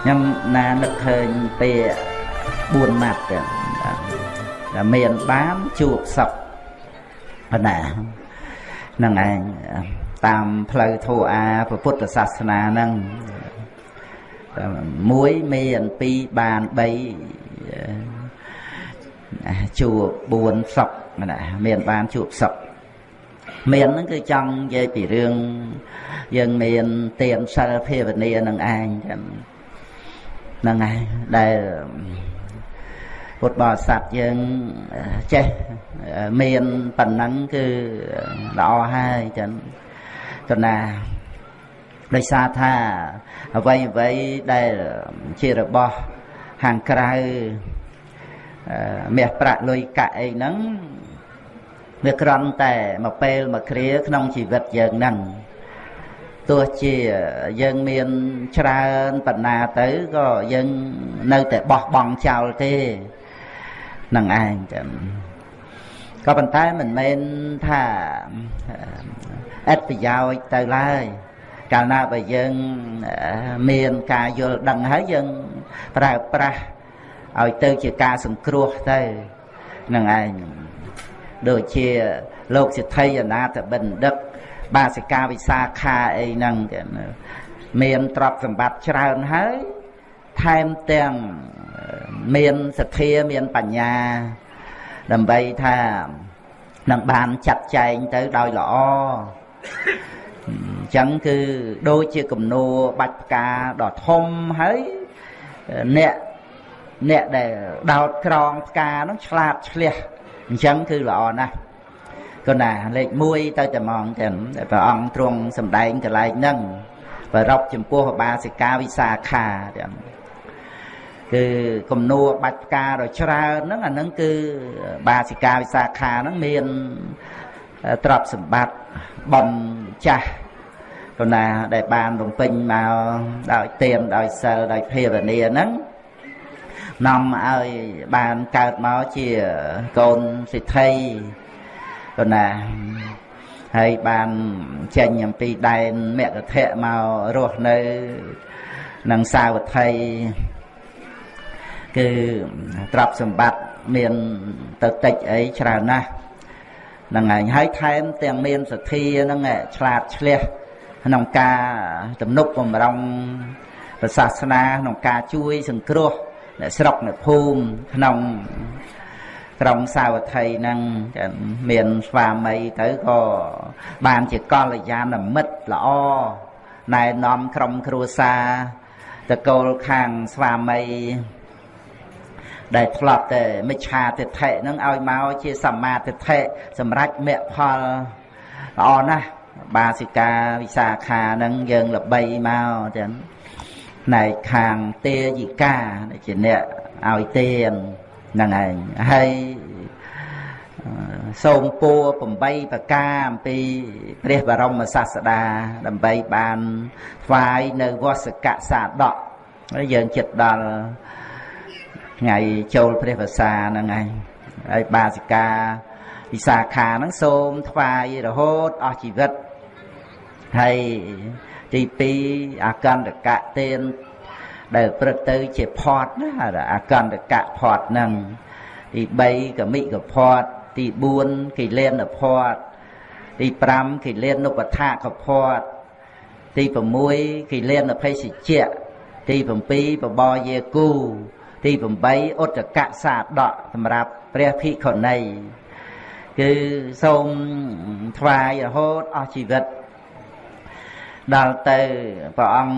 ខ្ញុំណានឹកឃើញពាក្យ4ម៉ាត់តែមានបានជួបសុខប៉ុណ្ណាហ្នឹងឯងតាមផ្លូវធម៌អាពុទ្ធសាសនាហ្នឹងមួយមាន2បាន3ជួប4សុខណាមានបានជួបសុខ មានហ្នឹងគឺចង់និយាយពីរឿងយើងមានទានសិលភាវនានឹងឯងចឹងហ្នឹងហើយដែលពុទ្ធបរិស័ទយើងចេះមានប៉ុណ្ណឹងគឺល្អហើយចឹងទៅណាដោយសារថាអ្វីអ្វីដែលជារបស់ខាងក្រៅមាសប្រាក់លុយកាក់អីហ្នឹង វាក្រន់តែមួយពេលមួយគ្រាក្នុងជីវិតយើងហ្នឹងទោះជាយើងមានច្រើនបណ្ណាទៅក៏យើងនៅតែបោះបង់ចោលទេនឹងឯងចឹងក៏ប៉ុន្តែមិនមែនថាអត្តប្រយោជន៍ទៅឡើយកាលណាបើយើងមានការយល់ដឹងហើយយើងប្រើប្រាស់ឲ្យទៅជាការសង្គ្រោះទៅនឹងឯង ដូចជាលោកសិទ្ធិអនាថបណ្ឌិតបាសិកាវិសាខាអីហ្នឹងគេមានទ្រព្យសម្បត្តិច្រើនហើយថែមទាំងមានសទ្ធាមានបញ្ញា ដើម្បីថានឹងបានចាត់ចែងទៅដោយល្អអញ្ចឹងគឺដូចជាគំនូបាច់ផ្កាដ៏ធំហើយអ្នកអ្នកដែលដោតក្រងផ្កានោះឆ្លាតឆ្លះ អញ្ចឹងគឺល្អណាស់គណាលេខ1ទៅតែហ្មងចឹងព្រះអង្គទ្រង់សម្ដែងកន្លែងហ្នឹងប្ររពចំពោះបាសិកាវិសាខាចឹងគឺគំនួបាច់ផ្កាដ៏ច្រើនហ្នឹងអាហ្នឹងគឺបាសិកាវិសាខាហ្នឹងមានទ្រព្យសម្បត្តិបំចាស់គណាដែលបានរំពេញមកដោយទានដោយសិលដោយភាវនាហ្នឹង នាំឲ្យបានកើតមកជាកូនសិទ្ធិប៉ុណ្ណាហើយបានចេញអំពីដែនមគ្គធៈមករស់នៅនឹងសាវត្ថីគឺទ្រព្យសម្បត្តិមានទៅតិចអីច្រើនណាស់ហ្នឹងហើយហើយថែមទាំងមានសទ្ធាហ្នឹងឆ្លាតឆ្លះក្នុងការទំនុកបំរុងសាសនាក្នុងការជួយសង្គ្រោះ អ្នកស្រុកអ្នកភូមិក្នុងក្រុងសាវត្ថីហ្នឹងមានស្វាមីទៅក៏បានជាកល្យាណមិត្តល្អណែនាំក្រុមគ្រួសារតកូលខាងស្វាមីដែលធ្លាប់តែមិច្ឆាទិដ្ឋិហ្នឹងឲ្យមកជាសម្មាទិដ្ឋិសម្រាប់មគ្គផលល្អណាស់បាសិកាវិសាខាហ្នឹងយើងល្បីមកចឹង ផ្នែកខាងទេយិកាជាអ្នកឲ្យទានហ្នឹងឯងហើយសូមពួរ8ប្រការអំពីព្រះបរមសាស្តាដើម្បីបានថ្វាយនៅវសកសាដកហើយយើងចិត្តដល់ថ្ងៃចូលព្រះវស្សាហ្នឹងឯងហើយបាសិកាវិសាខាហ្នឹងសូមថ្វាយរហូតអស់ជីវិតហើយ ទី2អកន្តកៈទានដែលព្រឹកទៅជាផត់ណាអកន្តកៈផត់ហ្នឹងទី3កមិកផត់ទី4គិលានផត់ទី5គិលានុបថាកផត់ទី6គិលានភេសជ្ជៈទី7បបយាគូ ទី8ឧត្តកសាដកសម្រាប់ព្រះភិក្ខុនីគឺសូមថ្វាយរហូតអស់ជីវិត ដល់ទៅព្រះអង្គ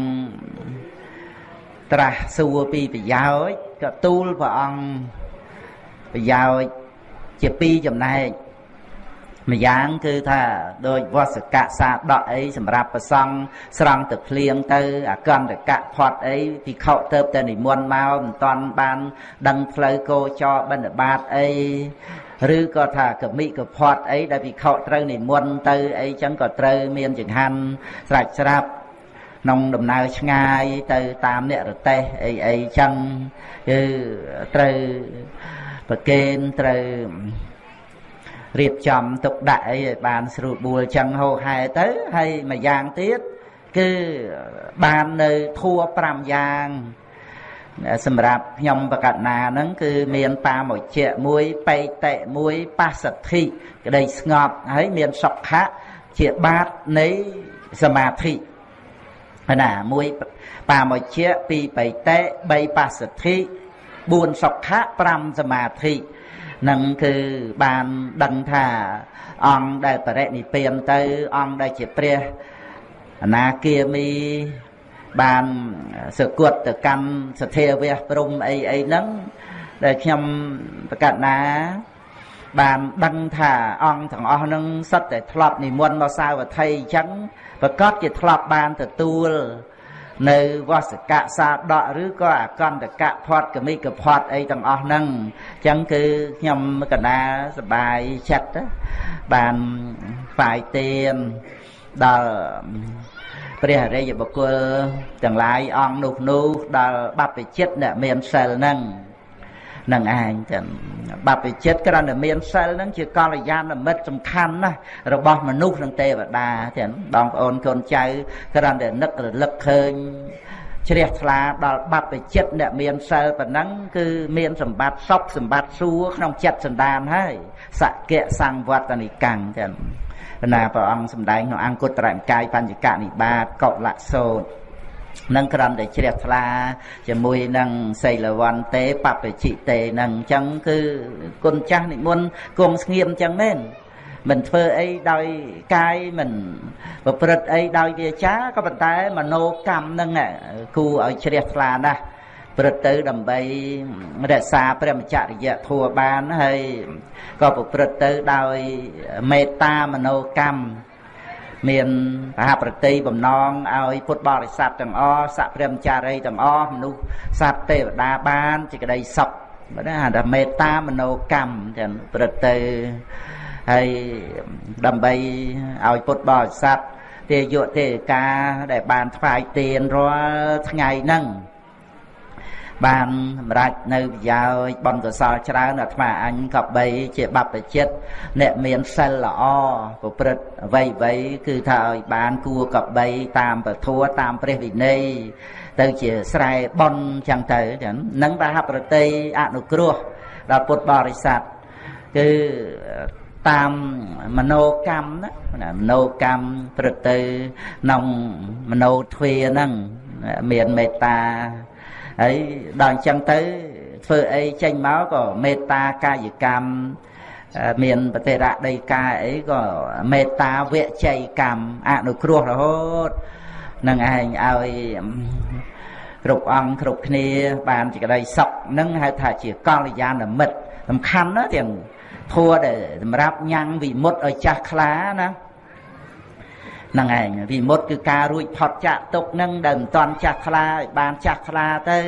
ត្រាស់សួរពីប្រយោជន៍ក៏ទូលព្រះអង្គប្រយោជន៍ជាពីរចំណែកម្យ៉ាងគឺថាដូចវសកៈសាដកអីសម្រាប់ប្រសង់ស្រង់ទឹកភ្លៀងទៅអកន្តកៈផត់អីពីខោទៅតែនិមន្តមកមិនតាន់បាន ដឹងផ្លូវគោចរបិណ្ឌបាតអី ឬក៏ថាកមិកផត់អីដែលពិខុត្រូវនិមន្តទៅអីចឹងក៏ត្រូវមានចង្ហាន់ស្រេចស្រាប់ក្នុងដំណើរឆ្ងាយទៅតាមអ្នករទេសអីអីចឹងគឺត្រូវប្រកេនត្រូវរៀបចំទុកដាក់អីឲ្យបានស្រួលបួលចឹងហោហែទៅហើយមួយយ៉ាងទៀតគឺបាននៅធัว5យ៉ាង សម្រាប់ខ្ញុំបកណាហ្នឹងគឺមានបាមុជ្ជៈមួយបេតិមួយបាសទ្ធិក្តីស្ងប់ហើយមានសុខៈជាបាតនៃសមាធិណាមួយបាមុជ្ជៈពីរបេតិ3បាសទ្ធិ4សុខៈ5សមាធិនឹងគឺបានដឹងថាអង្គដែលបរិនិព្វានទៅអង្គដែលជាព្រះអនាគាមី បានសគត់ទៅកម្មសធាវៈព្រំអីអីហ្នឹងដែលខ្ញុំប្រកាសណា បានដឹងថាអង្គទាំងអស់ហ្នឹងសិតតែធ្លាប់និមន្តមកសាវត្ថីអញ្ចឹងប្រកាសជាធ្លាប់បានទទួលនៅវសកៈសាដកឬក៏អកន្តកៈផាត់កមិកផាត់អីទាំងអស់ហ្នឹងអញ្ចឹងគឺខ្ញុំកណាសបាយចិត្តបានផ្សាយទៀន ដល់ព្រះអរិយបុគ្គលទាំងឡាយអង្គនោះនោះដល់បព្វជិតអ្នកមានសិលហ្នឹងនឹងឯងចឹងបព្វជិតគ្រាន់តែមានសិលហ្នឹងជាកល្យាណមិត្តសំខាន់ណាស់របស់មនុស្សនិងទេវតាចឹងបងប្អូនកូនចៅគ្រាន់តែនឹករលឹកឃើញជ្រះថ្លាដល់បព្វជិតអ្នកមានសិលប៉ុណ្ណឹងគឺមានសម្បត្តិសុខសម្បត្តិសួរក្នុងចិត្តសន្តានហើយសក្យសង្វត្តនិកាំងចឹង ណាព្រះអង្គសម្ដែងក្នុងអង្គត្រមកាយបញ្ចកនិបាតកុលសោតនឹងក្រំតែជ្រះថ្លាជាមួយនឹងសីលវន្ទេបពជិទេនឹងអញ្ចឹងគឺគុណចាស់និមន្តគង់ស្ងៀមអញ្ចឹងមែនមិនធ្វើអីដោយកាយមិនប្រព្រឹត្តអីដោយវាចាក៏ប៉ុន្តែមโนកម្មនឹងគូឲ្យជ្រះថ្លាណាស់ ព្រឹត្តទៅដើម្បីរក្សាព្រះមច្ចរិយធัวបានហើយក៏ប្រព្រឹត្តទៅដោយមេត្តាមនោកម្មមានបហប្រតិបំណងឲ្យពុទ្ធបរិស័ទទាំងអស់សព្រមចារីទាំងអស់មនុស្សសត្វទេវតាបានជាក្តីសុខបើណាថាមេត្តាមនោកម្មទាំងព្រឹត្តទៅហើយដើម្បីឲ្យពុទ្ធបរិស័ទទេយុទេកាដែលបានថ្វាយទានរាល់ថ្ងៃហ្នឹង បានសម្រេចនៅប្រយោជន៍បនកសលច្រើនអាត្មាអញក៏បីជាបព្វជិតអ្នកមានសិលល្អប្រព្រឹត្តអ្វីអ្វីគឺថាឲ្យបានគួរក៏បីតាមពធតាមព្រះវិន័យទៅជាស្រែបនចឹងទៅចឹងនឹងតែហប្រតិអនុគ្រោះដល់ពុទ្ធបរិស័ទគឺតាមមโนកម្មណាមโนកម្មព្រឹត្តទៅក្នុងមโนទ្វាហ្នឹងមានមេត្តា ហើយដល់អញ្ចឹងទៅធ្វើអីចេញមកក៏មេត្តាកាយកម្មមានបតិរៈដីកាអីក៏មេត្តាវជ័យកម្មអនុគ្រោះរហូតនឹងឯងឲ្យគ្រប់អង្គគ្រប់គ្នា បានជាក្តីសុខនឹងហៅថាជាកល្យាណមិត្តសំខាន់ណាទាំងធัวដែលសម្រាប់ញ៉ាំងវិមុតឲ្យចាស់ខ្លាណាហ្នឹងឯងវិមុតគឺការរួចផុតចាក់ទុកនឹងដែលមិនតន់ចាស់ខ្លាឲ្យបានចាស់ខ្លាទៅ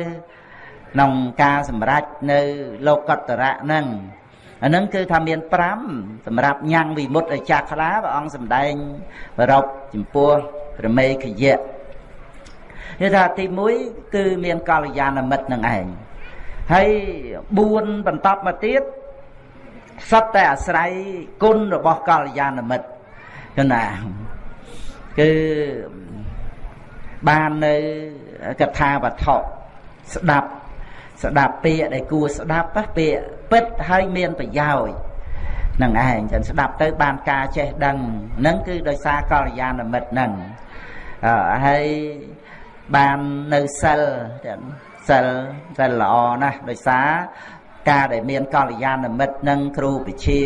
ក្នុងការសម្រេចនៅលោកតរៈហ្នឹងអានឹងគឺថាមាន5សម្រាប់ញ៉ាំងវិមុតឲ្យចាស់ខ្លាព្រះអង្គសម្ដែងប្រពចំពោះប្រមេខយៈគឺថាទី1គឺមានកល្យាណមិត្តនឹងឯងហើយ4បន្តមកទៀតសត្វតែអាស្រ័យគុណរបស់កល្យាណមិត្តគឺណា គឺបាននៅកថាវត្ថុស្ដាប់ស្ដាប់ពាក្យដែលគួរស្ដាប់ពាក្យពិតហើយមានប្រយោជន៍នឹងឯងចឹងស្ដាប់ទៅបានការចេះដឹងនឹងគឺដោយសារកល្យាណមិត្តនឹងហើយបាននៅសិលសិលសិលល្អណាស់ដោយសារ ការដែលមានកល្យាណមិត្តនឹងគ្រូវិជា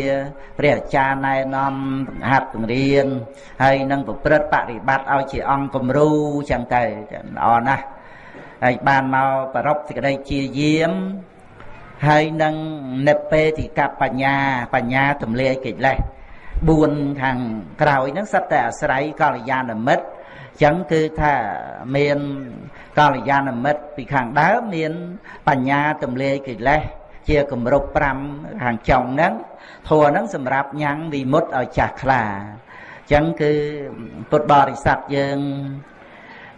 ព្រះអាចារ្យណែនាំបង្ហាត់បង្រៀនហើយនឹងប្រព្រឹត្តបរិបត្តិឲ្យជាអង្គគំរូចឹងទៅល្អណាស់ហើយបានមកប្រពសេចក្តីជាយាមហើយនឹងនិពេតិកបញ្ញាបញ្ញាទម្លាយកិលេស4ខាងក្រោយហ្នឹងសិតតែអាស្រ័យកល្យាណមិត្តចឹងគឺថាមានកល្យាណមិត្តពីខាងដើមមាន បញ្ញាទម្លាយកិលេស ជាគម្រប់5ខាងចុងហ្នឹងធัวហ្នឹងសម្រាប់ញ៉ាំងវិមុតឲ្យចាស់ខ្លាអញ្ចឹងគឺពុទ្ធបរិស័ទយើង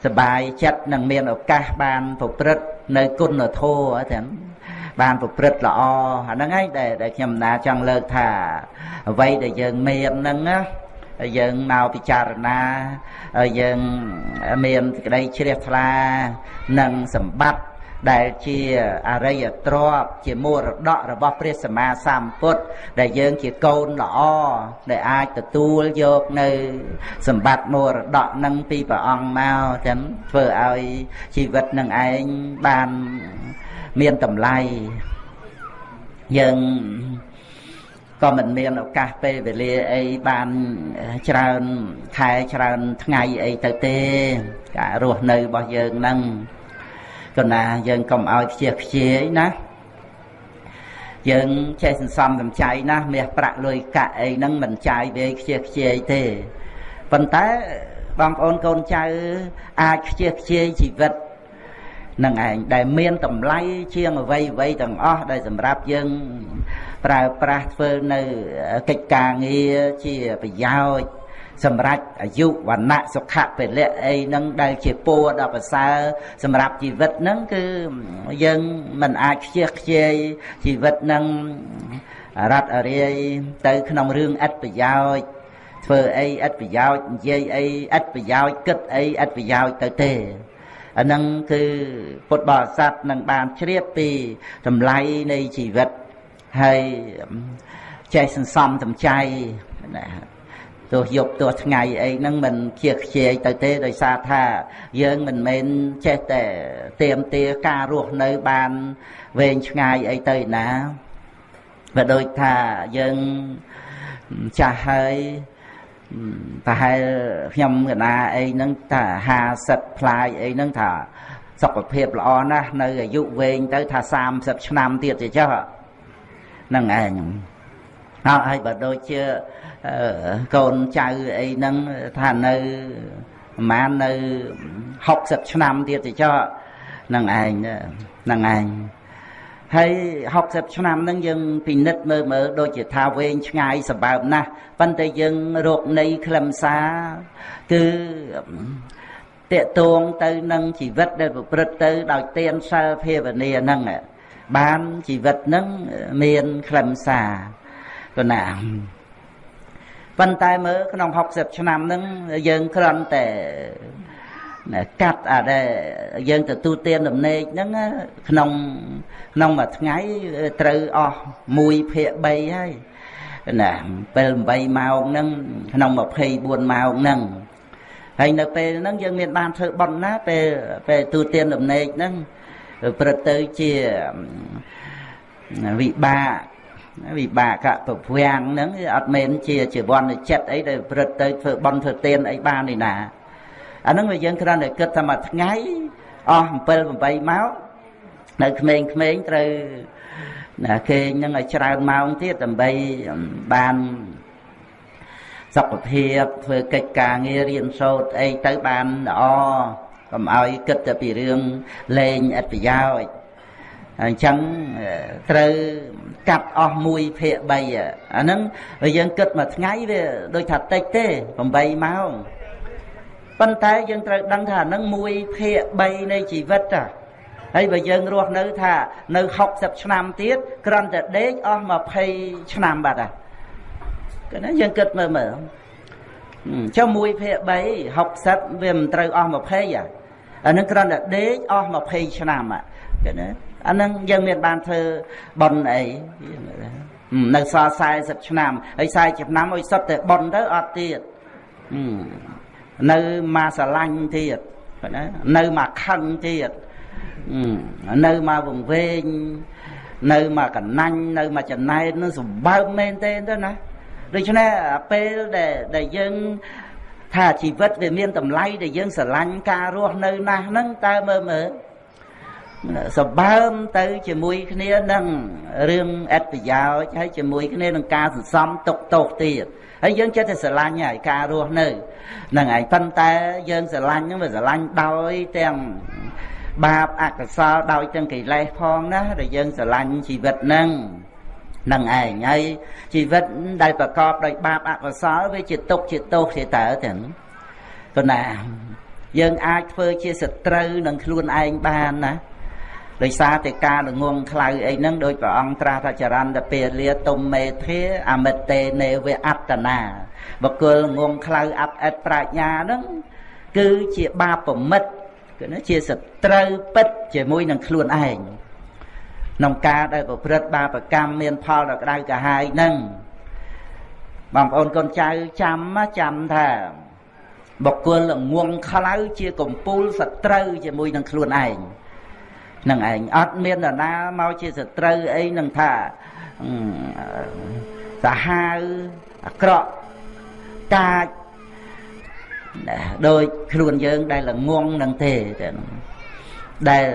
សបាយចិត្តនឹងមានឱកាសបានប្រព្រឹត្តនៅគុណធម៌ទាំងបានប្រព្រឹត្តល្អអាហ្នឹងឯងដែលដែលខ្ញុំណាចង់លើកថាអ្វីដែលយើងមានហ្នឹងណាយើងមកពិចារណាយើងមានក្តីជ្រះថ្លានិងសម្បត្តិ ដែលជាអរិយទ្រព្យជាមរតករបស់ព្រះសម្មាសម្ពុទ្ធដែលយើងជាកូនល្អដែលអាចទទួលយកនៅសម្បត្តិមរតកនឹងពីព្រះអង្គមកចឹងធ្វើឲ្យជីវិតនឹងឯងបានមានតម្លៃយើងក៏មិនមានឱកាសពេលវេលាអីបានច្រើនខែច្រើនថ្ងៃអីទៅទេការរស់នៅរបស់យើងហ្នឹង គណាយើងកុំឲ្យខ្ជិះខ្ជាយណាយើងចេះសន្សំសំចៃណាមាសប្រាក់លុយកាក់អីហ្នឹងមិនចាយវាខ្ជិះខ្ជាយទេប៉ុន្តែបងប្អូនកូនចៅអាចខ្ជិះខ្ជាយជីវិតនឹងឯងដែលមានតម្លៃជាងអ្វីអ្វីទាំងអស់ដែលសម្រាប់យើងប្រើប្រាស់ធ្វើនៅកិច្ចការងារជាប្រយោជន៍ សម្រាប់អាយុវណ្ណៈសុខៈពលៈអីហ្នឹងដែលជាពរដល់ប្រសើរសម្រាប់ជីវិតហ្នឹងគឺយើងមិនអាចខ្ជិះខ្ជាយជីវិតហ្នឹងរត់រាយទៅក្នុងរឿងឥតប្រយោជន៍ធ្វើអីឥតប្រយោជន៍និយាយអីឥតប្រយោជន៍គិតអីឥតប្រយោជន៍ទៅទេអាហ្នឹងគឺពុទ្ធបរិស័ទនឹងបានជ្រាបពីតម្លៃនៃជីវិតហើយចេះសន្សំសំចៃណា ទោះយប់ទោះថ្ងៃអីហ្នឹងមិនជាខ្ជិលទៅទេដោយសារថា យើងមិនមែនចេះតែទៀមទាការរស់នៅបានវែងឆ្ងាយអីទៅណាបើដូចថាយើងចាស់ហើយប្រហែលខ្ញុំកណាអីហ្នឹងថា50ផ្លាយអីហ្នឹងថាសុខភាពល្អណាស់នៅអាយុវែងទៅថា30ឆ្នាំទៀតទេចុះហ្នឹងឯង ហើយបើដូចជាកូនចៅអីហ្នឹងថានៅប្រហែលនៅ60ឆ្នាំទៀតទេចុះហ្នឹងឯងហ្នឹងឯងហើយ60ឆ្នាំហ្នឹងយើងពិនិត្យមើលមើលដូចជាថាវែងឆ្ងាយសម្បើមណាស់ប៉ុន្តែយើងរកនៃខ្លឹមសារគឺតេតួងទៅនឹងជីវិតដែលប្រព្រឹត្តទៅដោយទានសិលភាវនាហ្នឹងបានជីវិតហ្នឹងមានខ្លឹមសារ គណាប៉ុន្តែមើលក្នុង60ឆ្នាំហ្នឹងយើងគ្រាន់តែកាត់អាដែលយើងទទួលទានដំណេកហ្នឹងក្នុងក្នុងមួយថ្ងៃត្រូវអស់1ភាគ3ហើយណាពេល8ម៉ោងហ្នឹងក្នុង24ម៉ោងហ្នឹងហើយនៅពេលហ្នឹងយើងមានបានធ្វើបន់ណាពេលពេលទូទានដំណេកហ្នឹងព្រឹកទៅជាវិបាក វិបាកប្រវាំងហ្នឹងអត់មែនជាជីវ័នចិត្តអីដែលព្រឹកទៅធ្វើបន់ធ្វើទានអីបាននេះណាអាហ្នឹងវាយើងគ្រាន់តែគិតថាមួយថ្ងៃអស់7 8ម៉ោងនៅក្មេងៗត្រូវណាគេនឹងឲ្យច្រើនម៉ោងទៀតដើម្បីបានសុខភាពធ្វើកិច្ចការងាររៀនសូត្រអីទៅបានល្អកុំឲ្យគិតតែពីរឿងលេងឥតប្រយោជន៍ អញ្ចឹងត្រូវកាត់អស់1ភាគ3អាហ្នឹងយើងគិតមួយថ្ងៃវាដូចថាតិចទេ8ម៉ោងប៉ុន្តែយើងត្រូវដឹងថាអាហ្នឹង1ភាគ3នៃជីវិតតាហើយបើយើងរស់នៅថានៅ60ឆ្នាំទៀតគ្រាន់តែដេកអស់20ឆ្នាំបាត់ហើយគឺណាយើងគិតមើលមើលចុះ1ភាគ3 60វាមិនត្រូវអស់20អាអានឹងគ្រាន់តែដេកអស់20ឆ្នាំគឺណា អានឹងយើងមានបានធ្វើបន់អីនៅសល់40ឆ្នាំហើយ40ឆ្នាំឲ្យសុទ្ធតែបន់ទៅអត់ទៀតនៅមកស្រឡាញ់ទៀតណានៅមកខឹងទៀតនៅមកវង្វេងនៅមកកណាញ់នៅមកចំណែននឹងសម្បើមមែនទេទៅណាដូច្នេះពេលដែលដែលយើងថាជីវិតវាមានតម្លៃដែលយើងស្រឡាញ់ការរស់នៅណាស់ហ្នឹងតើមើលមើល សម្បើមទៅជាមួយគ្នានឹងរឿងអត្តប្រយោជន៍ហើយជាមួយគ្នានឹងការសន្សំទុកទោសទៀតហើយយើងចិត្តតែស្រឡាញ់ហើយការរស់នៅហ្នឹងហើយប៉ុន្តែយើងស្រឡាញ់ហ្នឹងវាស្រឡាញ់ដោយទាំងបាបអកុសលដោយទាំងកិលេសផងណាដែលយើងស្រឡាញ់ជីវិតហ្នឹងនឹងឯងហើយជីវិតដែលប្រកបដោយបាបអកុសលវាជាទុកជាទោសជាតើទាំងគណាយើងអាចធ្វើជាសត្រូវនឹងខ្លួនឯងបានណា ដោយសារតែការល្ងងខ្លៅអីហ្នឹងដោយព្រះអង្គត្រាស់ថាចរន្តពេលាទុំមេធាអមិតេនេវអត្តនាបកុលងងខ្លៅអត់អិតប្រាជ្ញាហ្នឹងគឺជាបាបប្រមិតគឺជាសត្រូវពិតជាមួយនឹងខ្លួនឯងក្នុងការដែលប្រព្រឹត្តបាបកម្មមានផលដល់ក្តៅក្រហាយហ្នឹងបងប្អូនកូនចៅចាំចាំថាបុគ្គលងងខ្លៅជាកំពូលសត្រូវជាមួយនឹងខ្លួនឯង នឹងឯងអត់មាននរណាមកជាសត្រូវអីនឹងថាសាហាវអាក្រក់កាចដោយខ្លួនយើងដែលល្ងងនឹងទេតែដែល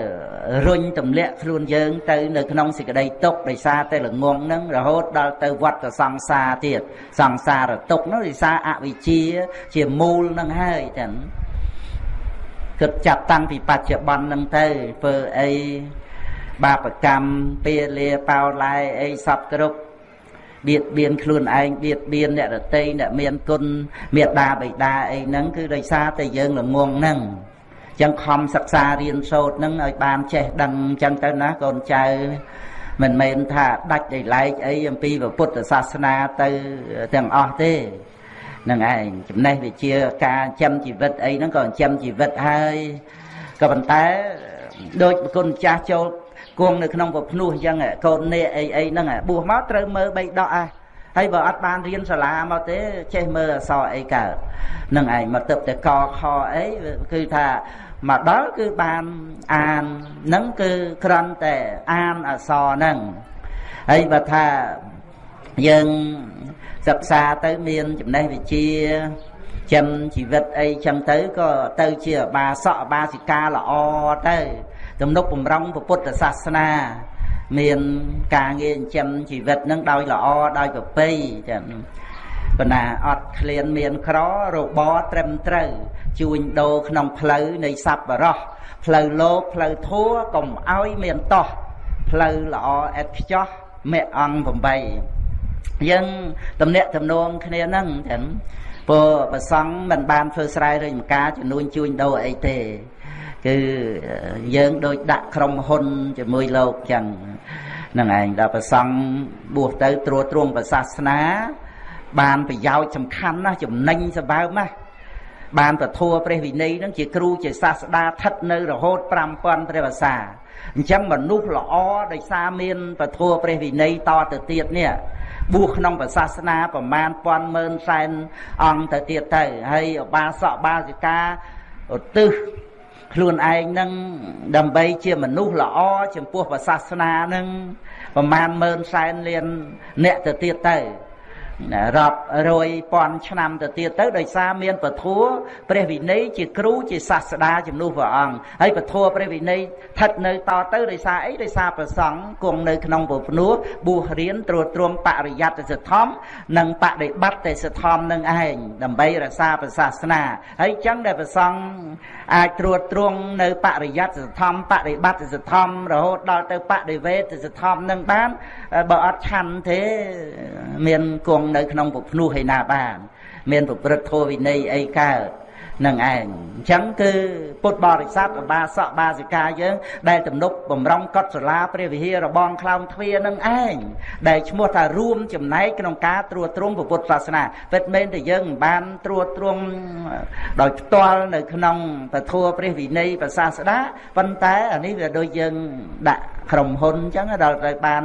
រុញទម្លាក់ខ្លួនយើងទៅនៅក្នុងសេចក្តីទុក្ខដោយសារតែល្ងងហ្នឹងរហូតដល់ទៅវត្តសង្សារទៀតសង្សារទុក្ខនោះដោយសារអវិជ្ជាជាមូលហ្នឹងហើយចឹង គិតចាប់តាំងពីបច្ចុប្បន្នហ្នឹងទៅធ្វើអីបាបកម្មពាលាបោឡាយអីសពគ្រប់បៀតបៀនខ្លួនឯងបៀតបៀនអ្នករតីអ្នកមានគុណមេត្តាបិតាអីហ្នឹងគឺដោយសារតែយើងល្ងងហ្នឹងចឹងខំសិក្សារៀនសូត្រនឹងឲ្យបានចេះដឹងចឹងទៅណាកូនចៅមិនមែនថាដាច់ដោយឡែកអីអំពីពុទ្ធសាសនាទៅទាំងអស់ទេ នឹងឯងចំណេះវិជាការចិញ្ចឹមជីវិតអីហ្នឹងក៏ចិញ្ចឹមជីវិតហើយក៏ប៉ុន្តែដូចគុណចាស់ចូលគង់នៅក្នុងពភ្នោះអញ្ចឹងកូននេះអីអីហ្នឹងបួសមកត្រូវមើលបីដកអាហើយបើអត់បានរៀនសាលាមកទេចេះមើលអសរអីកើតនឹងឯងមកទឹកតែកខអីគឺថាមកដល់គឺបានអាននឹងគឺគ្រាន់តែអានអសរហ្នឹងហើយបើថាយើង សិក្សាទៅមានចំណេះវិជ្ជាចិញ្ចឹមជីវិតអីចឹងទៅក៏ទៅជាបាសកបាសិកាល្អទៅទំនុកបំរុងពុទ្ធសាសនាមានការងារចិញ្ចឹមជីវិតនឹងដោយល្អដោយប្រពៃចឹងប៉ុន្តែអត់ឃ្លានមានក្ររបត្រឹមត្រូវជួញដូរក្នុងផ្លូវនៃសัพបរោះផ្លូវលោកផ្លូវធัวកុំឲ្យមានតោះផ្លូវល្អអិតខ្ចោះមេអង្គ8 យើងតំណាក់តំណងគ្នាហ្នឹងចឹងព្រោះប្រសង់មិនបានធ្វើស្រែឬម្ការជំនួញជួញដូរអីទេគឺយើងដូចដាក់ក្រុមហ៊ុនជាមួយលោកចឹងហ្នឹងឯងដល់ប្រសង់បួសទៅត្រួតត្រងប្រសាសនា បានប្រយោជន៍សំខាន់ណាស់ចំណេញសម្បើមណាស់បានពធัวព្រះវិន័យនឹងជាគ្រូជាសាស្តាថិតនៅរហូត5000ព្រះភាសាអញ្ចឹងមនុស្សល្អដោយសារមានពធัวព្រះវិន័យតទៅទៀតនេះ បួសក្នុងប្រសាសនាប្រមាណពាន់ម៉ឺនសែនអង្គទៅទៀតទៅហើយឧបាសកបាសិកាឧទ្ទិសខ្លួនឯងនឹងដើម្បីជាមនុស្សល្អចំពោះសាសនានឹងប្រមាណម៉ឺនសែនលានអ្នកទៅទៀតទៅ រាប់រយពាន់ឆ្នាំទៅទៀតទៅដោយសារមានពធัวព្រះវិន័យជាគ្រូជាសាស្តាជំនួសព្រះអង្គហើយពធัวព្រះវិន័យស្ថិតនៅតទៅដោយសារអីដោយសារប្រសង់គង់នៅក្នុងពភ្នោះបួសរៀនត្រួតត្រងបរិយ័តសិទ្ធំនិងបដិបត្តិសិទ្ធំនឹងឯងដើម្បីរក្សាព្រះសាសនាហើយចឹងដែលប្រសង់អាចត្រួតត្រងនៅបរិយ័តសិទ្ធំបដិបត្តិសិទ្ធំរហូតដល់ទៅបដិវេតសិទ្ធំនឹងបានបើអត់ឆាន់ទេមានគង់នៅក្នុងពភ្នោះឯណាបាន មានប្រព្រឹត្តធម៌វិន័យអីកើតនឹងឯងអញ្ចឹងគឺពុទ្ធបរិស័ទឧបាសកបាសិកាយើង ដែលទំនុកបំរុងកត់សាលាព្រះវិហាររបងខ្លោងទ្វារនឹងឯងដែលឈ្មោះថារួមចំណែកក្នុងការត្រួតត្រងពុទ្ធសាសនាពិតមែនតែយើងមិនបានត្រួតត្រងដោយផ្ទាល់នៅក្នុងពធព្រះវិន័យប្រសាស្ដាប៉ុន្តែអានេះវាដូចយើងដាក់ក្រុមហ៊ុនអញ្ចឹងដល់ទៅបាន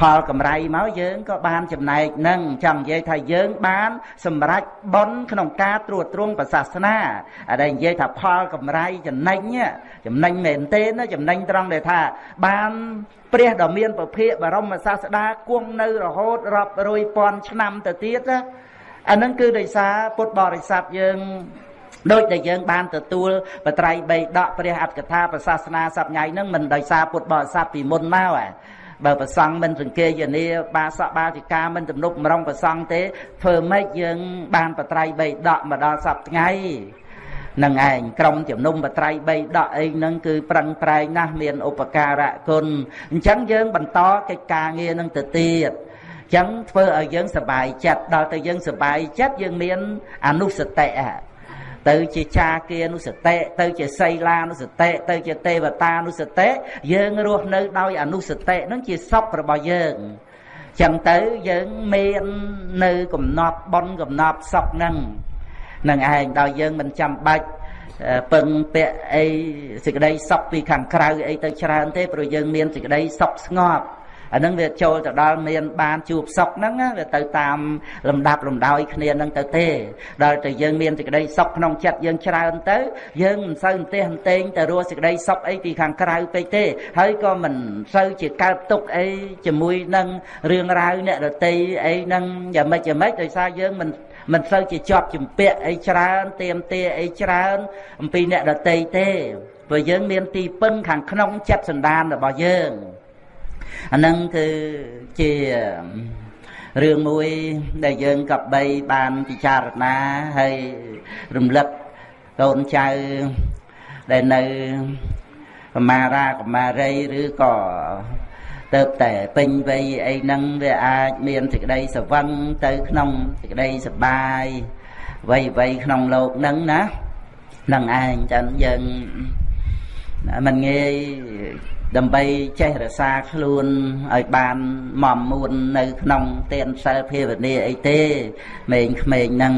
ផលកម្រៃមកយើងក៏បានចំណែកនឹងចង់និយាយថាយើងបាន សម្រេចបុណ្យក្នុងការត្រួតត្រងប្រសាសនាអាដែលនិយាយថាផលកម្រៃចំណេញចំណេញមែនទេណាចំណេញត្រង់ដែលថា បានព្រះដ៏មានពភៈបរមសាស្តាគង់នៅរហូតរាប់រយពាន់ឆ្នាំទៅទៀតណាអានឹងគឺដោយសារពុទ្ធបរិស័ទយើងដូចដែលយើងបានទទួលបត្រៃបីដកព្រះអត្តកថាប្រសាសនាសប្ញៃនឹងមិនដោយសារពុទ្ធបរិស័ទពីមុនមកហ៎ បើប្រសង់មិនសង្កេយនាបាសកបាតិកាមិនទំនប់មរងប្រសង់ទេធ្វើម៉េចយើងបានបត្រៃបីដកមកដល់សប្ថ្ងៃនឹងឯងក្រុមជំនុំបត្រៃបីដកអីហ្នឹងគឺប្រឹងប្រែងណាស់មានឧបការៈគុណអញ្ចឹងយើងបន្តកិច្ចការងារនឹងទៅទៀតចឹងធ្វើឲ្យយើងសบายចិត្តដល់ទៅយើងសบายចិត្តយើងមានអនុសតិ ទៅជាចាគានុសតិទៅជាសីលានុសតិទៅជាទេវតានុសតិយើងរស់នៅដោយអនុសតិនឹងជាសពរបស់យើងចឹងទៅយើងមាននៅកំណត់បនកំណត់សពហ្នឹងនឹងឯងដល់យើងមិនចាំបាច់ពឹងពាក់អីសេចក្តីសុខពីខាងក្រៅអីទៅច្រើនទេព្រោះយើងមានសេចក្តីសុខស្ងប់ អានឹងវាចូលទៅដល់មានបានជួបសុខហ្នឹងវាទៅតាមលំដាប់លំដោយគ្នាហ្នឹងទៅទេដល់តែយើងមានសេចក្តីសុខក្នុងចិត្តយើងច្រើនទៅយើងមិនសូវអន្ទះអន្ទែងទៅរស់សេចក្តីសុខអីពីខាងក្រៅពេកទេហើយក៏មិនសូវជាកើតទុកអីជាមួយនឹងរឿងរ៉ាវអ្នកដតីអីហ្នឹងយ៉ាងម៉េចយ៉ាងម៉េចដោយសារយើងមិនមិនសូវជាជាប់ជំពាក់អីច្រើនទៀមទាអីច្រើនអំពីអ្នកដតីទេព្រោះយើងមានទីពឹងខាងក្នុងចិត្តសន្តានរបស់យើង អានឹងគឺជារឿងមួយដែលយើងកបីបានពិចារណាហើយរំលឹកកូនចៅដែលនៅកមារាកមារីឬក៏ទៅតែពេញវ័យអីហ្នឹងវាអាចមានសេចក្តីសវឹងទៅក្នុងសេចក្តីសបាយវ័យវ័យក្នុងលោកហ្នឹងណានឹងឯងចឹងយើងមិនងាយ ដើម្បីចេះរក្សាខ្លួនឲ្យបានមមមួននៅក្នុងទានសិលភាវនាអីទេក្មេងក្មេងហ្នឹង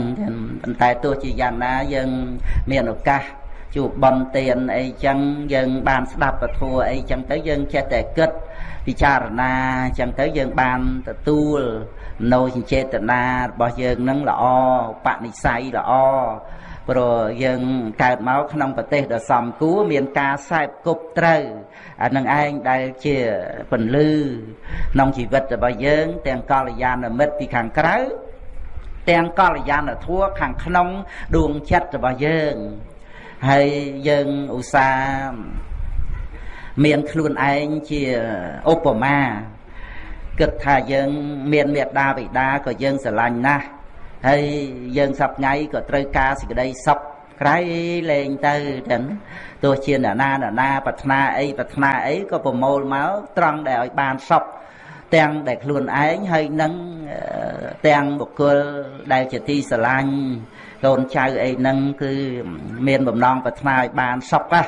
ប៉ុន្តែទោះជាយ៉ាងណាយើងមានឱកាសជួបបនទានអីចឹងយើងបានស្ដាប់ពធអីចឹងទៅយើងចេះតែគិតពិចារណាចឹងទៅយើងបានទទួលនៅចេតនារបស់យើងនឹងល្អបនិស័យល្អ ព្រោះយើងកើតមកក្នុងប្រទេសដ៏សំគួរមានការសែបគប់ត្រូវអានឹងឯងដែលជាពន្លឺក្នុងជីវិតរបស់យើង ទាំងកល្យាណមិត្តពីខាងក្រៅទាំងកល្យាណធัวខាងក្នុងដួងចិត្តរបស់យើងហើយយើងឧស្សាហ៍មានខ្លួនឯងជាឧបមាគិតថាយើង មានមេត្តាបិតាក៏យើងស្រឡាញ់ណាស់ ហើយយើងសប្ថ្ងៃក៏ត្រូវការសេចក្តីសុខក្រៃលែងទៅចឹងទោះជាអ្នកណាអ្នកណាប្រាថ្នាអីប្រាថ្នាអីក៏ប្រមូលមកត្រង់ដែលឲ្យបានសុខទាំងដែលខ្លួនឯងហើយនឹងទាំងបុគ្គលដែលជាទីស្រឡាញ់កូនចៅអីហ្នឹងគឺមានបំណងប្រាថ្នាឲ្យបានសុខណា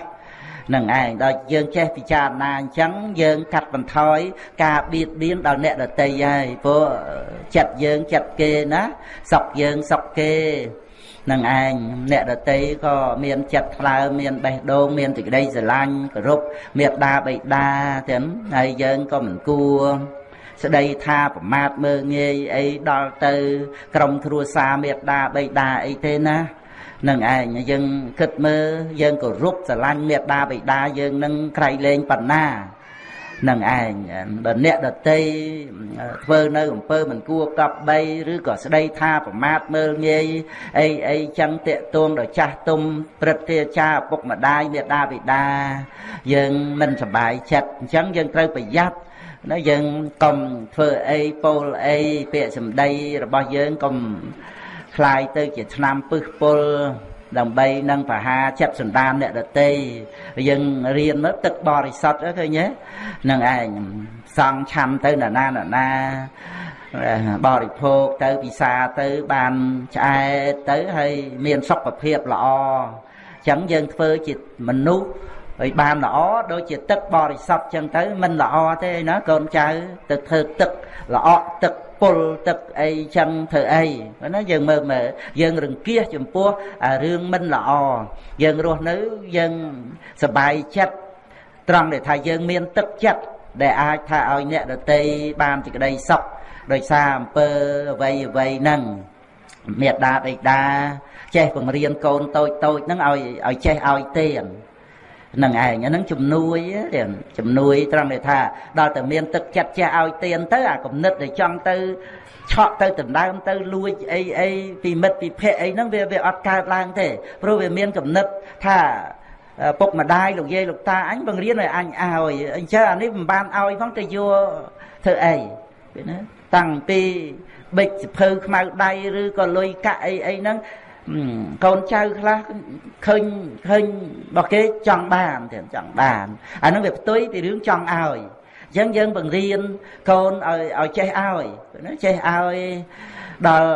នឹងឯងដល់យើងចេះពិចារណាអញ្ចឹងយើងកាត់បន្ថយការបៀតបៀនដល់អ្នកដតីហើយព្រោះចិត្តយើងចិត្តគេណាសុកយើងសុកគេនឹងឯងអ្នកដតីក៏មានចិត្តថ្លើមមានបេះដូងមានសេចក្តីស្រឡាញ់គោរពមេត្តាបិតាទាំងហើយយើងក៏មិនគួរស្ដីថាប្រមាថមើងងាយអីដល់ទៅ ក្រុមគ្រួសារមេត្តាបិតាអីទេណា នឹងឯងយើងគិតមើលយើងគោរពស្រឡាញ់មេត្តាបិតាយើងនឹងក្រៃលែងបណ្ណានឹងឯងបើអ្នកដតីធ្វើនៅអំពើមិនគួរកប់បីឬក៏ស្ដីថាប្រមាថមើលងាយអីអីចឹងតាកតួងដល់ចាស់ទុំព្រឹទ្ធាចារឪពុកម្ដាយមេដាបិតាយើងមិនសប្បាយចិត្តអញ្ចឹងយើងត្រូវប្រយ័ត្នណាយើងកុំធ្វើអីពោលអីពាក្យសម្ដីរបស់យើងកុំ คล้ายទៅជាឆ្នាំពឹសពុលដើម្បីនឹងបហាចិត្តសន្តានអ្នកដតីយើងរៀនមើលទឹកបរិសុទ្ធឃើញទេនឹងឯងសង់ឆាំទៅណាណាណាបរិភោគទៅពិសាទៅបានឆ្អែតទៅហើយមានសុខភាពល្អអញ្ចឹងយើងធ្វើជាមនុស្ស ហើយបានល្អដូចជាទឹកបរិសុទ្ធអញ្ចឹងទៅមិនល្អទេណាកូនចៅទៅធ្វើទឹកល្អទឹកពុលទឹកអីចឹងធ្វើអីណាយើងមើលមើលយើងរង្គៀសចំពោះរឿងមិនល្អយើងរស់នៅយើងសบายចិត្តត្រង់ដែលថាយើងមានទឹកចិត្តដែលអាចថាឲ្យអ្នកដតីបានសេចក្តីសុខដោយសារអំពើអ្វីអ្វីហ្នឹងមេដាបិតាចេះបង្រៀនកូនតូចតូចហ្នឹងឲ្យឲ្យចេះឲ្យទេ នឹងឯងអាហ្នឹងជំនួយជំនួយត្រង់ដែលថាដល់តែមានទឹកចិត្តចេះឲ្យទៀនទៅអាគំនិតដែលចង់ទៅឆក់ទៅដណ្ដើមទៅលួចអីអីពីមិត្តពីភ័ក្រអីហ្នឹងវាវាអត់កើតឡើងទេព្រោះវាមានគំនិតថាពុកម្ដាយលោកយាយលោកតាអញបង្រៀនឲ្យអញឲ្យអញ្ចឹងអានេះមិនបានឲ្យផងទៅយកធ្វើអីឃើញណាតាំងពីបិចសិភៅខ្មៅដៃឬក៏លុយកាក់អីអីហ្នឹង កូនចៅខ្លះឃើញឃើញរបស់គេចង់បានទៀតចង់បានអានឹងវាផ្ទុយពីរឿងចង់ឲ្យអញ្ចឹងយើងបង្រៀនកូនឲ្យឲ្យចេះឲ្យណាចេះឲ្យដល់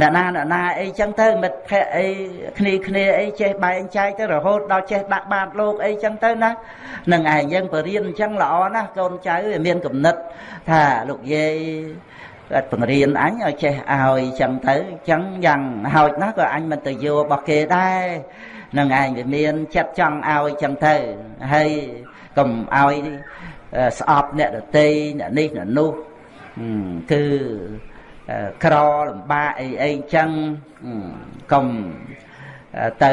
អ្នកណាអ្នកណាអីចឹងទៅមិត្តភ័ក្តិអីគ្នាគ្នាអីចេះបែងចែកទៅរហូតដល់ចេះដាក់បាតលោកអីចឹងទៅណានឹងឯងយើងបរៀនអញ្ចឹងល្អណាស់កូនចៅវាមានគំនិតថាលោកយាយ គាត់បង្រៀនអញឲ្យចេះឲ្យចឹងទៅចឹងយ៉ាងហោចណាស់ក៏អញមិនទៅយករបស់គេដែរនឹងឯងវាមានចិត្តចង់ឲ្យចឹងទៅហើយកុំឲ្យស្អប់អ្នកដតីអ្នកនេះអ្នកនោះគឺក្រលំបាកអីអីចឹងកុំទៅ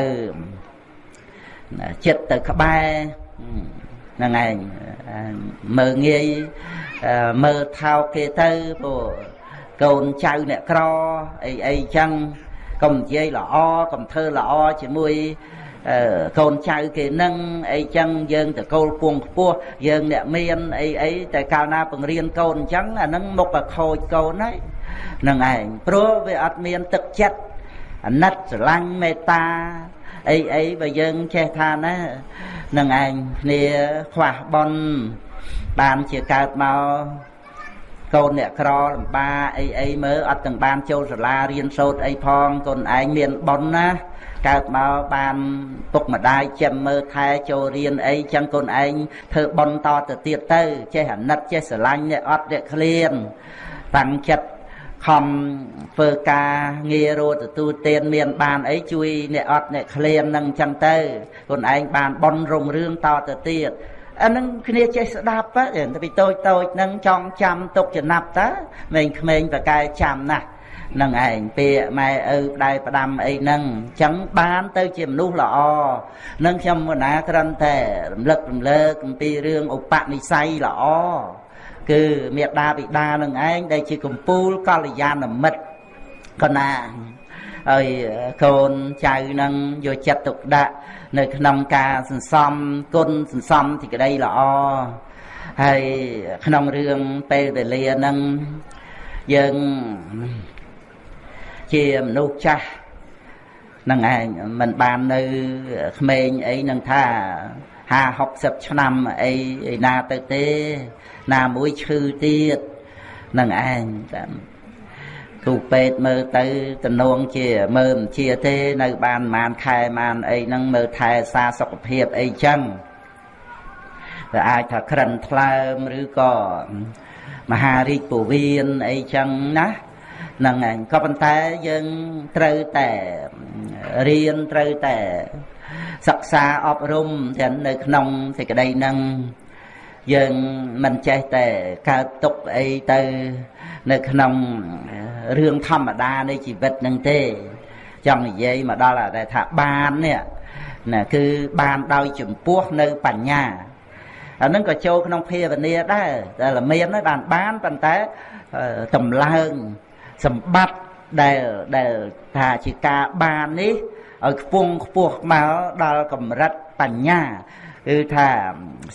ចិត្តទៅក្បែរហ្នឹងឯងមើងងាយ មើលថោកគេទៅព្រោះកូនចៅអ្នកក្រអីអីចឹងកុំនិយាយល្អកុំធ្វើល្អជាមួយកូនចៅគេនឹងអីចឹងយើងតកូលពងខ្ពស់យើងអ្នកមានអីអីតែកាលណាបង្រៀនកូនអញ្ចឹងអានឹងមុខក៏ខូចកូនហើយនឹងឯងព្រោះវាអត់មានទឹកចិត្តអាណិតស្រឡាញ់មេត្តាអីអីបើយើងចេះថាណានឹងឯងគ្នាខ្វះបន បានជាកើតមកកូនអ្នកក្រលំបាអីអីមើលអត់ទាំងបានចូលសាលារៀនសូត្រអីផងកូនឯងមានបនណាកើតមកបានពុកម្ដាយចាំមើលថែចូលរៀនអីចឹងកូនឯងធ្វើបនតទៅទៀតទៅ ចេះអាណិតចេះស្រឡាញ់អ្នកអត់អ្នកឃ្លានតាំងចិត្តខំធ្វើការងាររត់ទទួលទានមានបានអីជួយអ្នកអត់អ្នកឃ្លាននឹងចឹងទៅខ្លួនឯងបានបនរុងរឿងតទៅទៀត អានឹងគ្នាចេះស្ដាប់ទៅពីតូចតូចនឹងចង់ចាំទុកចំណាប់តើក្មេងក្មេងប្រកែចាំណាស់នឹងឯងពាក្យម៉ែឪផ្ដាយផ្ដាំអីហ្នឹងអញ្ចឹងបានទៅជាមនុស្សល្អនឹងខ្ញុំមណាគ្រាន់តែរំលឹករំលើកអំពីរឿងឧបនិស្ស័យល្អគឺមេដាបិតានឹងឯងដែលជាកម្ពូលកល្យាណមិត្តកណា ហើយកូនចៅនឹងយកចិត្តទុកដាក់នៅក្នុងការសន្សំគុណសន្សំទីក្តីល្អហើយក្នុងរឿងពេលវេលានឹងយើងជាមនុស្សចាស់នឹងឯងមិនបាននៅក្មេងអីនឹងថា50 60ឆ្នាំអីឯណាទៅទេ ណាមួយឈឺទៀតនឹងឯងតាម គ្រូពេទ្យមើលទៅតំណងជាមើលមិនជាទេនៅបានប្រហែលខែប្រហែលអីហ្នឹងមើលថែសារសុខភាពអីចឹងវាអាចថាក្រិនថ្លើមឬក៏មហារាជពវៀនអីចឹងណាហ្នឹងឯងក៏ប៉ុន្តែយើងត្រូវតែរៀនត្រូវតែសិក្សាអប់រំទាំងនៅក្នុងសេចក្តីហ្នឹងយើងមិនចេះតែកើតទុកអីទៅ នៅក្នុងរឿងធម្មតានៃជីវិតនឹងទេ ចង់និយាយមកដល់តែថាបាននេះណាគឺបានដោយចំពោះនៅបញ្ញាអានឹងក៏ចូលក្នុងភាវនាដែរតែល្មានបានបានប៉ុន្តែតម្លើងសម្បត្តិដែលដែលថាជាការបាននេះឲ្យខ្ពង់ខ្ពស់មកដល់កម្រិតបញ្ញា គឺថា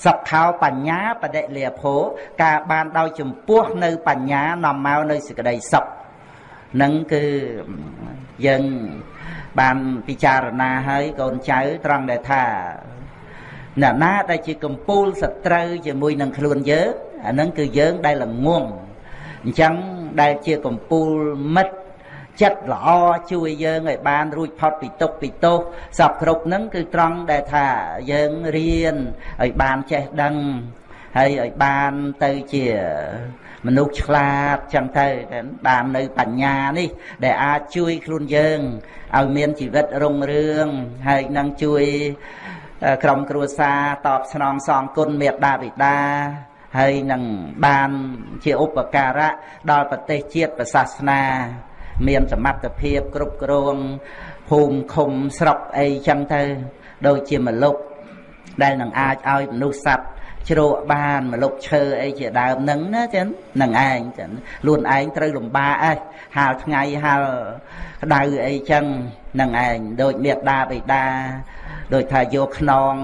សុខោបញ្ញាបដិលាភោការបានដោយចំពោះនៅបញ្ញានាំមកនៅសេចក្តីសុខនឹងគឺយើងបានពិចារណាហើយកូនចៅត្រង់ដែលថាអ្នកណាដែលជាកំពូលសត្រូវជាមួយនឹងខ្លួនយើងអានឹងគឺយើងដែលល្ងងអញ្ចឹងដែលជាកំពូលមិត្ត ចិត្តល្អជួយយើងឲ្យបានរួចផុតពីទុក្ខពីទោសសពគ្រប់ហ្នឹងគឺត្រង់ដែលថាយើងរៀនឲ្យបានចេះដឹងហើយឲ្យបានទៅជាមនុស្សឆ្លាតចឹងទៅបាននៅបញ្ញានេះ ដែលអាចជួយខ្លួនយើងឲ្យមានជីវិតរុងរឿងហើយនឹងជួយក្រុមគ្រួសារតបស្នងសងគុណមេត្តាបិតាហើយនឹងបានជាឧបការៈដល់ប្រទេសជាតិសាសនា មានសមត្ថភាពគ្រប់គ្រងភូមិឃុំស្រុកអីចឹងទៅ ដូចជាមលុបដែលនឹងអាចឲ្យមនុស្សសត្វជ្រក់បានមលុបឈើអីជាដើមហ្នឹងណាចឹងនឹងឯងចឹងខ្លួនឯងត្រូវលំបាកឯងហាលថ្ងៃហាលក្តៅអីចឹងនឹងឯងដូចមេត្តាបិតាដូចថាយកខ្នង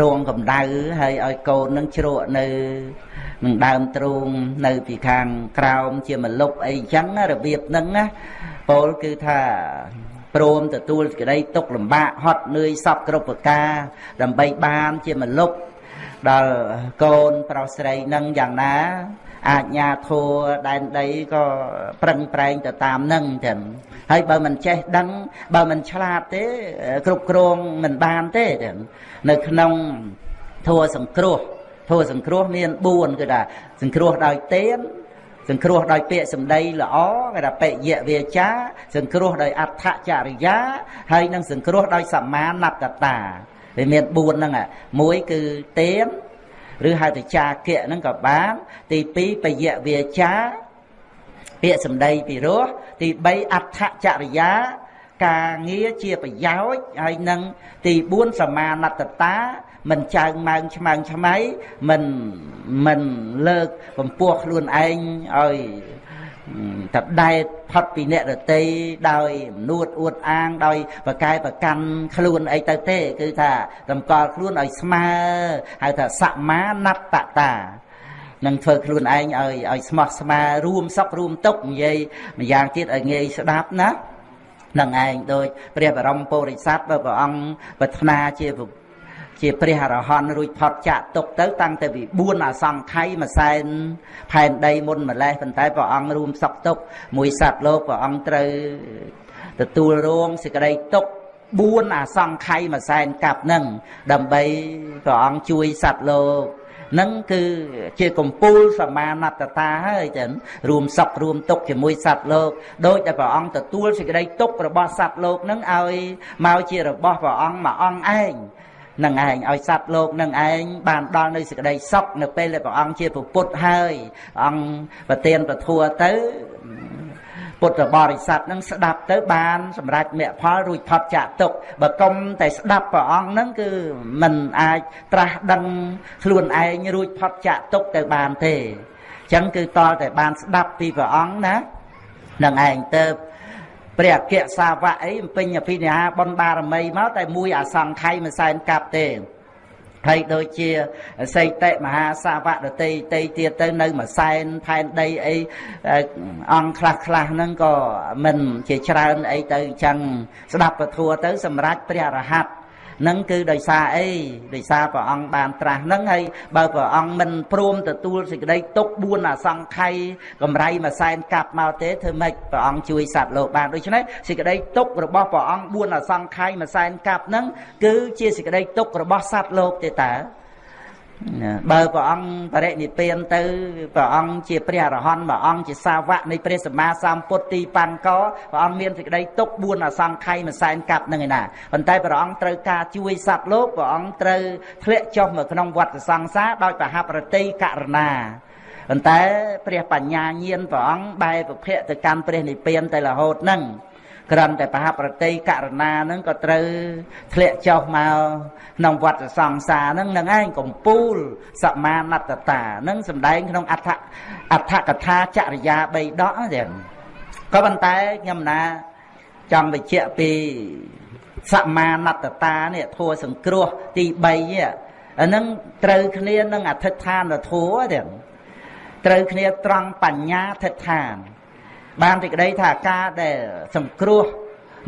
រងកម្ដៅហើយឲ្យកូននឹងជ្រក់នៅ នឹងដើមទ្រូងនៅពីខាងក្រោមជាមលុបអីចឹងរបៀបហ្នឹងណាពោលគឺថាព្រមទទួលក្តីទុកលំបាកហត់នឿយសពគ្រប់ប្រការ ដើម្បីបានជាមលុបដល់កូនប្រុសស្រីនឹងយ៉ាងណាអាជ្ញាធរដែនដីក៏ប្រឹងប្រែងទៅតាមនឹងចឹងហើយបើមិនចេះដឹង បើមិនឆ្លាតទេ គ្រប់គ្រងមិនបានទេចឹងនៅក្នុងធัวសង្គ្រោះ ធัวសង្គ្រោះមាន4គឺថាសង្គ្រោះដោយទានសង្គ្រោះដោយពាក្យសម្ដីល្អគេថាបិយវាចា សង្គ្រោះដោយអដ្ឋចរិយា ហើយនឹងសង្គ្រោះដោយសមាណត្តតាវាមាន4ហ្នឹងមួយគឺទានឬហៅទៅចាគៈហ្នឹងក៏បាន ទី2បយៈវាចាពាក្យសម្ដីពីរោះទី3អដ្ឋចរិយាការងារជាប្រយោជន៍ហើយនឹងទី4សមាណត្តតា មិនចើងម៉ើងឆ្មើងឆ្មៃមិនមិនលើកកម្ពស់ខ្លួនឯងឲ្យតដែតផុតពីអ្នករតីដោយនួតអួតអាងដោយប្រកែប្រកាន់ខ្លួនអីទៅទេ គឺថាតម្កល់ខ្លួនឲ្យស្មើហៅថាសមាណត្តតានឹងធ្វើខ្លួនឯងឲ្យឲ្យស្មោះស្ម័គ្ររួមសុខរួមទុក្ខនិយាយម្យ៉ាងទៀតឲ្យងាយស្ដាប់ណានឹងឯងដូចព្រះបរមពុរិស័ទបើព្រះអង្គប្រាថ្នាជា ជាព្រះអរហន្តរួចផុតចាក់ទុកទៅ តាំងតែពី4អសង្ខ័យមួយសែនផែនដីមុនម្លេះប៉ុន្តែព្រះអង្គរួមសក់ទុក មួយសត្វលោកព្រះអង្គត្រូវទទួលរងសេចក្តីទុក4អសង្ខ័យមួយសែនកាប់នឹងដើម្បីព្រះអង្គជួយសត្វលោកនឹងគឺជាកម្ពូលសមាណត្តតាហើយចឹងរួមសុខរួមទុកជាមួយសត្វលោកដោយតែព្រះអង្គទទួលសេចក្តីទុករបស់សត្វលោកនឹងឲ្យមកជារបស់ព្រះអង្គមួយអង្គឯង នឹងឯងឲ្យសត្វលោកនឹងឯងបានដល់នៅសេចក្តីសុខនៅពេលដែលព្រះអង្គជាពុទ្ធហើយអង្គប្រទានពធัวទៅពុទ្ធបរិស័ទនឹងស្ដាប់ទៅបានសម្រាប់មគ្គផលរួចផុតចាក់ទុកបើកុំតែស្ដាប់ព្រះអង្គនឹងគឺមិនអាចត្រាស់ដឹងខ្លួនឯងរួចផុតចាក់ទុកទៅបានទេអញ្ចឹងគឺតលតែបានស្ដាប់ពីព្រះអង្គណានឹងឯងទៅ ព្រះអគ្គសាវកអីពេញអភិនិហាបុណ្យបារមីមកតែមួយអសង្ខ័យមួយសែនកាប់ទេហើយដូចជាសីតិមហាសាវកដតីតីទៀតទៅនៅមួយសែនផែនដីអីអង្គខ្លះខ្លះហ្នឹងក៏មិនជាច្រើនអីទៅអញ្ចឹងស្ដាប់ពធัวទៅសម្រាប់ព្រះរហ័ត នឹងគឺដោយសារអីដោយសារព្រះអង្គបានត្រាស់នឹងហើយបើព្រះអង្គមិនព្រមទទួលសេចក្តីទុក4អសង្ខ័យកម្រៃមួយសែនកាប់មកទេធ្វើម៉េចព្រះអង្គជួយសត្វលោកបានដូច្នេះសេចក្តីទុករបស់ព្រះអង្គ4អសង្ខ័យមួយសែនកាប់នឹងគឺជាសេចក្តីទុករបស់សត្វលោកទេតើ បើព្រះអង្គបរិនិព្វានទៅព្រះអង្គជាព្រះអរហន្តព្រះអង្គជាសាវកនៃព្រះសម្មាសម្ពុទ្ធទីបានកព្រះអង្គមានសេចក្តីទុក4អសង្ខ័យមួយសែនកាប់នឹងឯណាប៉ុន្តែព្រះអង្គត្រូវការជួយសត្វលោកព្រះអង្គត្រូវធ្លាក់ចុះមកក្នុងវដ្តសង្សារដោយប្រហាប្រតិករណាប៉ុន្តែព្រះបញ្ញាញាណព្រះអង្គបែរប្រភពទៅកាន់ព្រះនិព្វានទៅរហូតនឹង គ្រាន់តែប្រហាប្រតិករណានឹងក៏ត្រូវធ្លាក់ចុះមកក្នុងវដ្តសង្សារនឹងនឹងឯងកំពូលសមាណត្តតានឹងសំដែងក្នុងអដ្ឋអដ្ឋកថាចរិយា3ដកទៀតក៏ប៉ុន្តែខ្ញុំណាចង់បញ្ជាក់ពីសមាណត្តតានេះធัวសង្គ្រោះទី3នេះអានឹងត្រូវគ្នានឹងអធិដ្ឋានធัวទៀតត្រូវគ្នាត្រង់បញ្ញាធិដ្ឋាន បានទីក្តីថាការដែលសង្គ្រោះ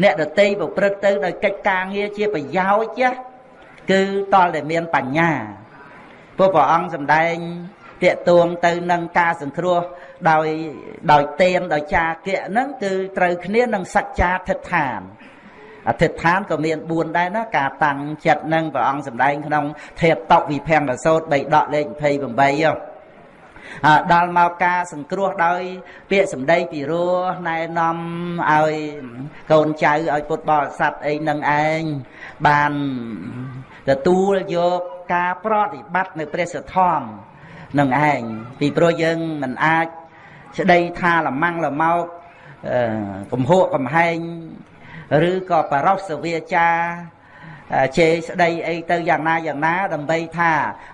អ្នកដតីប្រព្រឹត្តទៅដោយកិច្ចការងារជាប្រយោជន៍គឺតលតែមានបញ្ញាព្រោះព្រះអង្គសម្ដែងតាកទួងទៅនឹងការសង្គ្រោះដោយដោយទៀនដោយចាគៈហ្នឹងគឺត្រូវគ្នានឹងសច្ចាធិដ្ឋានអធិដ្ឋានក៏មាន4ដែរណាការតាំងចិត្តនឹងព្រះអង្គសម្ដែងក្នុងធេបតវិភង្គសោត3ដកលេខ28ហ៎ ដល់មកការសង្គ្រោះដោយ ពាក្យសម្ដីពីរោះណែនាំឲ្យកូនចៅឲ្យពុទ្ធបរិស័ទអីនឹងឯងបានទទួលយកការប្រតិបត្តិនៅព្រះសទ្ធំនឹងឯងពីព្រោះយើងមិនអាចស្ដីថាលម៉ាំងលមកកំហួកកំហែងឬក៏បរោសវាចា ជេរស្ដីអីទៅយ៉ាងណាយ៉ាងណា ដើម្បីថា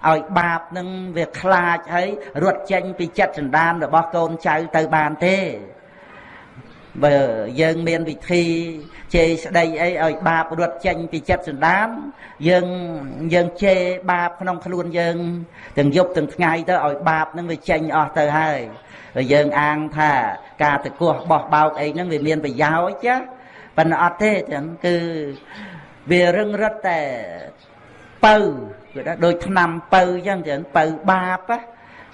ឲ្យបាបនឹងវាខ្លាចហើយរត់ចេញពីចិត្តចន្តានរបស់កូនចៅទៅបានទេបើយើងមានវិធីជេរស្ដីអីឲ្យបាបរត់ចេញពីចិត្តសន្តានយើងយើងជេរបាបក្នុងខ្លួនយើងទាំងយប់ទាំងថ្ងៃទៅឲ្យបាបនឹងវាចេញអស់ទៅហើយយើងអាងថាការតកោះបោះបោកអីហ្នឹងវាមានប្រយោជន៍ចាប៉ុន្តែអត់ទេចឹងគឺ វារឹងរឹតតែពៅគឺថាដូចឆ្នាំពៅអញ្ចឹងចឹងពៅបាប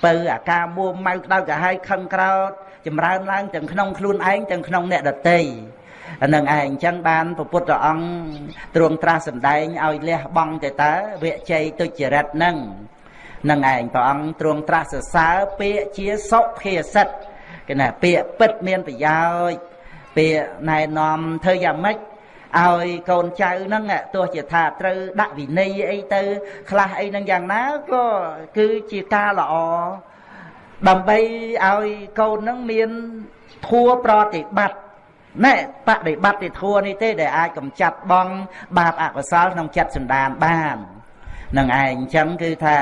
ពៅអាការមួម៉ៅក្តៅកាហាយខឹងក្រោតចម្រើនឡើងទាំងក្នុងខ្លួនឯងទាំងក្នុងអ្នកដទៃអានឹងឯងអញ្ចឹងបានព្រះពុទ្ធអង្គទ្រង់ត្រាស់សម្ដែងឲ្យលះបង់ទៅតើវិជ័យទុច្ចរិតនឹងនឹងឯងព្រះអង្គទ្រង់ត្រាស់សរសើរពាក្យជាសុភាសិតគេណាពាក្យពិតមានប្រយោជន៍ពាក្យណែនាំធ្វើយ៉ាងម៉េច ឲ្យកូនចៅហ្នឹងទោះជាថាត្រូវដាក់វិន័យអីទៅ ខ្លះអីហ្នឹងយ៉ាងណាក៏គឺជាការល្អដើម្បីឲ្យកូនហ្នឹងមានធัวប្រតិបត្តិណែបដិបត្តិធัวនេះទេដែលអាចកំចាត់បងបាបអកុសលក្នុងចិត្តសន្តានបាននឹងឯងអញ្ចឹងគឺថា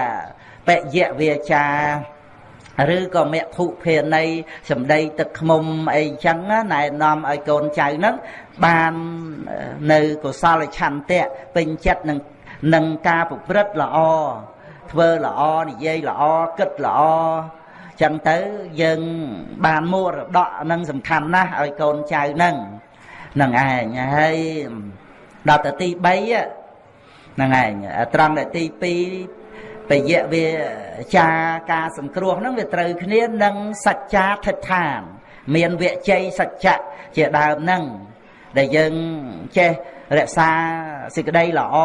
បយៈវាចា ឬក៏មគ្គុភេណីសម្ដីទឹកខ្មុំអីចឹងណែនាំឲ្យកូនចៅហ្នឹងបាននៅកុសលឆន្ទៈពេញចិត្តនឹងនឹងការប្រព្រឹត្តល្អធ្វើល្អនិយាយល្អគិតល្អចឹងទៅយើងបានមរតកនឹងសំខាន់ណាស់ឲ្យកូនចៅហ្នឹងហ្នឹងឯងហើយដល់ទៅទី3ហ្នឹងឯងត្រង់តែទី2 បយៈវាចាការសង្គ្រោះហ្នឹងវាត្រូវគ្នានឹងសច្ចាធិដ្ឋាន មានវិជ័យសច្ចៈជាដើមហ្នឹងដែលយើងចេះរក្សាសេចក្តីល្អ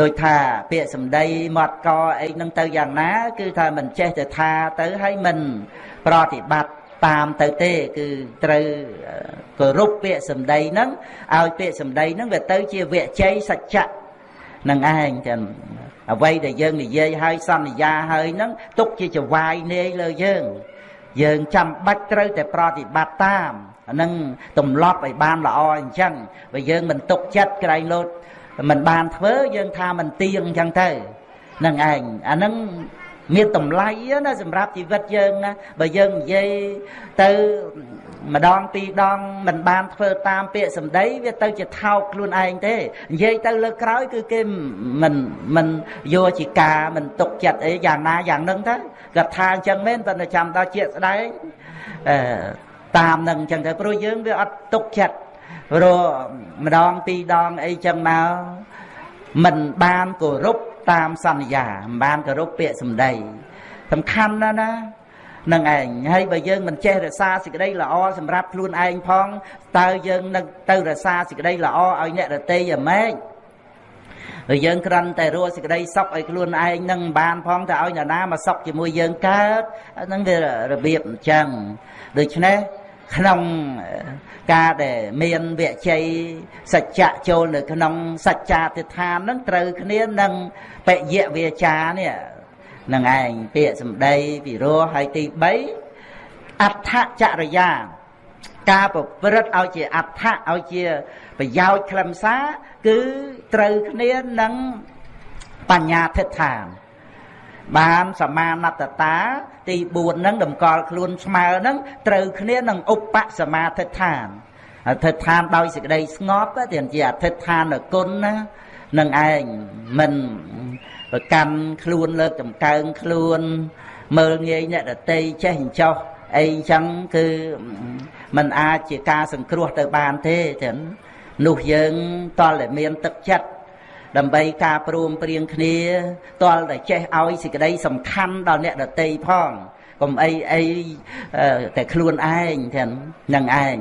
ដោយថាពាក្យសម្ដីមាត់កអីហ្នឹងទៅយ៉ាងណា គឺថាមិនចេះទៅថាទៅហើយមិនប្រតិបត្តិតាមទៅទេ គឺត្រូវគោរពពាក្យសម្ដីហ្នឹងឲ្យពាក្យសម្ដីហ្នឹងវាទៅជាវិជ័យសច្ចៈនឹងឯងចឹង អ្វីដែលយើងនិយាយឲ្យសន្យាហើយហ្នឹងទុកជាចវាយនាយលើយើង យើងចាំបាច់ត្រូវតែប្រតិបត្តិតាមអានឹងទម្លាប់ឲ្យបានល្អអញ្ចឹងបើយើងមិនទុកចិត្តក្រែងលោតមិនបានធ្វើយើងថាមិនទៀងអញ្ចឹងទៅនឹងឯងអានឹងមានតម្លៃណាសម្រាប់ជីវិតយើងណាបើយើងនិយាយទៅ ម្ដងពីរដងមិនបានធ្វើតាមពាក្យសម្ដីវាទៅជាថោកខ្លួនឯងទេនិយាយទៅលើក្រោយគឺគេមិនមិនយកជាការមិនទុកចិត្តអីយ៉ាងណាយ៉ាងហ្នឹងទៅគាត់ថាអញ្ចឹងមែនប៉ុន្តែចាំដល់ជាស្ដែងអឺតាមនឹងអញ្ចឹងទៅព្រោះយើងវាអត់ទុកចិត្តព្រោះម្ដងពីរដងអីចឹងមកមិនបានគោរពតាមសន្យាមិនបានគោរពពាក្យសម្ដីសំខាន់ណាស់ណា នឹងឯងហើយបើយើងមិនចេះរក្សាសេចក្តីល្អសម្រាប់ខ្លួនឯងផងតើយើងនឹងទៅរក្សាសេចក្តីល្អឲ្យអ្នកដទៃយ៉ាងម៉េចហើយយើងគ្រាន់តែរស់សេចក្តីសុខឲ្យខ្លួនឯងនឹងបានផងតែឲ្យអ្នកណាមកសុខជាមួយយើងកើតហ្នឹងវារបៀបអញ្ចឹងដូច្នេះក្នុងការដែលមានវិជ័យសច្ចៈចូលនៅក្នុងសច្ចាទិដ្ឋាននឹងត្រូវគ្នានឹងបយៈវាចានេះ នឹងឯងពាក្យសម្ដីពិរោះហើយទី3អដ្ឋចរិយាការប្រព្រឹត្តឲ្យជាអដ្ឋឲ្យជាប្រយោជន៍ខ្លឹមសារគឺត្រូវគ្នានឹងបញ្ញាធិដ្ឋានបានសមាណតតាទី4ហ្នឹងតម្កល់ខ្លួនស្មើហ្នឹងត្រូវគ្នានឹងឧបសមាធិដ្ឋានអធិដ្ឋានដោយសេចក្តីស្ងប់តែជាអធិដ្ឋានគុណណានឹងឯងមិន ប្រកាន់ខ្លួនលើកតម្កើងខ្លួន មើលងាយអ្នកដតីចេះអញ្ចោះអីចឹងគឺมันអាចជាការសង្គ្រោះទៅបានទេចឹងនោះយើងតលតែមានទឹកចិត្តដើម្បីការព្រមព្រៀងគ្នាតលតែចេះឲ្យសេចក្តីសំខាន់ដល់អ្នកដតីផងកុំអីអីតែខ្លួនឯងទាំងនឹងឯង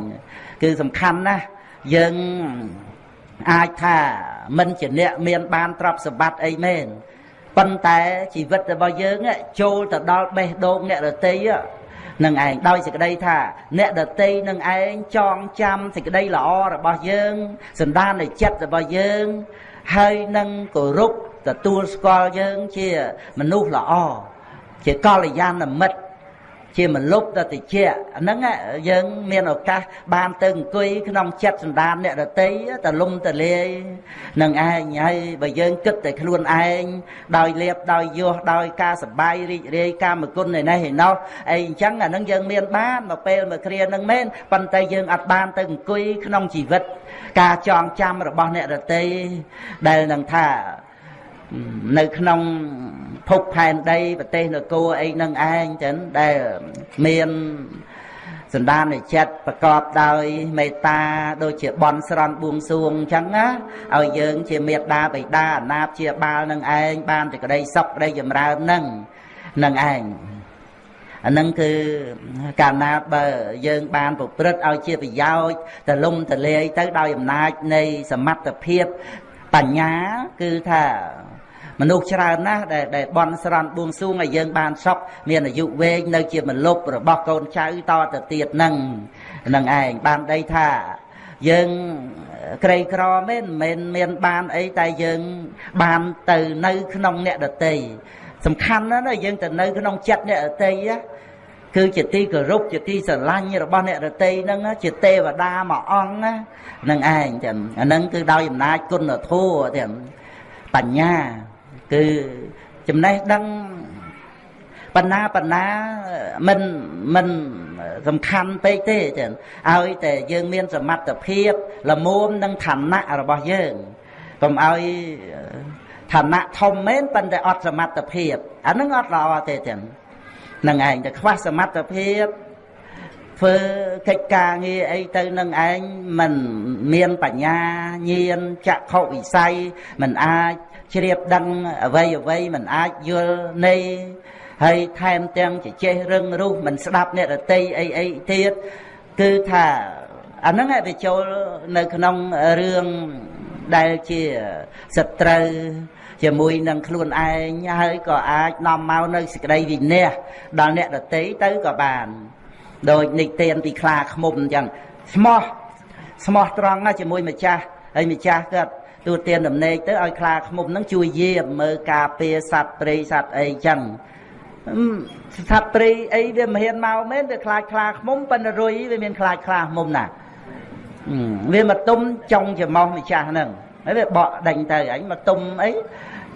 គឺសំខាន់ណាស់យើងអាចថាមិនជាអ្នកមានបានទ្រព្យសម្បត្តិអីមែន ប៉ុន្តែជីវិតរបស់យើងចូលទៅដល់បេះដូងអ្នកដតីនឹងឯងដោយសេចក្តីថា អ្នកដតីនឹងឯងចងចាំសេចក្តីល្អរបស់យើងសន្តាននៃចិត្តរបស់យើង ហើយនឹងគោរពទទួលស្គាល់យើងជាមនុស្សល្អជាកល្យាណមិត្ត ជាមលុបតតិចហ្នឹងយើងមានឱកាសបានទៅអង្គុយក្នុងចិត្តសន្តានអ្នករតីតលំតលាយនឹងឯងហើយបើយើងគិតតែខ្លួនឯងដោយលៀបដោយយោះដោយការសបាយរីករាយកាមគុណឯនេះឯណោះអីអញ្ចឹងអានឹងយើងមានបានមកពេលមកគ្រានឹងមែនប៉ុន្តែយើងអត់បានទៅអង្គុយក្នុងជីវិត ការចងចាំរបស់អ្នករតីដែលនឹងថា នៅក្នុងភពផែនដីប្រទេសនគរអីនឹងឯងចឹងដែលមានសន្តានចិត្តប្រកបដោយមេត្តាដូចជាបន់ស្រន់បួងសួងអញ្ចឹងណាឲ្យយើងជាមេត្តាបិតាអាណាព្យាបាលនឹងឯងបានតែក្តីសុខក្តីចម្រើននឹងនឹងឯងអានឹងគឺកាលណាបើយើងបានប្រព្រឹត្តឲ្យជាប្រយោជន៍តលំតលាយទៅដោយអំណាចនៃសមត្ថភាពបញ្ញាគឺថា មនុស្សច្រើនណាស់ដែលដែលបន់ស្រន់បួងសួងឲ្យយើងបានសុខមានអាយុវែងនៅជាមលុបរបស់កូនចៅតទៅទៀតនឹងនឹងឯងបានដីថាយើងក្រីក្រមែនមិនមានបានអីតែយើងបានទៅនៅក្នុងអ្នកដតីសំខាន់ណាស់យើងទៅនៅក្នុងចិត្តអ្នកដតីគឺជាទីគោរពជាទីស្រឡាញ់របស់អ្នករតីហ្នឹងជាទេវតាមួយអង្គហ្នឹងឯងចឹងអាហ្នឹងគឺដោយអំណាចគុណធម៌ទាំងបញ្ញា គឺចំណេះដឹងបណ្ណាបណ្ណាមិនមិនសំខាន់ពេកទេចឹងឲ្យតែយើងមានសមត្ថភាពល្មមនឹងឋានៈរបស់យើងកុំឲ្យឋានៈធំមែនប៉ុន្តែអត់សមត្ថភាពអានឹងអត់ល្អទេចឹងនឹងឯងតែខ្វះសមត្ថភាពធ្វើកិច្ចការងារអីទៅនឹងឯងមិនមានបញ្ញាញាណចក្ខុវិស័យមិនអាច ជ្រាបដឹងអ្វីអ្វីមិនអាចយល់នៃហើយថែមទាំងជជែករឹងរុះមិនស្ដាប់អ្នករតីអីអីទៀតគឺថាអាហ្នឹងឯងវាចូលនៅក្នុងរឿងដែលជាសត្រូវជាមួយនឹងខ្លួនឯងហើយក៏អាចនាំមកនៅសេចក្តីវិន័យដល់អ្នកដតីទៅក៏បានដោយនិទានពីខ្លាឃ្មុំអញ្ចឹងស្មោះស្មោះត្រង់ណាជាមួយម្ចាស់ហើយម្ចាស់គាត់ ទូទានដំណេកទៅឲ្យខ្លាឃ្មុំហ្នឹងជួយយាមមើលការពារសត្វព្រៃសត្វអីចឹងសត្វព្រៃអីវាមិនហ៊ានមកមែនវាខ្លាចខ្លាឃ្មុំប៉ុន្តែរុយវាមានខ្លាចខ្លាឃ្មុំណាវាមកទុំចុងច្រមុះម្ចាស់ហ្នឹងហើយវាបកដេញទៅអញមកទុំអី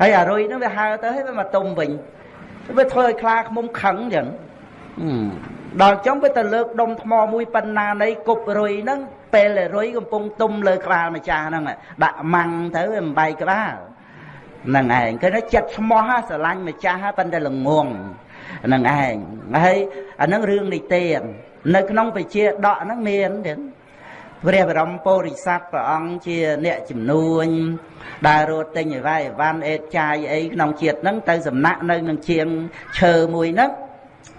ហើយអារុយហ្នឹងវាហើទៅហើយវាមកទុំវិញវាធ្វើឲ្យខ្លាឃ្មុំខឹងចឹង ដល់ចុងវាទៅលើកដុំថ្មមួយប៉ុណ្ណានៃគប់រុយហ្នឹងពេលដែលរុយកំពុងទុំលើក្បាលម្ចាស់ហ្នឹងដាក់ម៉ាំងទៅវាមិនបាយក្បាលហ្នឹងឯងគឺចិត្តស្មោះស្រឡាញ់ម្ចាស់ប៉ុន្តែល្ងងហ្នឹងឯងហើយអាហ្នឹងរឿងនិទាននៅក្នុងវិជាដកហ្នឹងមានទៀតព្រះបរមពុរិស័ទព្រះអង្គជាអ្នកជំនួញដើររត់ទិញអីវ៉ៃអីវ៉ាន់អេតចាយអីក្នុងជាតិហ្នឹងទៅសំណាក់នៅនឹងជាងឈើមួយហ្នឹង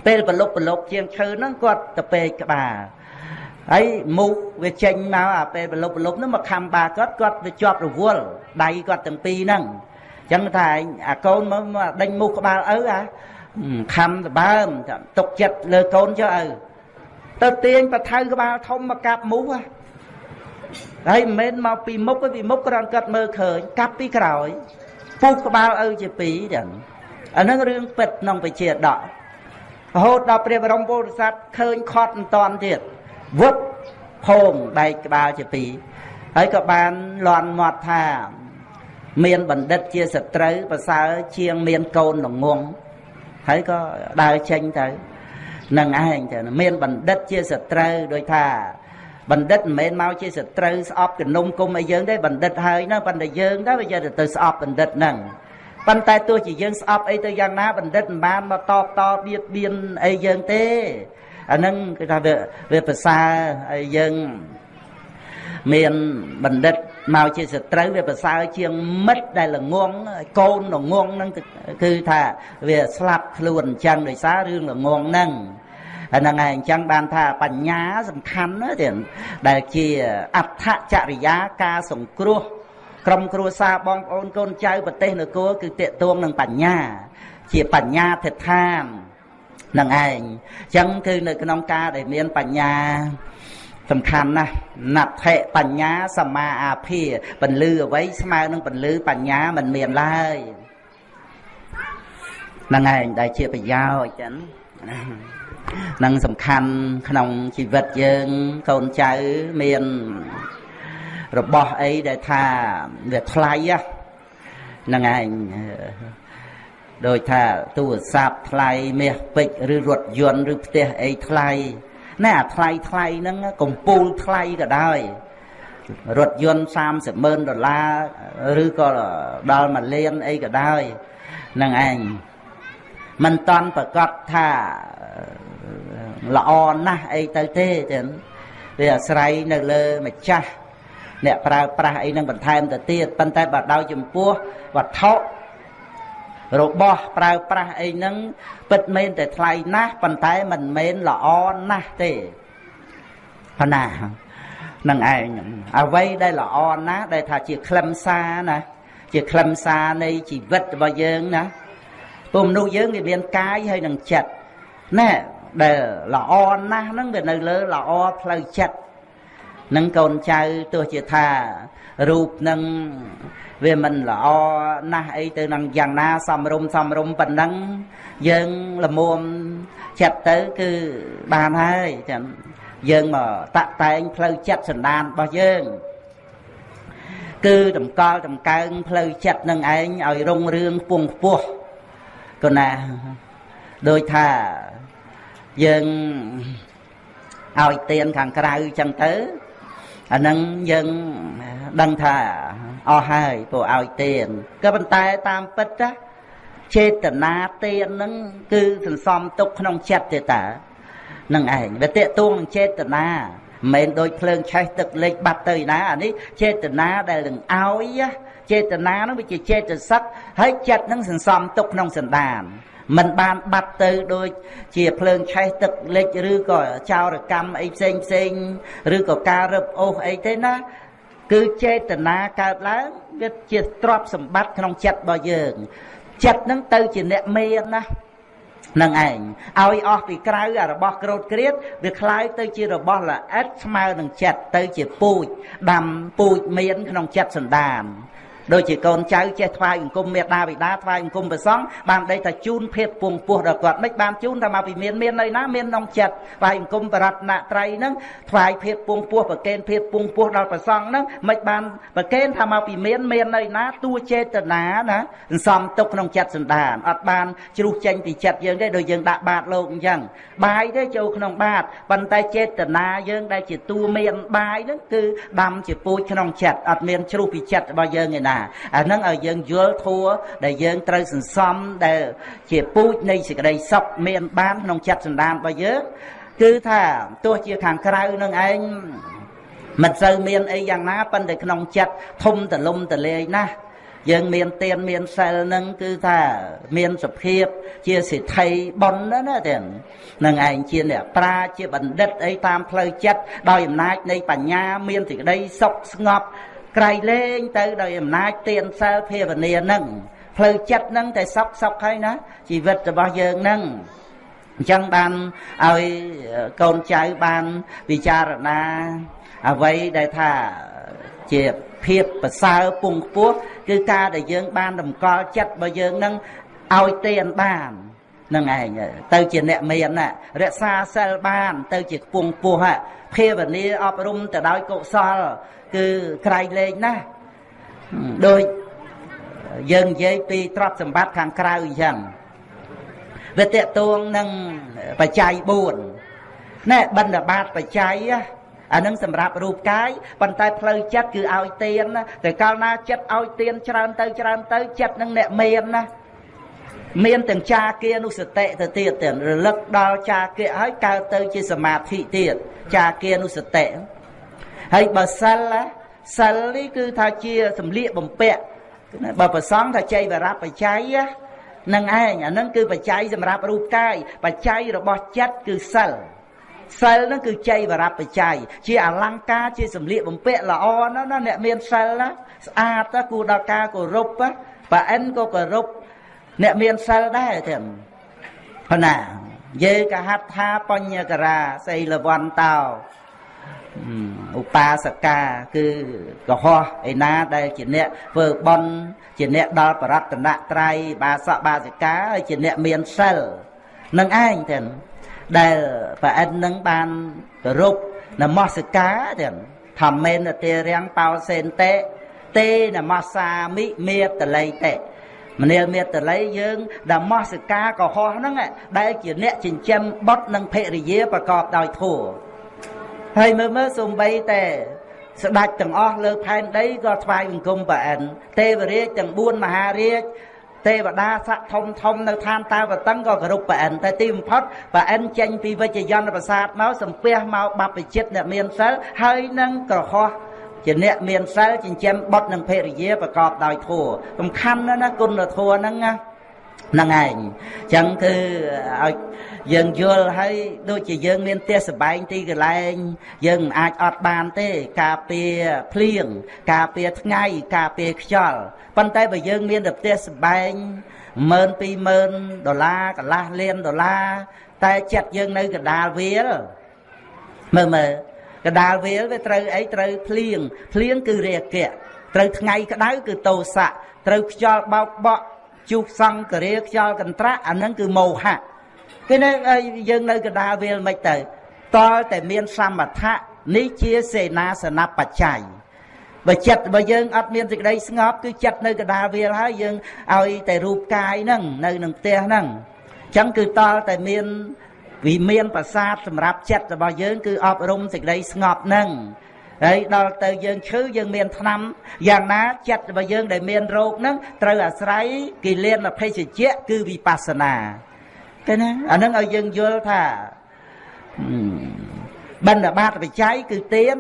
ពេលប្រលប់ប្រលប់ជាងឈើហ្នឹងគាត់ទៅពេកក្បាលហើយមុខវាចេញមកអាពេលប្រលប់ប្រលប់ហ្នឹងមកខំបាគាត់គាត់វាជាប់រវល់ដៃគាត់ទាំងពីរហ្នឹងចឹងថាអាកូនមកដេញមុខក្បាលឪអាខំដបើមទុកចិត្តលើកូនចុះឪទៅទាញបថៅក្បាលធំមកកាប់មុខហើយមិនមែនមកពីមុខទេពីមុខគ្រាន់កាត់មើលឃើញកាប់ពីក្រោយពុះក្បាលឪជាពីរចឹងអានឹងរឿងពិតក្នុងវិជាដក រហូតដល់ព្រះបរមពុទ្ធសាសឃើញខត់មិនតាន់ទៀតវឹបភោងបែកក្បាលជាពីរហើយក៏បានលន់មាត់ថាមានបណ្ឌិតជាសត្រូវប្រសើរជាងមានកូនល្ងងហើយក៏ដើរចេញទៅនឹងឯងទៅមានបណ្ឌិតជាសត្រូវដោយថាបណ្ឌិតមិនមែនមកជាសត្រូវស្អប់កនុំគុំអីយើងទេបណ្ឌិតហើយណាប៉ុន្តែយើងទៅវាយកទៅស្អប់បណ្ឌិតហ្នឹង ប៉ុន្តែទោះជាយើងស្អប់អីទៅយ៉ាងណាបណ្ឌិតមិនបានមកតបតបៀតបៀនអីយើងទេអាហ្នឹងគឺថាវាវាប្រសើរហើយយើងមានបណ្ឌិតមកជាសត្រូវវាប្រសើរជាងមិត្តដែលល្ងងកូនល្ងងហ្នឹងគឺថាវាស្លាប់ខ្លួនអញ្ចឹងដោយសាររឿងល្ងងហ្នឹងហ្នឹងហើយអញ្ចឹងបានថាបញ្ញាសំខាន់ណាទៀតដែលជាអដ្ឋចរិយាការសង្គ្រោះ ក្រុមគ្រួសារបងប្អូនកូនចៅប្រទេសនគរគឺតេតួងនឹងបញ្ញា ជាបញ្ញាធិដ្ឋាននឹងឯងអញ្ចឹងគឺនៅក្នុងការដែលមានបញ្ញាសំខាន់ណាស់ណដ្ឋិបញ្ញាសមាអាភិពលឺអ្វីស្មើនឹងពលឺបញ្ញាមិនមានឡើយហ្នឹងឯងដែលជាប្រយោជន៍ចឹងនឹងសំខាន់ក្នុងជីវិតយើងកូនចៅមាន របស់អីដែលថាវាថ្លៃហ្នឹងឯងដោយថាទូរស័ព្ទថ្លៃមាសពេជ្រឬរថយន្តឬផ្ទះអីថ្លៃណែអាថ្លៃថ្លៃហ្នឹងកំពូលថ្លៃក៏ដោយរថយន្ត30ម៉ឺនដុល្លារឬក៏ដល់1លានអីក៏ដោយហ្នឹងឯងមិនតន់ប្រកាសថាល្អណាស់អីទៅទេចឹងវាអាស្រ័យនៅលើម្ចាស់ អ្នកប្រើប្រាស់អីនឹងបន្ថែមទៅទៀតប៉ុន្តែបើដោយចំពោះវត្ថុរបស់ប្រើប្រាស់អីហ្នឹងពិតមែនតែថ្លៃណាស់ប៉ុន្តែមិនមែនល្អណាស់ទេប៉ុណ្ណានឹងឯងអ្វីដែលល្អណាស់ដែលថាជាខ្លឹមសារណាជាខ្លឹមសារនៃជីវិតរបស់យើងណាព្រោះមនុស្សយើងវាមានកាយហើយនឹងចិត្តណែដែលល្អណាស់ហ្នឹងវានៅលើល្អផ្លូវចិត្ត នឹងកូនចៅទោះជាថារូបនឹងវាមិនល្អណាស់អីទៅនឹងយ៉ាងណាសំរុំសំរុំប៉ុណ្ណឹងយើងល្មមចិត្តទៅគឺបានហើយចាំយើងមកតាក់តែងផ្លូវចិត្តសន្តានរបស់យើងគឺតម្កល់តម្កើងផ្លូវចិត្តនឹងឯងឲ្យរុងរឿងពងខ្ពស់កណាដោយថាយើងឲ្យទៀនខាងក្រៅចឹងទៅ អានឹងយើងដឹងថាអស់ហើយពួកឲ្យទៀនក៏ប៉ុន្តែតាមពិតណាចេតនាទៀនហ្នឹងគឺសន្សំទុកក្នុងចិត្តទេតានឹងឯងវាតេតួងនឹងចេតនាមិនមែនដូចភ្លើងឆេះទឹកលិចបាត់ទៅណាអានេះចេតនាដែលនឹងឲ្យចេតនានោះវាជាចេតសិកហើយចិត្តនឹងសន្សំទុកក្នុងសន្តាន មិនបានបាត់ទៅដូចជាភ្លើងឆេះទឹកលិចឬក៏ចោរកម្មអីផ្សេងផ្សេងឬក៏ការរឹបអូសអីទេណាគឺចេតនាកើតឡើងវាជាទ្រព្យសម្បត្តិក្នុងចិត្តរបស់យើងចិត្តនឹងទៅជាអ្នកមានណានឹងឯងឲ្យអស់ពីក្រៅអារបស់ក្រោតក្រៀតវាคล้ายទៅជារបស់ល្អិតស្មើនឹងចិត្តទៅជាពូជដាំពូជមានក្នុងចិត្តសន្តាន ដូចជាកូនចៅចេះថ្វាយអង្គមមេដាបិតាថ្វាយអង្គមព្រះសង្ឃបានដេកថាជូនភេទពងពោះដល់គាត់មិនបានជូនថាមកពីមានមាននៅណាមានក្នុងចិត្តថ្វាយអង្គមបរតនត្រ័យហ្នឹងថ្វាយភេទពងពោះប្រកេនភេទពងពោះដល់ព្រះសង្ឃហ្នឹងមិនបានប្រកេនថាមកពីមានមាននៅណាតួចេតនាណាសន្សំទុកក្នុងចិត្តសន្តានអត់បានជ្រុះចេញពីចិត្តយើងទេដូចយើងដាក់បាតលោកអញ្ចឹងបាយទេចូលក្នុងបាតប៉ុន្តែចេតនាយើងដែលជាតួមានបាយហ្នឹងគឺដាំជាពូជក្នុងចិត្តអត់មានជ្រុះពីចិត្តរបស់យើងឯណាអាហ្នឹងឲ្យយើងយល់ធัวដែលយើងត្រូវសន្សំដែល ជាពូជនៃសេចក្តីសុខមានបានក្នុងចិត្តសន្តានរបស់យើងគឺថាទោះជាខាងក្រៅនឹងឯងមិនសូវមានអីយ៉ាងណាប៉ុន្តែក្នុងចិត្តធំតលំតលាយណាស់យើងមានទៀនមានសិលនឹងគឺថាមានសភាពជាសិទ្ធិប៉ុនណាណាទេនឹងឯងជាអ្នកប្រាជាបណ្ឌិតអីតាមផ្លូវចិត្តដោយអំណាចនៃបញ្ញាមានសេចក្តីសុខស្ងប់ ក្រៃលែងទៅដោយអំណាចទានសិលភាវនានឹងផ្លូវចិត្តនឹងតែសុខសុខហើយណាជីវិតរបស់យើងនឹងអញ្ចឹងបានឲ្យកូនចៅបានពិចារណាអ្វីដែលថាជាភាពប្រសើរពងខ្ពស់គឺការដែលយើងបានតម្កល់ចិត្តរបស់យើងនឹងឲ្យទានបាននឹងឯងទៅជាអ្នកមានណារក្សាសិលបាន ទៅជាខ្ពង់ពោះភាវនាអប់រំទៅដោយកុសល គឺក្រៃលែងណាស់ដូចយើងនិយាយពីទ្រព្យសម្បត្តិខាងក្រៅអញ្ចឹងវាតកតួងនឹងបច្ច័យ4ណែបិណ្ឌបាតបច្ច័យអានឹងសម្រាប់រូបកាយប៉ុន្តែផ្លូវចិត្តគឺឲ្យទៀនណាតែកាលណាចិត្តឲ្យទៀនច្រើនទៅច្រើនទៅចិត្តនឹងអ្នកមានណាមានទាំងចាគានុសតិទៅទៀតទៀតរលឹកដល់ចាគាហើយកើតទៅជាសមាធិទៀតចាគានុសតិ ហើយបើសិលសិលនេះគឺថាជាសម្លៀកបំពាក់បើប្រសងថាចៃវរបច្ច័យនឹងឯងអានឹងគឺបច្ច័យសម្រាប់រូបកាយបច្ច័យរបស់ចិត្តគឺសិលសិលហ្នឹងគឺចៃវរបច្ច័យជាអលង្ការជាសម្លៀកបំពាក់ល្អណាស់ណាអ្នកមានសិលណាស្អាតណាគួរដល់ការគោរពបើអិនក៏គោរពអ្នកមានសិលដែរទាំងណាយេកហត្ថាបញ្ញការាសីលវន្តោ ឧបាសកាគឺកុហកឯណាដែលជាអ្នកធ្វើបន់ជាអ្នកដល់បរតនត្រ័យបាសកបាសិកាហើយជាអ្នកមានសិលនឹងឯងទាំងដែលប្រអិននឹងបានគោរពនមស្ការទាំងធម្មេនទេរាំងបោសេនតេទេនមសាមិមេតល័យតេមនាលមេតល័យយើងដែលមស្ការកុហកហ្នឹងដែលជាអ្នកចិញ្ចឹមបុតនិងភរិយាប្រកបដោយធម៌ ហើយមើលមើលសំបីតែស្ដេចទាំងអស់លើផែនដីក៏ថ្វាយបង្គំប្រអិនទេវរាជទាំង4មហារាជទេវតាស័កធំធំនៅឋានតាវតឹងក៏គោរពប្រអិនតែទីបំផុតប្រអិនចេញពីវិជ្ជយន្តប្រាសាទមកសំពះមកបព្វជិតអ្នកមានសិលហើយនឹងក្រហោះជាអ្នកមានសិលចិញ្ចឹមបុត្រនិងភរិយាប្រកបដោយធម៌សំខាន់ណាស់ណាគុណធម៌ហ្នឹងណា ហ្នឹងឯងអញ្ចឹងគឺឲ្យយើងយល់ហើយដូចជាយើងមានផ្ទះសបែងទីកន្លែង យើងមិនអាចអត់បានទេ ការពារភ្លៀងការពារថ្ងៃការពារខ្យល់ប៉ុន្តែបើយើងមានតែផ្ទះសបែង1 20000ដុល្លារកន្លះលានដុល្លារតែចិត្តយើងនៅកណ្ដាលវាលមើលមើលកណ្ដាលវាលវាត្រូវអីត្រូវភ្លៀងភ្លៀងគឺរាគៈត្រូវថ្ងៃក្តៅគឺតោសៈត្រូវខ្យល់បោកបក់ ជុះសង្ករាខ្យល់កន្ត្រាក់អាហ្នឹងគឺមោហៈគេនៅយើងនៅកណ្ដាលវាលមិនទៅតលតែមានសមថៈនេះជាសេនាសនបច្ច័យបើចិត្តបើយើងអត់មានសេចក្តីស្ងប់គឺចិត្តនៅកណ្ដាលវាលហើយយើងឲ្យតែរូបកាយហ្នឹងនៅនឹងផ្ទះហ្នឹងអញ្ចឹងគឺតលតែមានវិមានប្រសាទសម្រាប់ចិត្តរបស់យើងគឺអប់រំសេចក្តីស្ងប់ហ្នឹង ហើយដល់ទៅយើងឈឺយើងមានថ្នាំយ៉ាងណាចិត្តរបស់យើងដែលមានរោគហ្នឹងត្រូវអាស្រ័យគិលានភេសជ្ជៈគឺវិបស្សនាឃើញណាអាហ្នឹងឲ្យយើងយល់ថាបណ្ឌបាតបច្ច័យគឺទៀន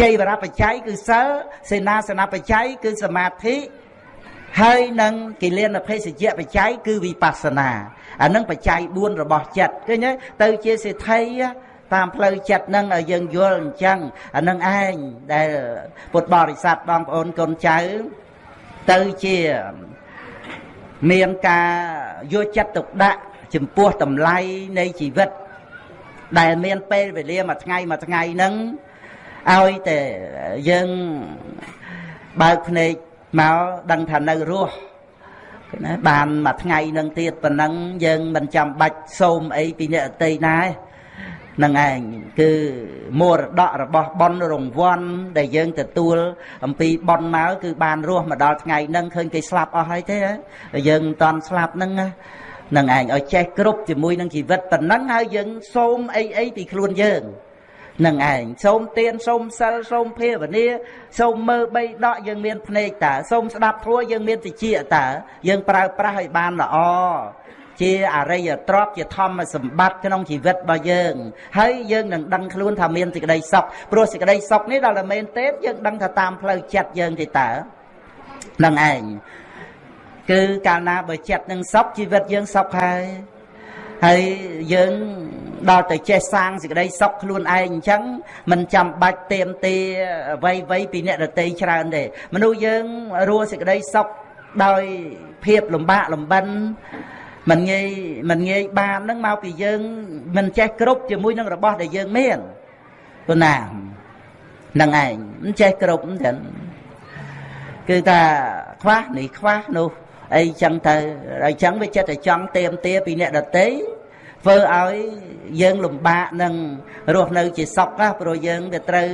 ជ័យវរបច្ច័យគឺសិលសេនាសនបច្ច័យគឺសមាធិហើយនឹងគិលានភេសជ្ជៈបច្ច័យគឺវិបស្សនាអានឹងបច្ច័យ4របស់ចិត្តឃើញទេទៅជាសេដ្ឋី តាមផ្លូវចិត្តនឹងឲ្យយើងយល់អញ្ចឹងអានឹងឯងដែលពុទ្ធបរិស័ទបងប្អូនកូនចៅទៅជាមានការយកចិត្តទុកដាក់ចំពោះតម្លៃនៃជីវិត ដែលមានពេលវេលាមួយថ្ងៃមួយថ្ងៃហ្នឹងឲ្យតែយើងបើកភ្នែកមកដឹងថានៅរស់ណាបានមួយថ្ងៃនឹងទៀតប៉ុណ្ណឹងយើងមិនចាំបាច់សូមអីពីអ្នកអតីណាទេ នឹងឯងគឺមរតករបស់ប៉ុនរង្វាន់ដែលយើងទទួល អំពីប៉ុនមកគឺបានរស់មកដល់ថ្ងៃហ្នឹងឃើញគេស្លាប់អស់ហើយទេយើងមិនតាន់ស្លាប់ហ្នឹងនឹងឯងឲ្យចេះគ្រប់ជាមួយនឹងជីវិតប៉ុណ្ណឹងហើយយើងសូមអីអីពីខ្លួនយើងនឹងឯងសូមទៀនសូមសិលសូមភាវនាសូមមើលបីដកយើងមានភ្នែកតើសូមស្ដាប់ធัวយើងមានតិចតើយើងប្រើប្រាស់ឲ្យបានល្អ ជាអរិយទ្រព្យជាធម្មសម្បត្តិក្នុងជីវិតរបស់យើងហើយយើងនឹងដឹងខ្លួនថាមានសេចក្តីសុខព្រោះសេចក្តីសុខនេះដល់តែមែនទេយើងដឹងថាតាមផ្លូវចិត្តយើងទេតើនឹងឯងគឺកាលណាបើចិត្តនឹងសុខជីវិតយើងសុខហើយហើយយើងដល់ទៅចេះសាងសេចក្តីសុខខ្លួនឯងអញ្ចឹងមិនចាំបាច់เตรียมទេអ្វីអ្វីពីអ្នកដតីច្រើនទេមនុស្សយើងរស់សេចក្តីសុខដោយភាពលំបាកលំបិន មិនងាយមិនងាយបាននឹងមកពីយើងមិនចេះគ្រប់ជាមួយនឹងរបស់ដែលយើងមានព្រោះណានឹងឯងមិនចេះគ្រប់ទេគឺថាខ្វះនេះខ្វះនោះអីចឹងទៅហើយចឹងវាចិត្តតែចង់ទៀមទាពីអ្នកដតីធ្វើឲ្យយើងលំបាកនឹងរស់នៅជាសុខណាព្រោះយើងវាត្រូវ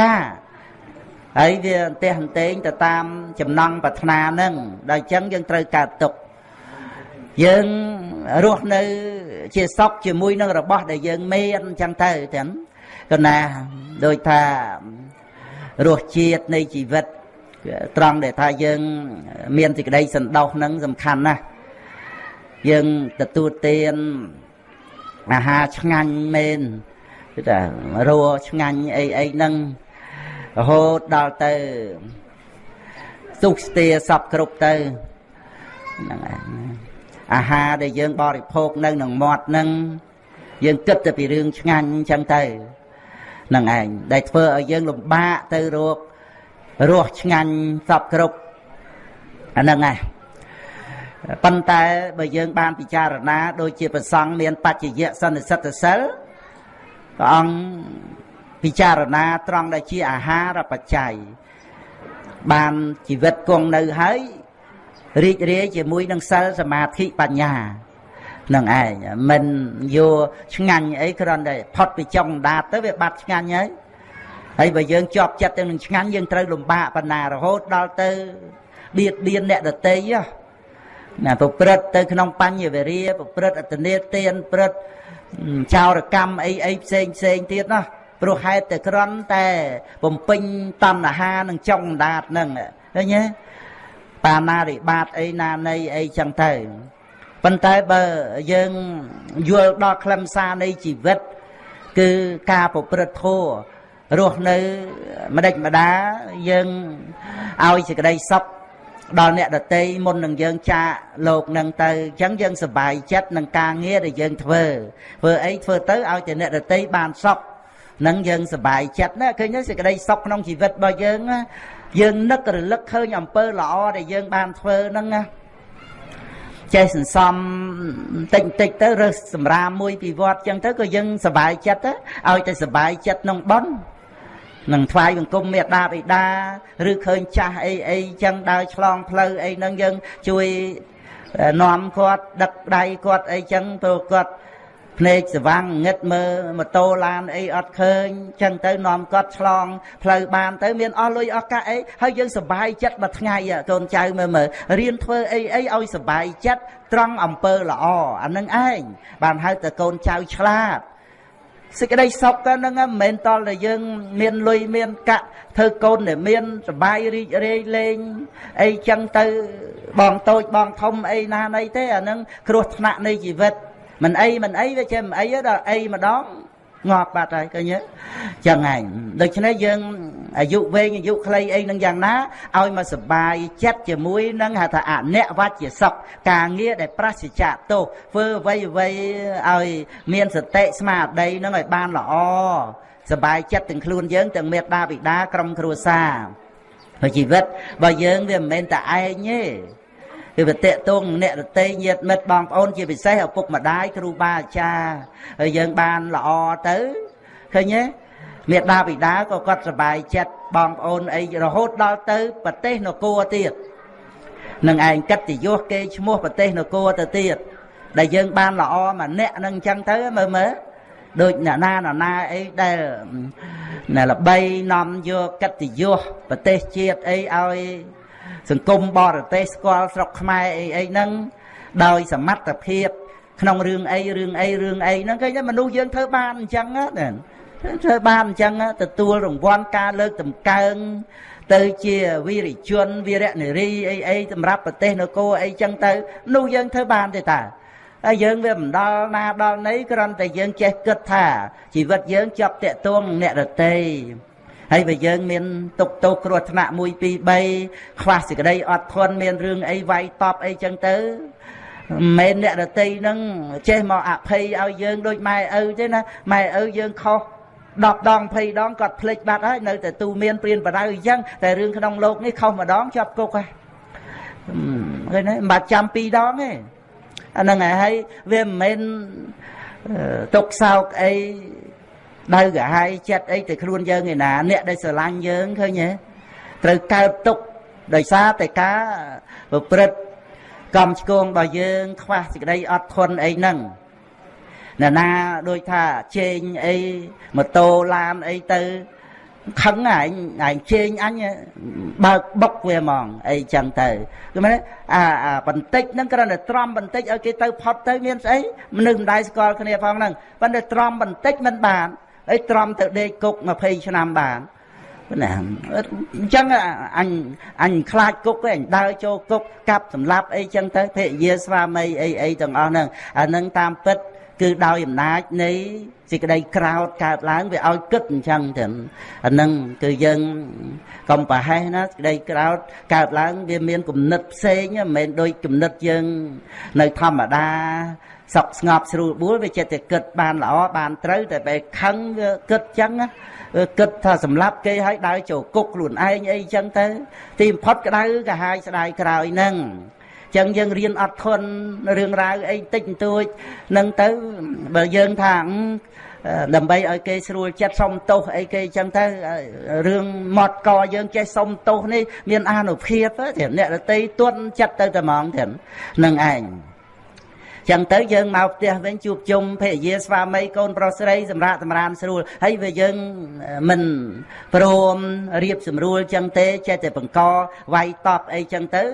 ការហើយវាអន្តេះអន្តេងទៅតាមចំណង់ប្រាថ្នានឹងដល់ចឹងយើងត្រូវកើតទុក្ខ យើងរស់នៅ ជាសុខជាមួយនឹងរបស់ដែលយើងមានអញ្ចឹងទៅទាំងកណាដូចថារសជាតិនៃជីវិតត្រង់ដែលថាយើង មានសេចក្តីសន្តោសនឹងសំខាន់ណាស់យើងទទួលទានអាហារឆ្ងាញ់មែនគឺថារសឆ្ងាញ់អីអីហ្នឹងរហូតដល់ទៅសុខស្ទាសពគ្រប់ទៅហ្នឹងឯង អាហារដែលយើងបរិភោគនៅនឹងមាត់ហ្នឹងយើងគិតតែពីរឿងឆ្ងាញ់អញ្ចឹងទៅហ្នឹងឯងដែលធ្វើឲ្យយើងលំបាកទៅរករសឆ្ងាញ់សពគ្រប់អាហ្នឹងឯងប៉ុន្តែបើយើងបានពិចារណាដូចជាប្រសង់មានបច្ចយៈសន្និសិទ្ធសិលព្រះអង្គពិចារណាត្រង់ដែលជាអាហារបច្ច័យបានជីវិតគង់នៅហើយ រីករាយជាមួយនឹងសិលសមាធិបញ្ញានឹងឯងមិនយកឆ្ងាញ់អីគ្រាន់តែផុតពីចុងដាតទៅវាបាត់ឆ្ងាញ់ហើយហើយបើយើងជាប់ចិត្តទៅនឹងឆ្ងាញ់យើងត្រូវលំបាកបណ្ណារហូតដល់ទៅបៀតបៀនអ្នកដតីណាប្រព្រឹត្តទៅក្នុងបញ្ញវេរាប្រព្រឹត្តអតនេទានព្រឹត្តចោរកម្មអីអីផ្សេងផ្សេងទៀតណាព្រោះហេតុតែក្រន់តែបំពេញតណ្ហានឹងចុងដាតនឹងឃើញទេ បាណារិបាតអីណានៃអីចឹងទៅប៉ុន្តែបើយើងយល់ដល់ខ្លឹមសារនៃជីវិត គឺការប្រព្រឹត្តធម៌រស់នៅម្ដេចម្ដាយើងឲ្យសេចក្តីសុខដល់អ្នកដតីមុននឹងយើងចាកលោកនឹងទៅអញ្ចឹងយើងសប្បាយចិត្តនឹងការងារដែលយើងធ្វើធ្វើអីធ្វើទៅឲ្យតែអ្នកដតីបានសុខនឹងយើងសប្បាយចិត្តណាឃើញទេសេចក្តីសុខក្នុងជីវិតរបស់យើង យើងនឹករលឹកឃើញអំពើល្អដែលយើងបានធ្វើហ្នឹងណាចេះសន្សំតិចតិចទៅរើសសម្រាមមួយពីវត្តចឹងទៅក៏យើងសប្បាយចិត្តទៅឲ្យតែសប្បាយចិត្តក្នុងប៉ុននឹងថ្វាយបង្គំមេដាបិតាឬឃើញចាស់អីអីចឹងដើរឆ្លងផ្លូវអីហ្នឹងយើងជួយនាំគាត់ដឹកដៃគាត់អីចឹងទៅគាត់ ភ្នែកស្វាំងងឹតមើលម៉ូតូឡានអីអត់ឃើញចឹងទៅនាំគាត់ឆ្លងផ្លូវបានទៅមានអស់លុយអស់កាក់អីហើយយើងសប្បាយចិត្តមួយថ្ងៃកូនចៅមើលមើលរៀនធ្វើអីអីឲ្យសប្បាយចិត្តត្រង់អំពើល្អអានឹងឯងបានហៅតែកូនចៅឆ្លាតសេចក្តីសុខក៏ហ្នឹងមិនមែនតល់តែយើងមានលុយមានកាក់ធ្វើកូនដែលមានសបាយរីករាយលេងអីចឹងទៅបងតូចបងធំអីណាណីទេអាហ្នឹងគ្រោះថ្នាក់នៃជីវិត មិនអីមិនអីវាចេះមិនអីដល់អីម្ដងងាប់បាត់ហើយឃើញទេចឹងហើយដូច្នេះយើងអាយុវែងអាយុខ្លីអីនឹងយ៉ាងណាឲ្យមកសបាយចិត្តជាមួយនឹងហៅថាអនិវច្ចសុខការងារដែលប្រសិជ្ជៈទោសធ្វើអ្វីអ្វីឲ្យមានសតិស្មារតីនឹងឲ្យបានល្អសបាយចិត្តទាំងខ្លួនយើងទាំងមេត្តាបិតាក្រុមគ្រួសារហើយជីវិតរបស់យើងវាមិនមែនតែឯងទេ គឺវាតេតងអ្នករតីញាតមិត្តបងប្អូនជាពិសេសឪពុកម្ដាយគ្រូបាអាចារ្យហើយយើងបានល្អទៅឃើញទេមេដាបិតាក៏គាត់សប្បាយចិត្តបងប្អូនអីរហូតដល់ទៅប្រទេសនគរទៀតនឹងឯងកិត្តិយសគេឈ្មោះប្រទេសនគរទៅទៀតដែលយើងបានល្អម្នាក់នឹងអញ្ចឹងទៅមើលមើលដូចអ្នកណានរណាអីដែលណែល្បីនាំយកកិត្តិយសប្រទេសជាតិអីឲ្យ សង្គមបរទេសស្គាល់ស្រុកខ្មែរអីអីហ្នឹងដោយសមត្ថភាព ក្នុងរឿងអីរឿងអីរឿងអីហ្នឹងឃើញទេមនុស្សយើងធ្វើបានអញ្ចឹងណាធ្វើបានអញ្ចឹងទទួលរង្វាន់ការលើកតម្កើងទៅជាវីរិជនវីរនារីអីអីសម្រាប់ប្រទេសនគរអីចឹងទៅនោះយើងធ្វើបានទេតាហើយយើងវាមិនដល់ណាដល់ណីគ្រាន់តែយើងចេះគិតថាជីវិតយើងជាប់តាក់ទងអ្នករតី ហើយបើយើងមានទុកទោសគ្រោះថ្នាក់1 2 3ខ្វះសេចក្តីអត់ធន់មានរឿងអីវាយតប់អីចឹងទៅមិនអ្នករតីនឹងចេះមកអភ័យឲ្យយើងដូចម៉ែឪទេណាម៉ែឪយើងខុស10ដង20ដងគាត់ភ្លេចបាត់ហើយនៅតែទូមានព្រានបដៅអញ្ចឹងតែរឿងក្នុងโลกនេះខុសម្ដងជាប់គុកហើយឃើញទេមិនបាច់ចាំ2ដងទេអាហ្នឹងហើយវាមិនមែនទុកសោកអី ដៅកាហាយចិត្តអីទៅខ្លួនយើងឯណាអ្នកដែលស្រឡាញ់យើងឃើញទេត្រូវកើតទុកដោយសារតែការប្រព្រឹត្តកម្មឆ្គងរបស់យើង ខ្វះសេចក្តីអត់ធន់អីហ្នឹងអ្នកណាដូចថាជេងអីម៉ូតូឡានអីទៅខឹងឯងឯងជេងអញបើកបុកវាហ្មងអីចឹងទៅគឺមែនអាអាបន្តិចហ្នឹងគ្រាន់តែត្រំបន្តិចឲ្យគេទៅផុតទៅមានស្អីមនុស្សម្ដាយស្គាល់គ្នាផងហ្នឹងប៉ុន្តែត្រំបន្តិចមិនបាន អីត្រំទៅដេកគុក20ឆ្នាំបានណាអញ្ចឹងអញអញខ្លាចគុកឯងដើរចូលគុកកាប់សម្លាប់អីចឹងទៅភរិយាស្វាមីអីអីទាំងអស់ហ្នឹងអានឹងតាមពិតគឺដោយអំណាចនៃសេចក្តីក្រោតកើតឡើងវាឲ្យគិតអញ្ចឹងទៅអានឹងគឺយើងកុំប្រហែសណាសេចក្តីក្រោតកើតឡើងវាមានគំនិតផ្សេងមិនមែនដូចគំនិតយើងនៅធម្មតា សុខស្ងប់ស្រួលបួលវាចិត្តតែគិតបានល្អបានត្រូវតែបែខឹងវាគិតចឹងគិតថាសម្លាប់គេឲ្យដើរចូលគុកខ្លួនឯងអីចឹងទៅ ទីបំផុតក្តៅកាហាយស្ដាយក្រោយហ្នឹងចឹងយើងរៀនអត់ធន់រឿងរ៉ាវអីតិចបន្តួចនឹងទៅបើយើងថាដើម្បីឲ្យគេស្រួលចិត្តសុំទោសអីគេចឹងទៅរឿងម៉ត់កយើងចេះសុំទោសនេះមានអានុភាពទេអ្នករតីទន់ចិត្តទៅតែហ្មងទេនឹងឯង ចឹងទៅយើងមកផ្ទះវិញជួបជុំភរិយាស្វាមីកូនប្រុសស្រីសម្រាប់តម្រានស្រួលហើយវាយើងមិនព្រមរៀបស្រួលចឹងទេចេះតែបង្កវាយតប់អីចឹងទៅ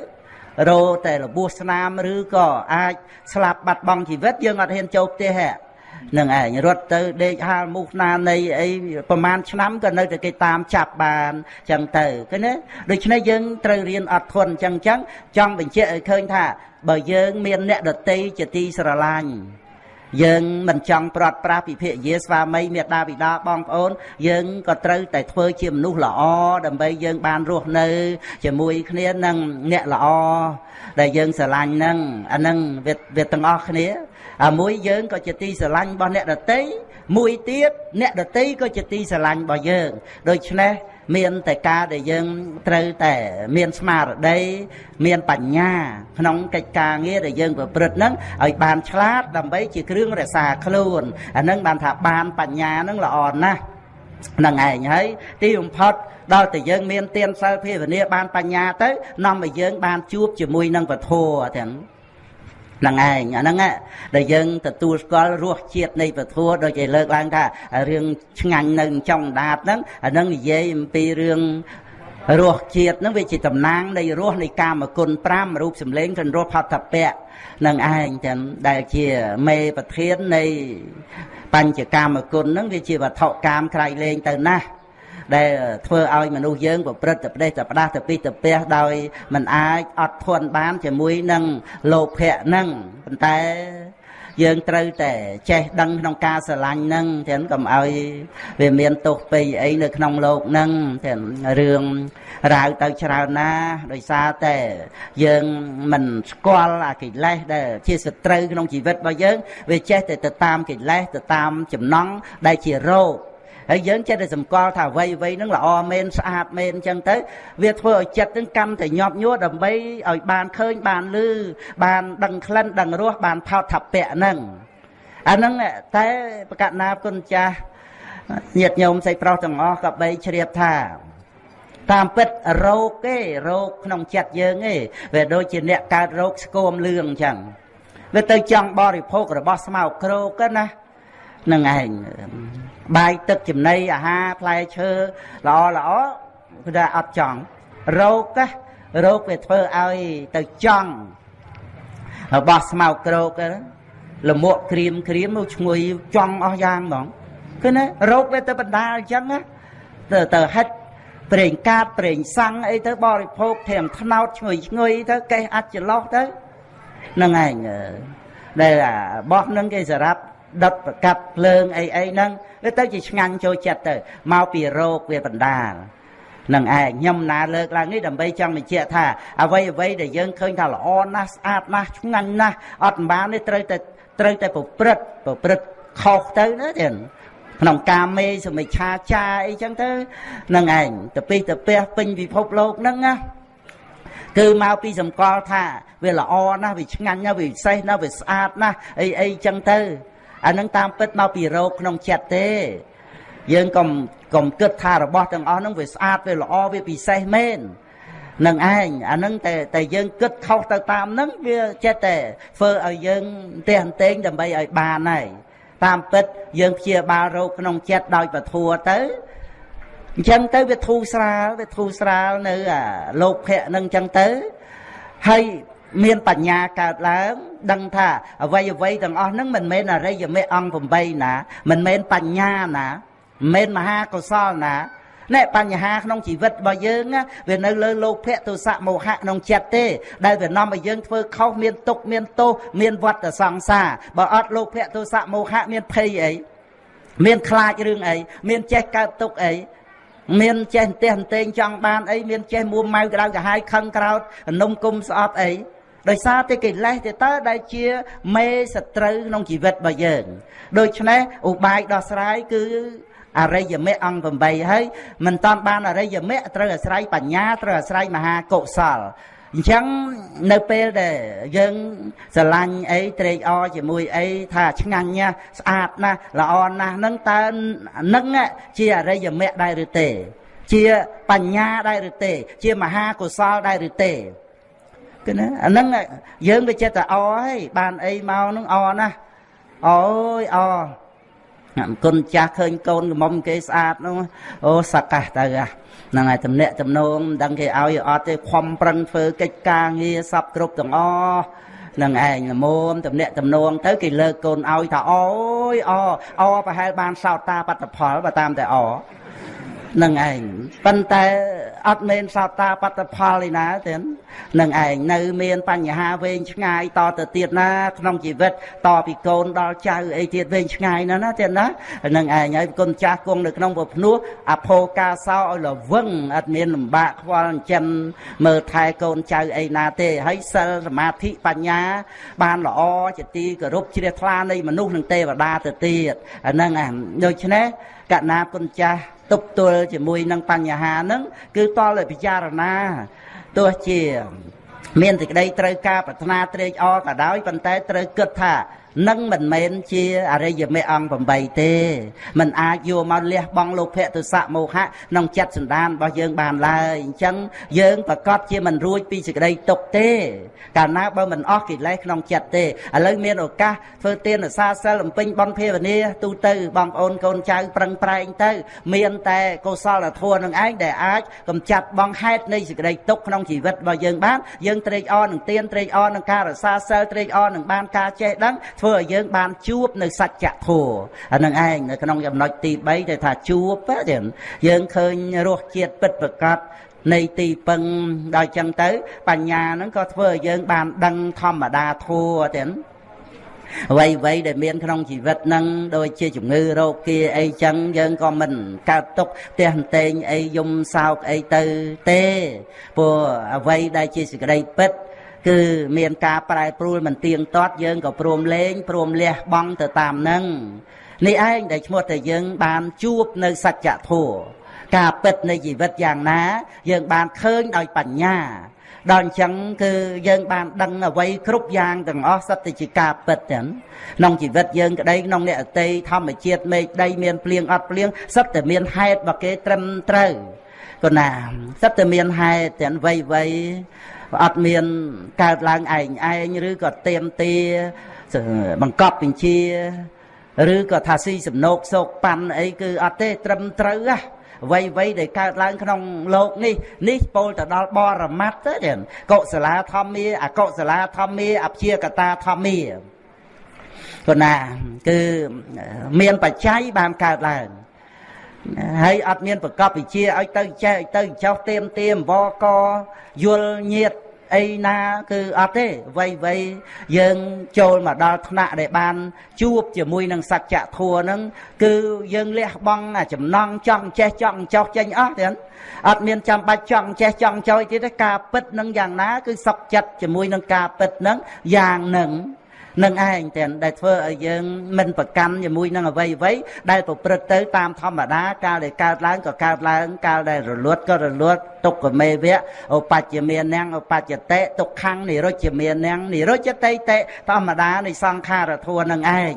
រោតែរបួសស្នាមឬក៏អាចស្លាប់បាត់បង់ជីវិតយើងអត់ហ៊ានចូលផ្ទះហ៎ នឹងឯងរត់ទៅដេកហាលមូសណានៃអីប្រហែលឆ្នាំក៏នៅតែគេតាមចាប់បានចឹងទៅឃើញទេដូច្នេះយើងត្រូវរៀនអត់ធន់ចឹងចឹងចង់បញ្ជាក់ឲ្យឃើញថា បើយើង មានអ្នកដតីជាទីស្រឡាញ់ យើងមិនចង់ប្រត់ប្រាស់ពិភាកយាស្វាមីមេដាបិតាបងប្អូន យើងក៏ត្រូវតែធ្វើជាមនុស្សល្អដើម្បីយើងបានរស់នៅជាមួយគ្នានឹងអ្នកល្អដែលយើងស្រឡាញ់ហ្នឹងអាហ្នឹងវាវាទាំងអស់គ្នាអាមួយយើងក៏ជាទីស្រឡាញ់របស់អ្នកដតីមួយទៀតអ្នកដតីក៏ជាទីស្រឡាញ់របស់យើងដូច្នេះ មានតែការដែលយើងត្រូវតែមានស្មារតីមានបញ្ញា ក្នុងកិច្ចការងារដែលយើងប្រព្រឹត្តហ្នឹងឲ្យបានឆ្លាតដើម្បីជាគ្រឿងរក្សាខ្លួនអាហ្នឹងបានថាបានបញ្ញាហ្នឹងល្អណាស់ហ្នឹងឯងហើយទីបំផុតដល់តែយើងមានទានសិលភាវនាបានបញ្ញាទៅនាំឲ្យយើងបានជួបជាមួយនឹងពធទាំងហ្នឹងឯងអាហ្នឹងដែលយើងទទួលស្គាល់រសជាតិនៃពធដូចគេលើកឡើងថារឿងឆ្ងាញ់នៅចុងដាតហ្នឹងអាហ្នឹងនិយាយអំពីរឿងរសជាតិហ្នឹងវាជាតំណាងនៃរសនៃកាមគុណ5រូបសម្លេងក្នុងរសផតពៈនឹងឯងទាំងដែលជាមេប្រធាននៃបញ្ចកាមគុណហ្នឹងវាជាវត្ថុកាមក្រៃលែងទៅណាស់ ដែលធ្វើឲ្យមនុស្សយើងប្រព្រឹត្តតែផ្ដេសតែផ្ដាស់ទៅពីទៅពះដោយមិនអាចអត់ធន់បានជាមួយនឹងលោភៈហ្នឹងប៉ុន្តែយើងត្រូវតែចេះដឹងក្នុងការស្រឡាញ់ហ្នឹងទាំងកុំឲ្យវាមានទោសពេកអីនៅក្នុងលោកហ្នឹងទាំងរឿងរាវទៅច្រើនណា ដោយសារតែយើងមិនស្គាល់អាកិលេសដែលជាសត្រូវក្នុងជីវិតរបស់យើង វាចេះតែទៅតាមកិលេសទៅតាមចំណង់ដែលជារោគ ហើយយើងចិត្តតែសម្គាល់ថាអ្វីអ្វីហ្នឹងល្អមែនស្អាតមែនអញ្ចឹងទៅ វាធ្វើឲ្យចិត្តហ្នឹងកម្មតែញាប់ញួរដើម្បីឲ្យបានឃើញបានលឺបានដឹងក្លិនដឹងរសបានផោតថពៈហ្នឹងអាហ្នឹងតែប្រកាសណាគុណចាស់ញាតិញោមស្រីប្រុសទាំងអស់ក៏បីជ្រាបថាតាមពិតរោគទេរោគក្នុងចិត្តយើងទេវាដូចជាអ្នកកើតរោគស្គមលឿងអញ្ចឹងវាទៅចង់បរិភោគរបស់ស្មៅក្រោកណានឹងឯង បាយទឹកចំណីអាហារផ្លែឈើល្អល្អគឺថាអត់ចង់រោគណារោគវាធ្វើឲ្យទៅចង់របស់ស្មៅក្រោកលមួកក្រៀមក្រៀមមកឈ្ងុយចង់អស់យ៉ាងហ្មងគឺណារោគវាទៅបណ្ដាលអញ្ចឹងណាទៅទៅហិតប្រេងកាតប្រេងសាំងអីទៅបរិភោគធៀមថ្នោតឈ្ងុយឈ្ងុយទៅកេះអាចច្រឡោះទៅហ្នឹងឯងដែលបោះនឹងគេសម្រាប់ ដុតប្រកាប់ភ្លើងអីអីហ្នឹងវាទៅជាឆ្ងាញ់ចូលចិត្តទៅមកពីរោគវាបណ្ដាលនឹងឯងខ្ញុំណាលើកឡើងនេះដើម្បីចង់បញ្ជាក់ថាអ្វីអ្វីដែលយើងឃើញថាល្អណាស់ស្អាតណាស់ឆ្ងាញ់ណាស់អត់បាននេះត្រូវតែត្រូវតែប្រព្រឹត្តប្រព្រឹត្តខុសទៅណាទៀតក្នុងការមេសមិឆាចាអីចឹងទៅនឹងឯងទៅពីទៅពះពេញពិភពលោកហ្នឹងណាគឺមកពីសម្គាល់ថាវាល្អណាស់វាឆ្ងាញ់ណាស់វាពិសេសណាស់វាស្អាតណាស់អីអីចឹងទៅ អានឹងតាមពិតមកពីរោគក្នុងចិត្តទេយើងកុំកុំគិតថារបស់ទាំងអស់ហ្នឹងវាស្អាតវាល្អវាពិសេសមែននឹងឯងអានឹងតែតែយើងគិតខុសទៅតាមហ្នឹងវាចិត្តតែធ្វើឲ្យយើងទេអន្តែងដើម្បីឲ្យបានហើយតាមពិតយើងព្យាបាលរោគក្នុងចិត្តដោយពធัวទៅអញ្ចឹងទៅវាធូរស្រាលវាធូរស្រាលនៅអាលោកភៈនឹងអញ្ចឹងទៅហើយមានបញ្ញាកើតឡើង ដឹងថាអវ័យអវ័យទាំងអស់ហ្នឹងមិនមែនអរិយមេអង្គ8ណាមិនមែនបញ្ញាណាមិនមែនមហាកុសលណាណែបញ្ហាក្នុងជីវិតរបស់យើងវានៅលើលោភៈទោសៈមោហៈក្នុងចិត្តទេ ដែលវានាំឲ្យយើងធ្វើខុសមានទុកមានទោសមានវត្តសង្សារបើអត់លោភៈទោសៈមោហៈមានភ័យអីមានខ្លាចរឿងអីមានចេះកើតទុកអីមានចេះអន្ទះអន្ទែងចង់បានអីមានចេះមួម៉ៅក្តៅកាហាយខឹងក្រោតនំគុំស្អប់អី ដោយសារតែកិលេសទៅតើដែលជាមេសត្រូវក្នុងជីវិតរបស់យើងដូច្នេះឧបាយដោះស្រាយគឺអរិយមគ្គអង្គ8ហើយមិនតាន់បានអរិយមគ្គត្រូវអាស្រ័យបញ្ញាត្រូវអាស្រ័យមហាកុសលអញ្ចឹងនៅពេលដែលយើងស្រឡាញ់អីត្រេកអរជាមួយអីថាឆ្ងាញ់ណាស់ស្អាតណាស់ល្អណាស់ហ្នឹងតើនឹងជាអរិយមគ្គដែរឬទេ ជាបញ្ញាដែរឬទេ ជាមហាកុសលដែរឬទេ គឺណាអាហ្នឹងយើងវាចិត្តតែអហើយបានអីមកហ្នឹងអណាស់អូយអគុណចាស់ឃើញកូនកំមុំគេស្អាតនោះអូសកាសទៅហ្នឹងហើយតំណាក់តំណងមិនដឹងគេឲ្យអត់ទេខំប្រឹងធ្វើកិច្ចការងារសពគ្រប់ទាំងអស់នឹងឯងល្មមតំណាក់តំណងទៅគេលើកកូនឲ្យថាអូយអអប្រហែលបានសោតតាបត្តផលបើតាមតែអ នឹងឯងប៉ុន្តែអត់មានសោតាបត្តផលឯណាទេនឹងឯងនៅមានបញ្ហាវែងឆ្ងាយតទៅទៀតណា ក្នុងជីវិតតពីកូនដល់ចៅអីទៀតវែងឆ្ងាយណាណាទៀតណានឹងឯងហើយគុណចាស់គង់នៅក្នុងពភ្នោះអភោកាសោឲ្យលវឹងអត់មានលំបាកខ្វល់ចិញ្ចឹមមើលថែកូនចៅអីណាទេហើយសិលសមាធិបញ្ញា បានល្អជាទីគោរពជ្រះថ្លានៃមនុស្សនិងទេវតាទៅទៀតអាហ្នឹងដូច្នេះ កណាគុណចាស់ទប់ទល់ជាមួយនឹងបញ្ហាហ្នឹងគឺតលឲ្យពិចារណាទោះជា មានសេចក្តីត្រូវការប្រាថ្នាត្រេកអរក៏ដោយប៉ុន្តែត្រូវគិតថា នឹងមិនមែនជាអរិយមេអង្គ8ទេมันអាចយកមកលះបង់លោភៈទុសៈមោហៈក្នុងចិត្តសន្តានរបស់យើងបានឡើយអញ្ចឹងយើងប្រកាសជាមិនរួចពីសេចក្តីទុកទេកាលណាបើមិនអស់កិលេសក្នុងចិត្តទេឥឡូវមានឱកាសធ្វើទានសាសិលអំពេញបន់ភាវនាទូទៅបងប្អូនកូនចៅប្រឹងប្រែងទៅ មានតែកុសលធម៌នឹងឯងដែលអាចកំចាត់បងហេតុនៃសេចក្តីទុកក្នុងជីវិតរបស់យើងបានយើងត្រេកអរនឹងទានត្រេកអរនឹងការរសាសិលត្រេកអរនឹងបានការចេះដឹងធ្វើឲ្យយើងបានជួបនៅសច្ចធម៌អានឹងឯងនៅក្នុងចំណុចទី3ទៅថាជួបទេយើងឃើញរសជាតិពិតប្រកបនៃទីពឹងដល់ចឹងទៅ បញ្ញាហ្នឹងក៏ធ្វើឲ្យយើងបានដឹងធម្មតាធัวទេអ្វីអ្វីដែលមានក្នុងជីវិតហ្នឹងដូចជាជំងឺរោគគាអីចឹងយើងក៏មិនកើតទុកផ្ទះតេងអីយំសោកអីទៅទេព្រោះអ្វីដែលជាសេចក្តីពិត គឺមានការប្រែប្រួលមិនទៀងទាត់យើងក៏ព្រមលេងព្រមលះបង់ទៅតាមនឹងនេះឯងដែលឈ្មោះតែយើងបានជួបនៅសច្ចធម៌ការពិតនៃជីវិតយ៉ាងណា យើងបានឃើញដោយបញ្ញាដល់អញ្ចឹងគឺយើងបានដឹងអ្វីគ្រប់យ៉ាងទាំងអស់សត្វតែជាការពិតទាំងក្នុងជីវិតយើងក្តីក្នុងអ្នកអតីធម្មជាតិមេឃដីមានភ្លៀងអត់ភ្លៀងសត្វតែមានហេតុរបស់គេត្រឹមត្រូវក៏ណាសត្វតែមានហេតុទាំងវ័យវ័យ អត់មានកើតឡើងឯងឯងឬក៏ទៀមទាបង្កប់បញ្ជាឬក៏ថាស៊ីសំណោកសោកប៉ាន់អីគឺអត់ទេត្រឹមត្រូវហ่ะអ្វីអ្វីដែលកើតឡើងក្នុងលោកនេះនេះពោលទៅដល់បរមត្តទៅកុសលាធម្មាអកុសលាធម្មាអព្យាកតាធម្មាគណាគឺមានបច្ច័យបានកើតឡើង ហើយអត់មានប្រកបវិជាឲ្យទៅចេះឲ្យទៅចោះទៀមទៀមវកយល់ញាតអីណាគឺអត់ទេវ័យវ័យយើងចូលមកដល់ថ្នាក់ដែលបាន ជួបជាមួយនឹងសច្ចធัวហ្នឹងគឺយើងលះបង់អាចំណងចង់ចេះចង់ចោះចេញអស់ទេអត់មានចាំបាច់ចង់ចេះចង់ចោយទៀតទេការពិតនឹងយ៉ាងណា គឺសុខចិត្តជាមួយនឹងការពិតនឹងយ៉ាងនឹង នឹងឯងទាំងដែលធ្វើឲ្យយើងមិនប្រកាន់ជាមួយនឹងអ្វីអ្វីដែលប្រព្រឹត្តទៅតាមធម្មតាកាលដែលកើតឡើងក៏កើតឡើង កាលដែលរលត់ក៏រលត់ទុក្ខមេវៈឧបច្ចមាននាងឧបច្ចតិទុក្ខំនិរុច្ចមាននាងនិរុច្ចតិតិធម្មតានៃសង្ខារធัวនឹងឯង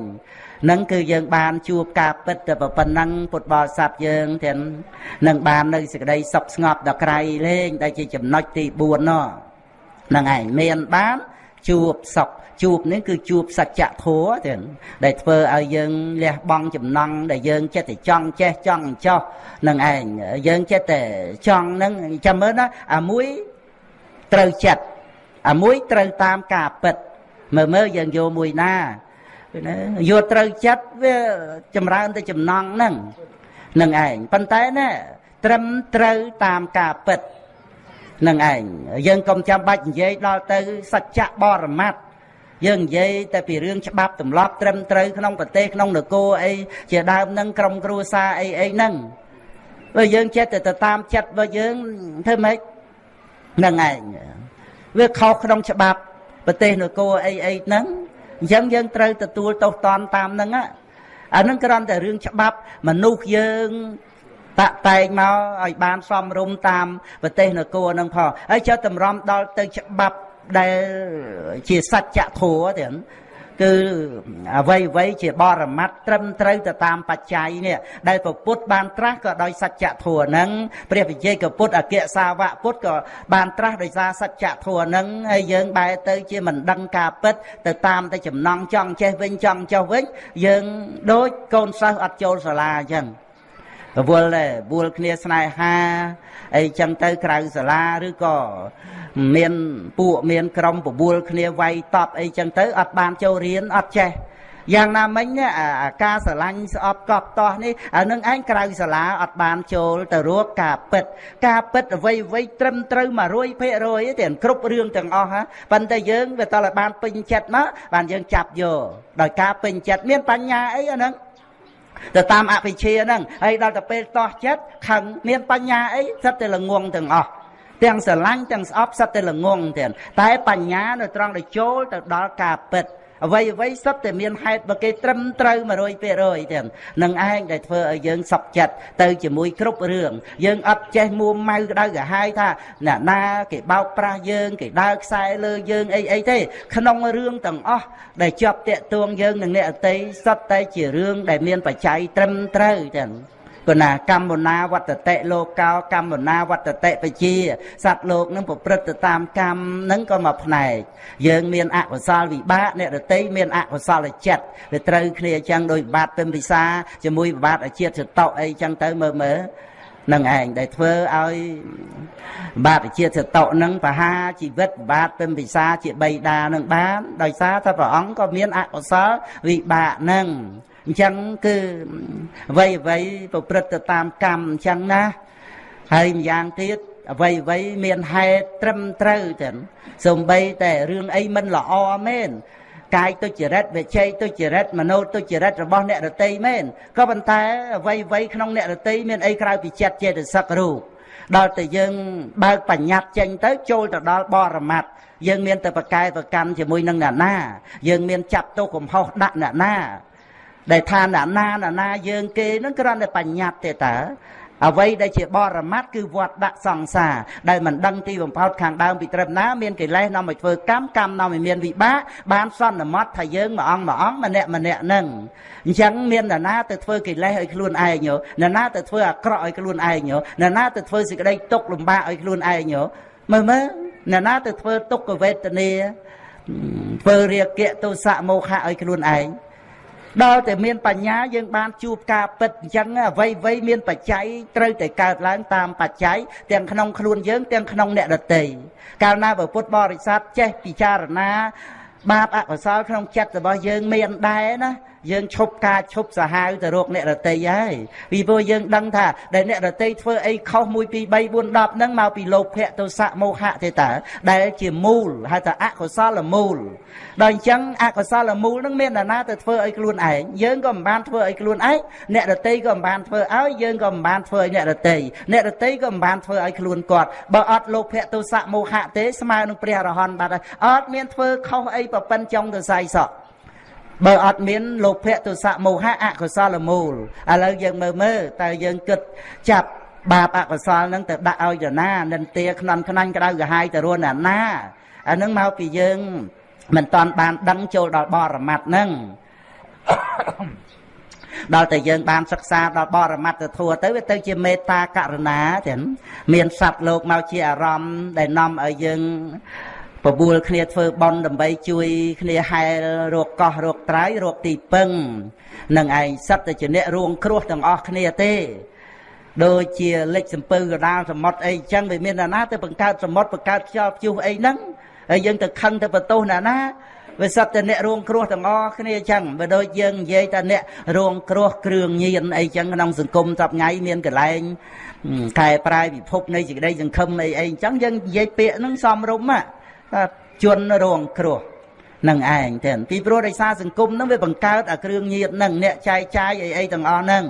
នឹងគឺយើងបានជួបការពិតទៅប៉ុណ្ណឹងពុទ្ធបរិស័ទយើងទាំងនឹងបាននៅសេចក្តីសុខស្ងប់ដល់ក្រៃលែងដែលជាចំណុចទី4នោះនឹងឯងមានបានជួបសុខ ជួបនេះគឺជួបសច្ចធម៌ទាំងដែលធ្វើឲ្យយើងលះបង់ចំណង់ដែលយើងចិត្តតែចង់ចេះចង់ចោះនឹងឯងយើងចិត្តតែចង់នឹងចាំមើលណាអាមួយត្រូវចិត្តអាមួយត្រូវតាមការពិតមើលមើលយើងយកមួយណាណាយកត្រូវចិត្តវាចម្រើនទៅចំណង់ហ្នឹងនឹងឯងប៉ុន្តែណាត្រឹមត្រូវតាមការពិតនឹងឯងយើងកុំចាំបាច់និយាយដល់ទៅសច្ចៈបរមត្ត យើងនិយាយតែពីរឿងច្បាប់ទម្លាប់ត្រឹមត្រូវក្នុងប្រទេសក្នុងនគរអីជាដើមនឹងក្រុមគ្រួសារអីអីហ្នឹងបើយើងចិត្តតែទៅតាមចិត្តរបស់យើងធ្វើម៉េចហ្នឹងឯងវាខុសក្នុងច្បាប់ប្រទេសនគរអីអីហ្នឹងអញ្ចឹងយើងត្រូវទទួលទោសតន់តាមហ្នឹងអាហ្នឹងគ្រាន់តែរឿងច្បាប់មនុស្សយើងតាក់តែងមកឲ្យបានសមរម្យតាមប្រទេសនគរហ្នឹងផងហើយចុះតម្រាំដល់ទៅច្បាប់ ដែលជាសច្ចធម៌ទៀតគឺអ្វីអ្វីជាបរមត្តត្រឹមត្រូវទៅតាមបច្ច័យនេះដែលពពុទ្ធបានត្រាស់ក៏ដោយសច្ចធម៌ហ្នឹងព្រះវិជ័យកពុទ្ធអគ្គសាវកពុទ្ធក៏បានត្រាស់ដោយសារសច្ចធម៌ហ្នឹងហើយយើងបែរទៅជាមិនដឹងការពិតទៅតាមតែចំណងចង់ចេះវិញចង់ចុះវិញយើងដូចកូនសិស្សអត់ចូលសាលាអញ្ចឹង រវល់ដែរវល់គ្នាស្នេហាអីចឹងទៅក្រៅសាលាឬក៏មានពួកមានក្រុមបបួលគ្នាវាយតប់អីចឹងទៅអត់បានចូលរៀនអត់ចេះយ៉ាងណាមិញអាការស្រឡាញ់ស្អប់កប់តោះនេះអានឹងឯងក្រៅសាលាអត់បានចូលទៅរកការពិត ការពិតអ្វីអ្វីត្រឹមត្រូវ100%ទេគ្រប់រឿងទាំងអស់ហ่ะប៉ុន្តែយើងវាតើបានពេញចិត្តមកបានយើងចាប់យកដោយការពេញចិត្តមានបញ្ញាអីអាហ្នឹង ទៅតាមអភិជាហ្នឹងហើយដល់ទៅពេលតោះចិត្តខឹងមានបញ្ញាអីសិតតែល្ងងទាំងអស់ទាំងស្រឡាញ់ទាំងស្អប់សិតតែល្ងងទាំងតែបញ្ញានៅត្រង់ដែលចូលទៅដល់ការពិត អ្វីអ្វីសុទ្ធតែមានហេតុបើគេត្រឹមត្រូវ100%ទាំងនឹងឯងដែលធ្វើឲ្យយើងសក់ចិត្តទៅជាមួយគ្រប់រឿងយើងអត់ចេះមួម៉ៅក្តៅក្រហាយថាអ្នកណាគេបោកប្រាស់យើងគេដើរខ្សែលើយើងអីអីទេ ក្នុងរឿងទាំងអស់ដែលជាប់តាក់ទងយើងនឹងអ្នកអតីសុទ្ធតែជារឿងដែលមានបច្ច័យត្រឹមត្រូវទាំង គណាកម្មណាវត្តតិលោកោកម្មណាវត្តតិបជាសត្វលោកនឹងប្រព្រឹត្តទៅតាមកម្មនឹងក៏មកផ្នែកយើងមានអកុសលវិបាកអ្នករតីមានអកុសលចិត្តវាត្រូវគ្នាអញ្ចឹងដោយបាតពិមពិសាជាមួយបាតអាជាតិចតោអីអញ្ចឹងទៅមើលមើលនឹងឯងដែលធ្វើឲ្យបាតជាតិសតុនឹងបហាជីវិតបាទពិមពិសាជាបីដានឹងបានដោយសារតែព្រះអង្គក៏មានអកុសលវិបាកនឹង អញ្ចឹងគឺអ្វីអ្វីប្រព្រឹត្តទៅតាមកម្មអញ្ចឹងណាហើយម្យ៉ាងទៀតអ្វីអ្វីមានហេតុត្រឹមត្រូវទាំងសំបីតែរឿងអីមិនល្អមែនកាយទុច្ចរិតវិជ័យទុច្ចរិតមโนទុច្ចរិតរបស់អ្នករតីមែនក៏ប៉ុន្តែអ្វីអ្វីក្នុងអ្នករតីមានអីក្រៅពីចិត្តចេតសិករូបដល់តែយើងបើកបញ្ញត្តិចេញទៅចូលទៅដល់បរមត្តយើងមានតែប្រកែប្រកម្មជាមួយនឹងអ្នកណា យើងមានចាប់ទោសកំហុសដាក់អ្នកណា ដែលថាណាណាណាណាយើងគេនឹងគ្រាន់តែបញ្ញត្តិទេតើអ្វីដែលជាបរមត្តគឺវត្តដាក់សង្សារដែលមិនដឹងទីបំផុតខាងដើមពីត្រឹមណាមានកិលេសនាំឲ្យធ្វើកម្មកម្មនាំឲ្យមានវិបាកបានសន្មត់ថាយើងមួយអង្គមួយអង្គម្នាក់ម្នាក់នឹងអញ្ចឹងមាននរណាទៅធ្វើកិលេសឲ្យខ្លួនឯងនរណាទៅធ្វើអាក្រក់ឲ្យខ្លួនឯងនរណាទៅធ្វើសេចក្តីទុក្ខលំបាកឲ្យខ្លួនឯងមើលមើលនរណាទៅធ្វើទុក្ខវេទនាធ្វើរាគៈទោសៈមោហៈឲ្យខ្លួនឯង ដល់តែមានបញ្ញាយើងបានជួបការពិតអញ្ចឹងអ្វីអ្វីមានបច្ច័យត្រូវតែកើតឡើងតាមបច្ច័យទាំងក្នុងខ្លួនយើងទាំងក្នុងអ្នកដទៃកាលណាព្រះពុទ្ធបរិស័ទចេះពិចារណាបាបអកុសលក្នុងចិត្តរបស់យើងមានដែរណាយើងឈប់ការឈប់សាហាវទៅរកអ្នករតីហើយពីព្រោះយើងដឹងថាដែលអ្នករតីធ្វើអីខុស1 2 3 4 10ហ្នឹងមកពីលោភៈទោសៈមោហៈទេតើដែលជាមូលហៅថាអកុសលមូលដល់អញ្ចឹងអកុសលមូលហ្នឹងមាននរណាទៅធ្វើឲ្យខ្លួនឯងយើងក៏មិនបានធ្វើឲ្យខ្លួនឯងអ្នករតីក៏មិនបានធ្វើឲ្យយើងក៏មិនបានធ្វើឲ្យអ្នករតីអ្នករតីក៏មិនបានធ្វើឲ្យខ្លួនគាត់បើអត់លោភៈទោសៈមោហៈទេស្មើនឹងព្រះអរហន្តបាត់ហើយអត់មានធ្វើខុសអីប្រពន្ធចង់ទៅសាយសក់ បើអត់មានលោភៈទុសៈមោហៈអកុសលមូលឥឡូវយើងមើលមើលតើយើងគិតចាប់បាបអកុសលនឹងទៅដាក់ឲ្យទៅណានិន្ទាខ្នន់ខ្នាញ់ក្តៅក្រហាយទៅរួនណាណាអានឹងមកពីយើងមិនតាន់បានដឹងចូលដល់បរមត្តនឹងដល់តែយើងបានសិក្សាដល់បរមត្តធัวទៅវាទៅជាមេត្តាករុណាទាំងមានសត្វលោកមកជាអារម្មណ៍ដែលនាំឲ្យយើង បបួលគ្នាធ្វើបន់ដើម្បីជួយគ្នាហែលរកកោះរកត្រៃរកទីពឹងនឹងឯងសិតតែជាអ្នករួងគ្រោះទាំងអស់គ្នាទេដូចជាលិចសំពៅកដាលសមុទ្រអីចឹងវាមានណាទៅបង្កើតសមុទ្របង្កើតខ្យល់ព្យុះអីហ្នឹងហើយយើងទៅខឹងទៅបន្ទោសណាណាវាសិតតែអ្នករួងគ្រោះទាំងអស់គ្នាចឹងបើដូចយើងនិយាយថាអ្នករួងគ្រោះគ្រឿងញៀនអីចឹងក្នុងសង្គមសពថ្ងៃមានកលែងកែប្រែពិភពនៃសេចក្តីសង្ឃឹមអីអីចឹងយើងនិយាយពាក្យហ្នឹងសំរុំហ្នឹង ជន់រងគ្រោះនឹងឯងទេពីព្រោះដោយសារសង្គមនឹងវាបង្កើតអាគ្រឿងញៀននឹងអ្នកចែកចាយអីអីទាំងអស់ហ្នឹង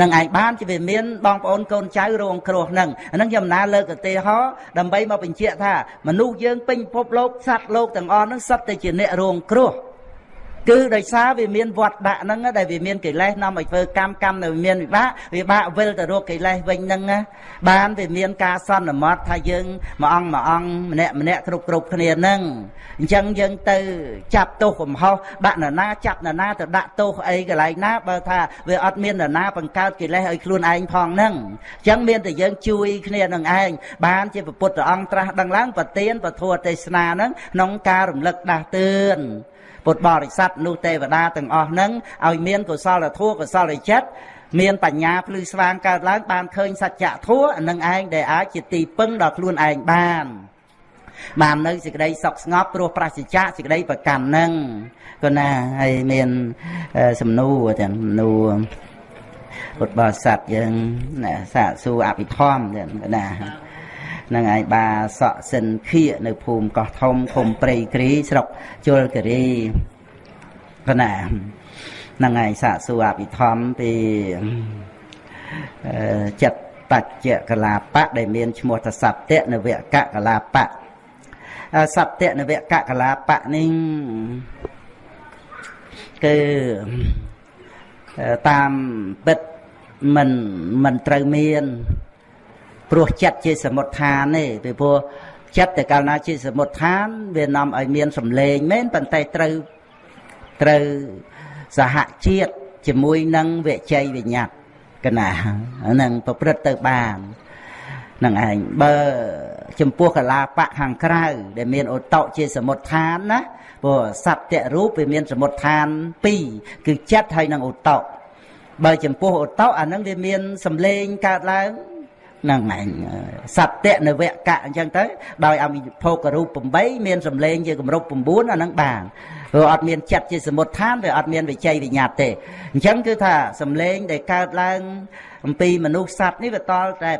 នឹងឯងបានជាវាមានបងប្អូនកូនចៅរងគ្រោះហ្នឹងអាហ្នឹងខ្ញុំណាលើកឧទាហរណ៍ដើម្បីមកបញ្ជាក់ថាមនុស្សយើងពេញពិភពលោកសត្វលោកទាំងអស់ហ្នឹងសុទ្ធតែជាអ្នករងគ្រោះ គឺដោយសារវាមានវត្តដាក់ហ្នឹងដែលវាមានកិលេសនាំឲ្យធ្វើកម្មកម្មនៅមានវិបាកវិបាកវិលទៅរកកិលេសវិញហ្នឹងបានវាមានការសន្មត់ថាយើងមួយអង្គមួយអង្គម្នាក់ម្នាក់គ្រប់គ្រប់គ្នាហ្នឹងអញ្ចឹងយើងទៅចាប់ទោសកំហុសដាក់នរណាចាប់នរណាទៅដាក់ទោសអីកន្លែងណាបើថាវាអត់មាននរណាបង្កើតកិលេសឲ្យខ្លួនឯងផងហ្នឹងអញ្ចឹងមានតែយើងជួយគ្នានឹងឯងបានជាពុទ្ធអង្គត្រាស់ដឹងឡើងប្រទៀនពធទេសនាហ្នឹងក្នុងការរំលឹកដាស់តឿន ពុទ្ធបរិស័ទនោះទេវតាទាំងអស់ហ្នឹងឲ្យមានកុសលធម៌កុសលចិត្តមានបញ្ញាភ្លឺស្វាងកើតឡើងបានឃើញសច្ចធម៌នឹងឯងដែលអាចជាទីពឹងដល់ខ្លួនឯងបានបាននៅសេចក្តីសុខស្ងប់ព្រោះប្រសិជ្ជៈសេចក្តីប្រកាន់នឹងក៏ណាហើយមានសំណួរទាំងសំណួរពុទ្ធបរិស័ទយើងណាសាកសួរអភិធម្មទាំងណា នឹងឯងបាសក់សិនខៀនៅភូមិកោះធំឃុំព្រៃគ្រីស្រុកជលគិរីកណានឹងឯងសាកសួរអភិធម្មពីចិត្តបច្ចៈកលាបៈដែលមានឈ្មោះថាសត្យនវកកលាបៈសត្យនវកកលាបៈនេះគឺតាមពិតមិនមិនត្រូវមាន ព្រោះចិត្តជាសមុទ្ឋានទេពីព្រោះចិត្តតែកាលណាជាសមុទ្ឋាន វានាំឲ្យមានសម្លេងមែនប៉ុន្តែត្រូវត្រូវសហជាតិជាមួយនឹងវិជ័យវិញ្ញាតកណាហ្នឹងប្រព្រឹត្តទៅបាននឹងឯងបើចំពោះកលាបៈខាងក្រៅ ដែលមានឧតុជាសមុទ្ឋានណាព្រោះសត្យរូបវាមានសមុទ្ឋាន2គឺចិត្តហើយនឹងឧតុបើចំពោះឧតុអាហ្នឹងវាមានសម្លេងកើតឡើងហ្នឹងឯងសត្យនវកៈអញ្ចឹងទៅដោយអមិភោគរូប8មានសម្លេងជាគម្រប់9អាហ្នឹងបានព្រោះអត់មានចិត្តជាសមុទ្ឋានវាអត់មានវិជ័យវិញ្ញាតទេអញ្ចឹងគឺថាសម្លេងដែលកើតឡើងអំពីមនុស្សសត្វនេះវាតល់តែ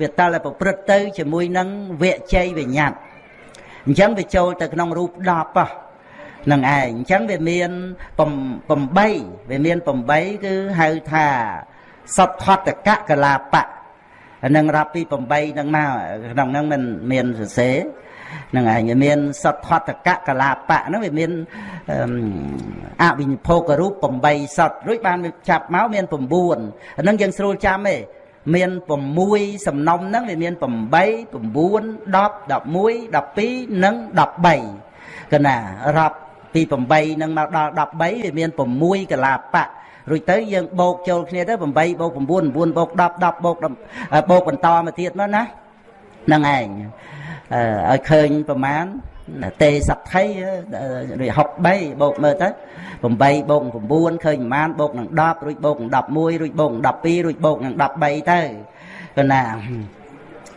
វាតល់តែប្រព្រឹត្តទៅជាមួយនឹងវិជ័យវិញ្ញាតអញ្ចឹងវាចូលទៅក្នុងរូប10ហ៎នឹងឯងអញ្ចឹងវាមាន8វាមាន8គឺហៅថាសតថតកកលាបៈ នឹងរាប់ពី8នឹងមកក្នុងហ្នឹងមិនមានសរសេរនឹងឯងវាមានសតថតកកលាបៈហ្នឹងវាមានអវិនិភោគរូប8សតរួចបានចាប់មកមាន9ហ្នឹងយើងស្រួលចាំទេមាន6សំណុំហ្នឹងវាមាន8 9 10 11 12និង13កណារាប់ពី8នឹងមកដល់13វាមាន6កលាបៈ រួចទៅយើងបូកចូលគ្នាទៅ8បូក9 9បូក10 10បូកបូកបន្តមកទៀតមកណាហ្នឹងឯងឲ្យឃើញប្រមាណទេសក្តិឬ63បូកមើលទៅ8បូក9ឃើញប្រមាណបូកនឹង10រួចបូកនឹង11រួចបូកនឹង12រួចបូកនឹង13ទៅគណា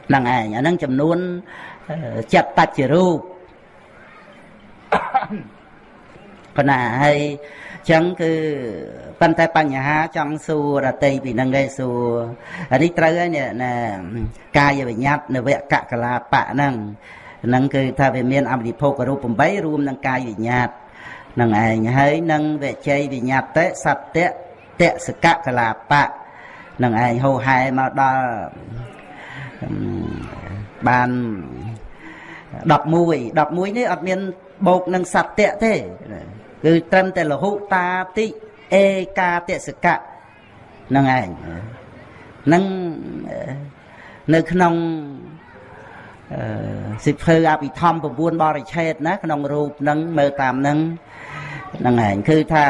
ហ្នឹងឯងអាហ្នឹងចំនួនចិត្តតច្ចរូបគណាហើយចឹងគឺ ប៉ុន្តែបញ្ហាចង់សួររតីពីនឹងឯងសួរអានេះត្រូវហើយនេះណាកាយវិញ្ញាតនវកកលាបៈហ្នឹងហ្នឹងគឺថាវាមានអមរិភោគរូប8រួមនឹងកាយវិញ្ញាតនឹងឯងហើយនឹងវិជ័យវិញ្ញាតិសត្យតសកកលាបៈនឹងឯងហោហែមកដល់បាន11 11នេះអត់មានបូកនឹងសត្យទេគឺត្រឹមតែលហុតាតិ អេកាទសកៈហ្នឹងឯងនឹងនៅក្នុងសិភើអភិធម្ម9បរិឆេទណាក្នុងរូបហ្នឹងមើលតាមហ្នឹងហ្នឹងឯងគឺថា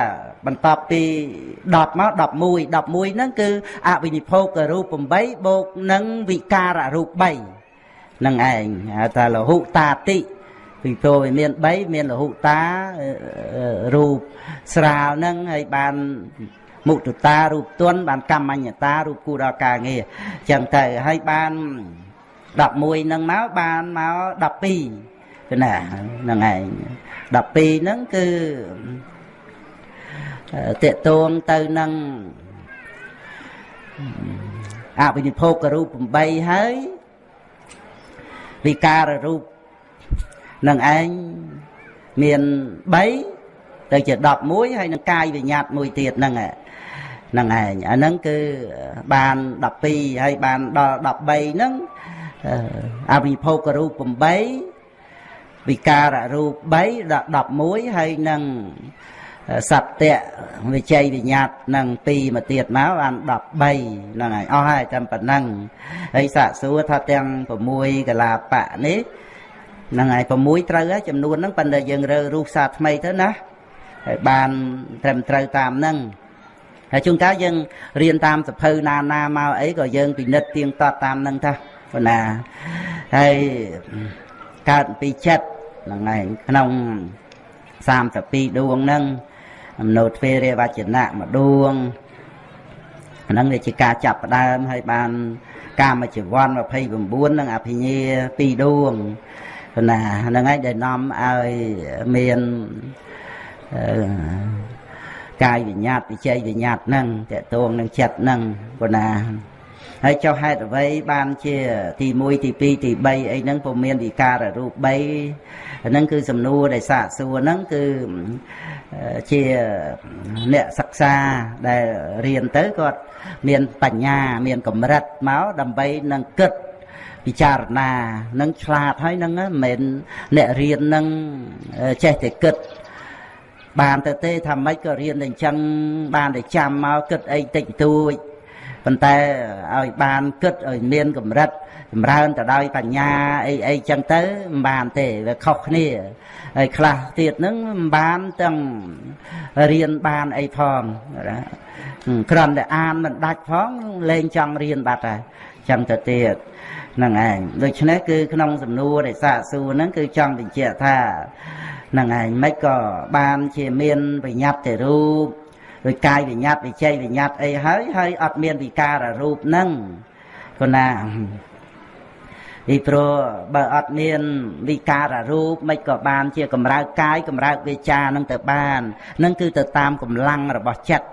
បន្ទាប់ពី10មក11 11ហ្នឹងគឺអវិនិភោគរូប8បូកនឹងវិការរូប3ហ្នឹងឯងហៅថាលហុតាតិ ពីព្រោះវាមាន3មានលហុតារូបស្រាលហ្នឹងហើយបានមុទតារូបទន់បានកម្មញ្ញតារូបគូដល់ការងារចឹងទៅហើយបាន11ហ្នឹងមកបានមក12គឺណាហ្នឹងឯង12ហ្នឹងគឺតេតួងទៅនឹងអវិនិភោគរូប8ហើយវិការរូប នឹងឯងមាន3ទៅជា11ហើយនឹងកាយវិញ្ញាតមួយទៀតហ្នឹងហ្នឹងឯងអាហ្នឹងគឺបាន12ហើយបានដល់13ហ្នឹងអវិភោគរូប8វិការរូប3ដល់11ហើយនឹងសត្យវិជ័យវិញ្ញាតនឹង2មកទៀតមកបាន13ហ្នឹងហើយអស់ហើយតែប៉ុណ្ណឹងហើយសាកសួរថាទាំង6កលាបៈនេះ ហ្នឹងហើយ6ត្រូវហើយចំនួនហ្នឹងប៉ុន្តែយើងរើរូបសាថ្មីទៅណាហើយបានត្រឹមត្រូវតាមហ្នឹងហើយជួនកាលយើងរៀនតាមសភៅណាណាមកអីក៏យើងពិនិត្យទៀងទាត់តាមហ្នឹងថាប៉ុណ្ណាហើយកើតពីចិត្តហ្នឹងហើយក្នុង32ដួងហ្នឹងអំណោទ្វេរវចនៈមួយដួងហ្នឹងវាជាការចាប់ផ្ដើមហើយបាន កាមជីវ័ន29និងអភិញ្ញា2ដួង ណាហ្នឹងហើយដែលនាំឲ្យមានកាយវិញ្ញាតវិជ័យវិញ្ញាតហ្នឹងតកតងនឹងចិត្តហ្នឹងប៉ុណ្ណាហើយចុះហេតុអ្វីបានជា ទី1ទី2ទី3អីហ្នឹងពុំមានវិការរូប3ហ្នឹងគឺសំណួរដែលសាកសួរហ្នឹងគឺជាអ្នកសិក្សាដែលរៀនទៅគាត់មានបញ្ញា មានកម្រិតមកដើម្បីនឹងគិត ពិចារណានឹងឆ្លាតហើយនឹងមិនមែនអ្នករៀននឹងចេះតែគិតបានទៅទេថាម៉េចក៏រៀនតែអញ្ចឹងបានតែចាំមកគិតអីតិចតួចប៉ុន្តែឲ្យបានគិតឲ្យមានកម្រិតចម្រើនទៅដោយបញ្ញាអីអីចឹងទៅមិនបានទេវាខុសគ្នាហើយខ្លះទៀតហ្នឹងមិនបានទាំងរៀនបានអីផងណាគ្រាន់តែអានមិនដាច់ផងលែងចង់រៀនបាត់ហើយចឹងទៅទៀតហ្នឹងឯងដូច្នេះគឺក្នុងសំណួរដែលសាកសួរហ្នឹងគឺចង់បញ្ជាក់ថាហ្នឹងឯងមិនក៏បានជាមានវិញ្ញាតទៅរូបដោយកាយវិញ្ញាតវិជ័យវិញ្ញាតអីហើយហើយអត់មានវិការរូបហ្នឹងគណាពីព្រោះបើអត់មានវិការរូបមិនក៏បានជាកម្រើកកាយកម្រើកវាចានឹងទៅបាននឹងគឺទៅតាមកម្លាំងរបស់ចិត្ត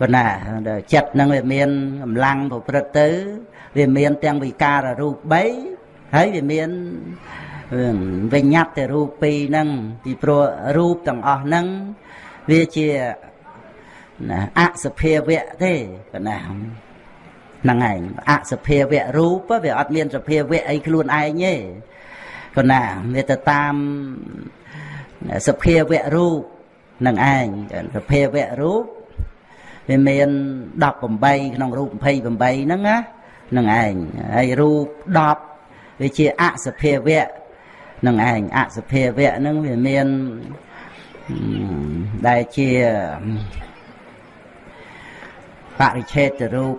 គណាចិត្តនឹងវាមានកម្លាំងប្រព្រឹត្តទៅ វាមានទាំងវិការរូប3ហើយវាមានវិញ្ញាតទៅរូបពីរហ្នឹងពីព្រោះរូបទាំងអស់ហ្នឹងវាជាអសភាវៈទេកណាហ្នឹងឯងអសភាវៈរូបវាអត់មានសភាវៈអីខ្លួនឯងទេកណាវាទៅតាមសភាវៈរូបនឹងឯងសភាវៈរូបវាមាន18ក្នុងរូប28ហ្នឹងណា នឹងឯងហើយរូប10វាជាអសភាវៈនឹងឯងអសភាវៈហ្នឹងវាមានដែលជាបរិឆេទរូប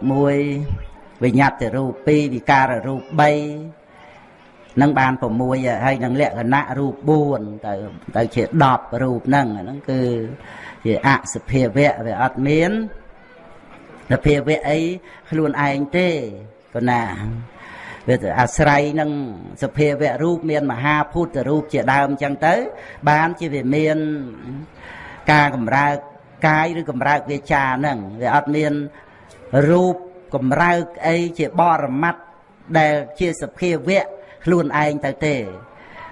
1វិញ្ញាតរូប2វិការរូប3នឹងបាន6ហើយនឹងលក្ខណៈរូប4ទៅទៅជា10រូបហ្នឹងហ្នឹងគឺជាអសភាវៈវាអត់មានសភាវៈអីខ្លួនឯងទេ ប៉ុណ្ណាវាអាស្រ័យនឹងសភាវៈរូបមានមហាភូតរូបជាដើមអញ្ចឹងទៅ បានជាវាមានការកម្រើកកាយឬកម្រើកវាចាហ្នឹងវាអត់មានរូបកម្រើកអីជាបរមត្តដែលជាសភាវៈខ្លួនឯងទៅទេ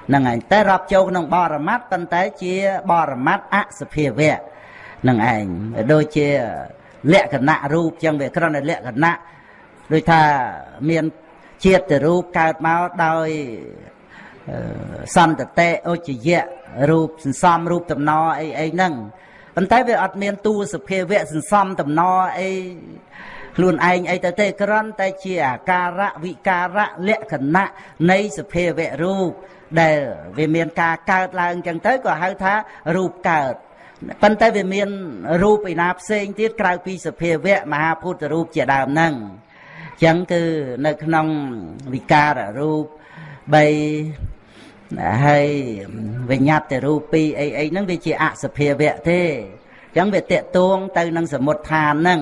ហ្នឹងឯងតែរាប់ចូលក្នុងបរមត្តប៉ុន្តែជាបរមត្តអសភាវៈហ្នឹងឯងដូចជាលក្ខណៈរូបចឹងវាគ្រាន់តែលក្ខណៈ ដូចថាមានជាតិរូបកើតមកដោយសន្តតិឧច្ចយៈរូបសន្សំរូបតំណអីអីហ្នឹងប៉ុន្តែវាអត់មានតួសភាវៈសន្សំតំណអីខ្លួនឯងអីទៅទេគ្រាន់តែជាអាការៈវិការៈលក្ខណៈនៃសភាវៈរូបដែលវាមានការកើតឡើងចឹងទៅក៏ហៅថារូបកើតប៉ុន្តែវាមានរូបឯណាផ្សេងទៀតក្រៅពីសភាវៈមហាពុទ្ធរូបជាដើមហ្នឹង ចឹងគឺនៅក្នុងវិការរូប3ហើយវិញ្ញាតរូប2អីអីហ្នឹងវាជាអសភាវៈទេចឹងវាតេតួងទៅនឹងសមុទ្ឋានហ្នឹង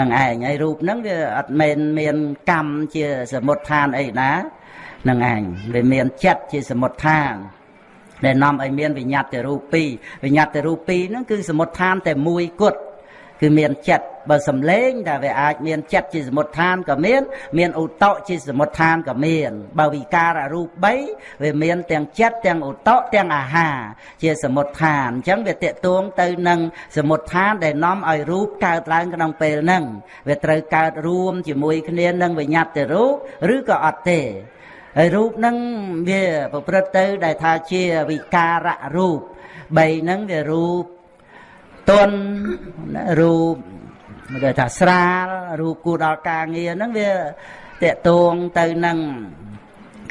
នឹងឯងហើយរូបហ្នឹងវាអត់មែនមានកម្មជាសមុទ្ឋានអីណានឹងឯងវាមានចិត្តជាសមុទ្ឋានដែលនាំឲ្យមានវិញ្ញាតរូប2វិញ្ញាតរូប2ហ្នឹងគឺសមុទ្ឋានតែមួយគត់ គឺមានចិត្តបើសំលេងតែវាអាចមានចិត្តជាសមុទ្ឋានក៏មាន មានឧតៈជាសមុទ្ឋានក៏មាន បើវិការអរូប3វាមានទាំងចិត្តទាំងឧតៈទាំងអាហារជាសមុទ្ឋានអញ្ចឹងវាតេតួងទៅនឹងសមុទ្ឋានដែលនាំឲ្យរូបកើតឡើងក្នុងពេលហ្នឹងវាត្រូវកើតរួមជាមួយគ្នានឹងវិញ្ញាតិរូបឬក៏អត់ទេហើយរូបហ្នឹងវាប្រព្រឹត្តទៅដែលថាជាវិការៈរូប3ហ្នឹងវារូប ទន់រូបគេថាស្រាលរូបគួរដល់ការងារហ្នឹងវាតកតួងទៅនឹង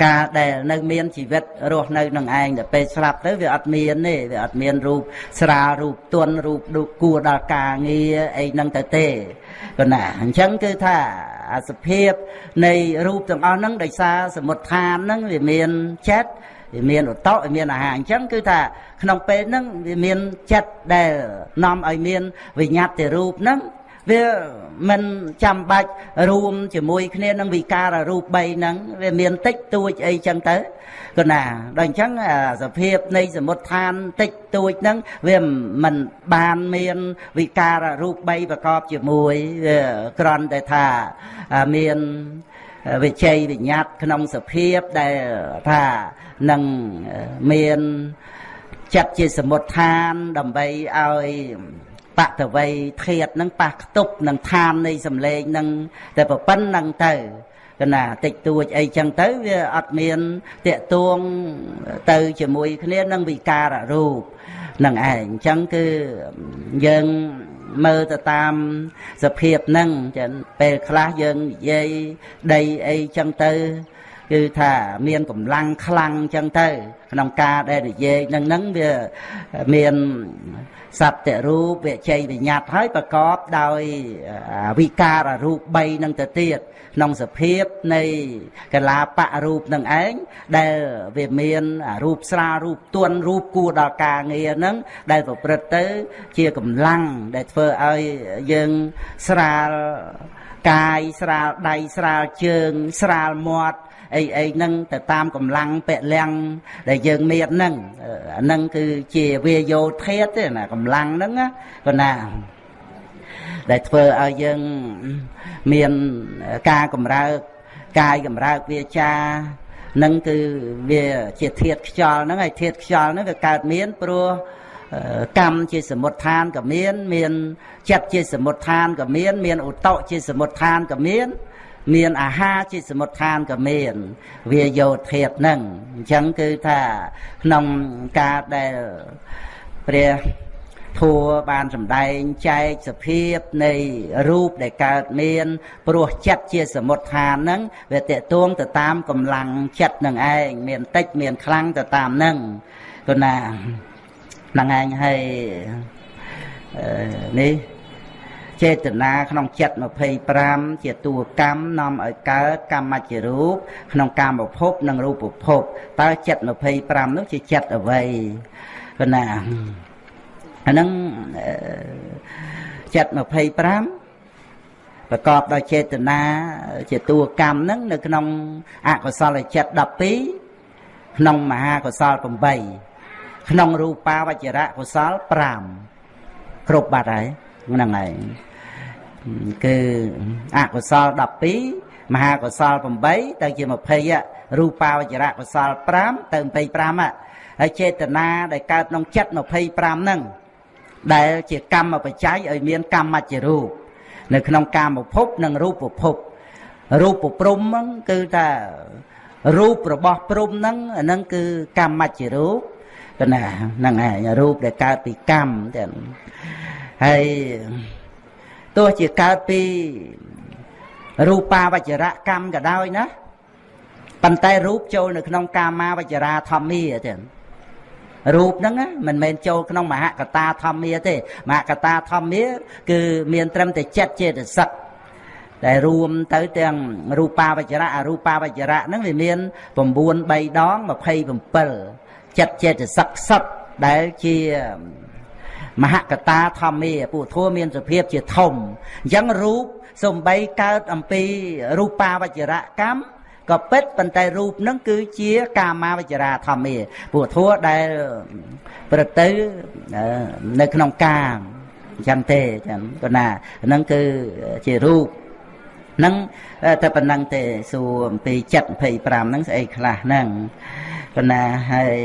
ការដែលនៅមានជីវិតរស់នៅនឹងឯងតែពេលស្លាប់ទៅវាអត់មានទេវាអត់មានរូបស្រាលរូបទន់រូបដូចគួរដល់ការងារអីហ្នឹងទៅទេក៏ណាអញ្ចឹងគឺថាអាសភាពនៃរូបទាំងអស់ហ្នឹងដោយសារសមុទ្ឋានហ្នឹងវាមានចិត្ត វាមានឧតវាមានអាហារអញ្ចឹងគឺថាក្នុងពេលហ្នឹងវាមានចិត្តដែលនាំឲ្យមានវិញ្ញាតទៅរូបហ្នឹងវាមិនចាំបាច់រួមជាមួយគ្នានឹងវិការរូប3ហ្នឹងវាមានតិចតួចអីចឹងទៅគណាដល់អញ្ចឹងសភាពនៃសមុទ្រឋានតិចតួចហ្នឹងវាមិនបានមានវិការរូប3ប្រកបជាមួយវាគ្រាន់តែថាមាន វិជ័យវិញ្ញាតក្នុងសភាពដែលថានឹងមានចិត្តជាសមុទ្រឋានដើម្បីឲ្យបតវ័យធាតនឹងប៉ះខ្ទប់នឹងឋាននៃសម្លេងនឹងតែប៉ុណ្្នឹងទៅកណាតិចតួចអីចឹងទៅវាអត់មានតេតួងទៅជាមួយគ្នានឹងវិការរូប នឹងឯងអញ្ចឹងគឺយើងមើលទៅតាមសភាពហ្នឹងចឹងពេលខ្លះយើងនិយាយដីអីចឹងទៅគឺថាមានកម្លាំងខ្លាំងចឹងទៅ ក្នុងការដែលនិយាយនឹងហ្នឹងវាមាន សត្វរូបវិជ័យវិញ្ញាតហើយប្រកបដោយវិការរូប3នឹងទៅទៀតក្នុងសភាពនៃកលាបៈរូបនឹងឯងដែលវាមានរូបស្រាលរូបទន់រូបគួរដល់ការងារហ្នឹងដែលប្រព្រឹត្តទៅ ជាកម្លាំងដែលធ្វើឲ្យយើងស្រាលកាយស្រាលដៃស្រាលជើង ស្រាលមាត់ អីអីហ្នឹងទៅតាមកម្លាំងពលំដែលយើងមានហ្នឹងអាហ្នឹងគឺជាវាយោធាតទេណាកម្លាំងហ្នឹងក៏ណាដែលធ្វើឲ្យយើងមានការកម្រើកកាយកម្រើកវាចានឹងគឺវាជាធាតខ្យល់ហ្នឹងហើយធាតខ្យល់ហ្នឹងវាកើតមានព្រោះកម្មជាសមុទ្ឋានក៏មាន មានចិត្តជាសមុទ្ឋានក៏មាន មានឧតុជាសមុទ្ឋានក៏មាន មានអាហារជាសមុទ្ឋានក៏មានវាយោធាតហ្នឹងអញ្ចឹងគឺថាក្នុងការដែលព្រះធัวបានសម្ដែងចែកសភាពនៃរូបដែលកើតមានព្រោះចិត្តជាសមុទ្ឋានហ្នឹងវាតេតួងទៅតាមកម្លាំងចិត្តនឹងឯងមានតិចមានខ្លាំងទៅតាមហ្នឹងគណាហ្នឹងឯងហើយនេះ ចេតនាក្នុងចិត្ត25ជាតួកម្មនាំឲ្យកើតកម្មជារូបក្នុងកាមភពនិងរូបភពតើចិត្ត25នោះជាចិត្តអ្វីគណាអាហ្នឹងចិត្ត25ប្រកបដោយចេតនាជាតួកម្មហ្នឹងនៅក្នុងអកុសលចិត្ត12ក្នុងមហាកុសល8ក្នុងរូបាវចរៈកុសល5គ្រប់បាត់ហើយហ្នឹងហើយ គឺអកុសល12មហាកុសល8ទៅជា20រូបាវចរៈកុសល5ទៅ25ហើយចេតនាដែលកើតក្នុងចិត្ត25ហ្នឹងដែលជាកម្មបច្ច័យឲ្យមានកម្មជារូបនៅក្នុងកាមភពនិងរូបភពរូបព្រំហ្នឹងគឺថារូបរបស់ព្រំហ្នឹងអាហ្នឹងគឺកម្មជារូបកណាហ្នឹងឯងរូបដែលកើតពីកម្មទាំងហើយ ទោះជាកើតពីរូបាវចរកម្មក៏ដោយណាប៉ុន្តែរូបចូលនៅក្នុងកាមាវចរាធម្មាទៀតរូបហ្នឹងមិនមែនចូលក្នុងមហកតាធម្មាទេមហកតាធម្មាគឺមានត្រឹមតែចិត្តចេតសិកដែលរួមទៅទាំងរូបាវចរៈអរូបាវចរៈហ្នឹងវាមាន9 3ដង27ចិត្តចេតសិកសឹកដែលជា មហកតាធម្មាពុទ្ធัวមានសភាពជាធំអញ្ចឹងរូបសំបីកើតអំពីរូបាវចរកម្មក៏ពិតប៉ុន្តែរូបនឹងគឺជាកាមាវចរាធម្មាពុទ្ធัวដែលប្រទៅនៅក្នុងកាមអញ្ចឹងទេចឹងក៏ណាហ្នឹងគឺជារូបហ្នឹងតែប៉ុណ្ណឹងទេសួរអំពីចិត្ត25ហ្នឹងស្អីខ្លះហ្នឹងក៏ណាហើយ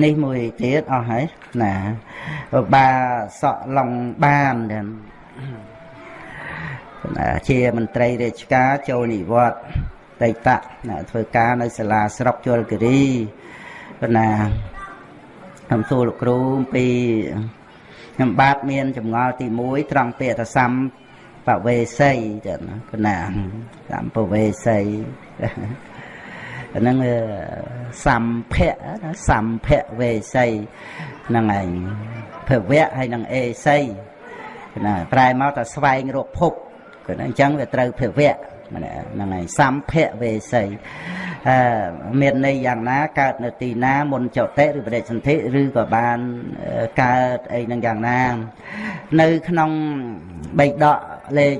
នេះមួយទៀតអស់ហើយណាបាសក់ឡុងបានទាំងជាមន្ត្រីរាជការចូលនិវត្តន៍តៃតៈណាធ្វើការនៅសាលាស្រុកជលគិរីណាខ្ញុំសួរលោកគ្រូពីខ្ញុំបាទមានចម្ងល់ទី1ត្រង់ពាក្យថាសំបវេសីចឹងណាសំបវេសី ហ្នឹងសម្ភៈសម្ភៈវេសីហ្នឹងឯងភវៈហើយនឹងអេសីណាប្រែមកតែស្វែងរកភពគឺអញ្ចឹងវាត្រូវភវៈហ្នឹងឯងសម្ភៈវេសីអឺមានន័យយ៉ាងណាកើតនៅទីណាមុនចតិឬបដិសន្ធិឬក៏បានកើតអីនឹងយ៉ាងណា នៅក្នុងបៃដកលេខ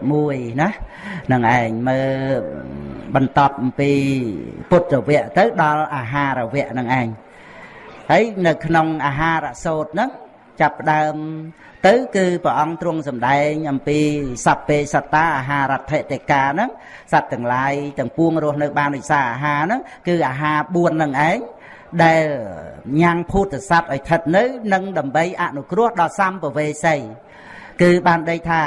31ណានឹងឯងមើល បន្តអំពីពុទ្ធវៈទៅដល់អាហារវៈនឹងឯងហើយនៅក្នុងអាហារសោតហ្នឹងចាប់ផ្ដើម ទៅ គឺព្រះអង្គទ្រង់សម្ដែង អំពីសัพពេសត្តាអាហារដ្ឋិតិកាហ្នឹងសត្វទាំងឡាយទាំងពួងរស់នៅបានដោយសារអាហារហ្នឹងគឺអាហារ4ហ្នឹងឯងដែលញ៉ាំងភូតសត្វឲ្យថិតនៅនឹងដើម្បីអនុគ្រោះដល់សម្ពវេសីគឺបានដីថា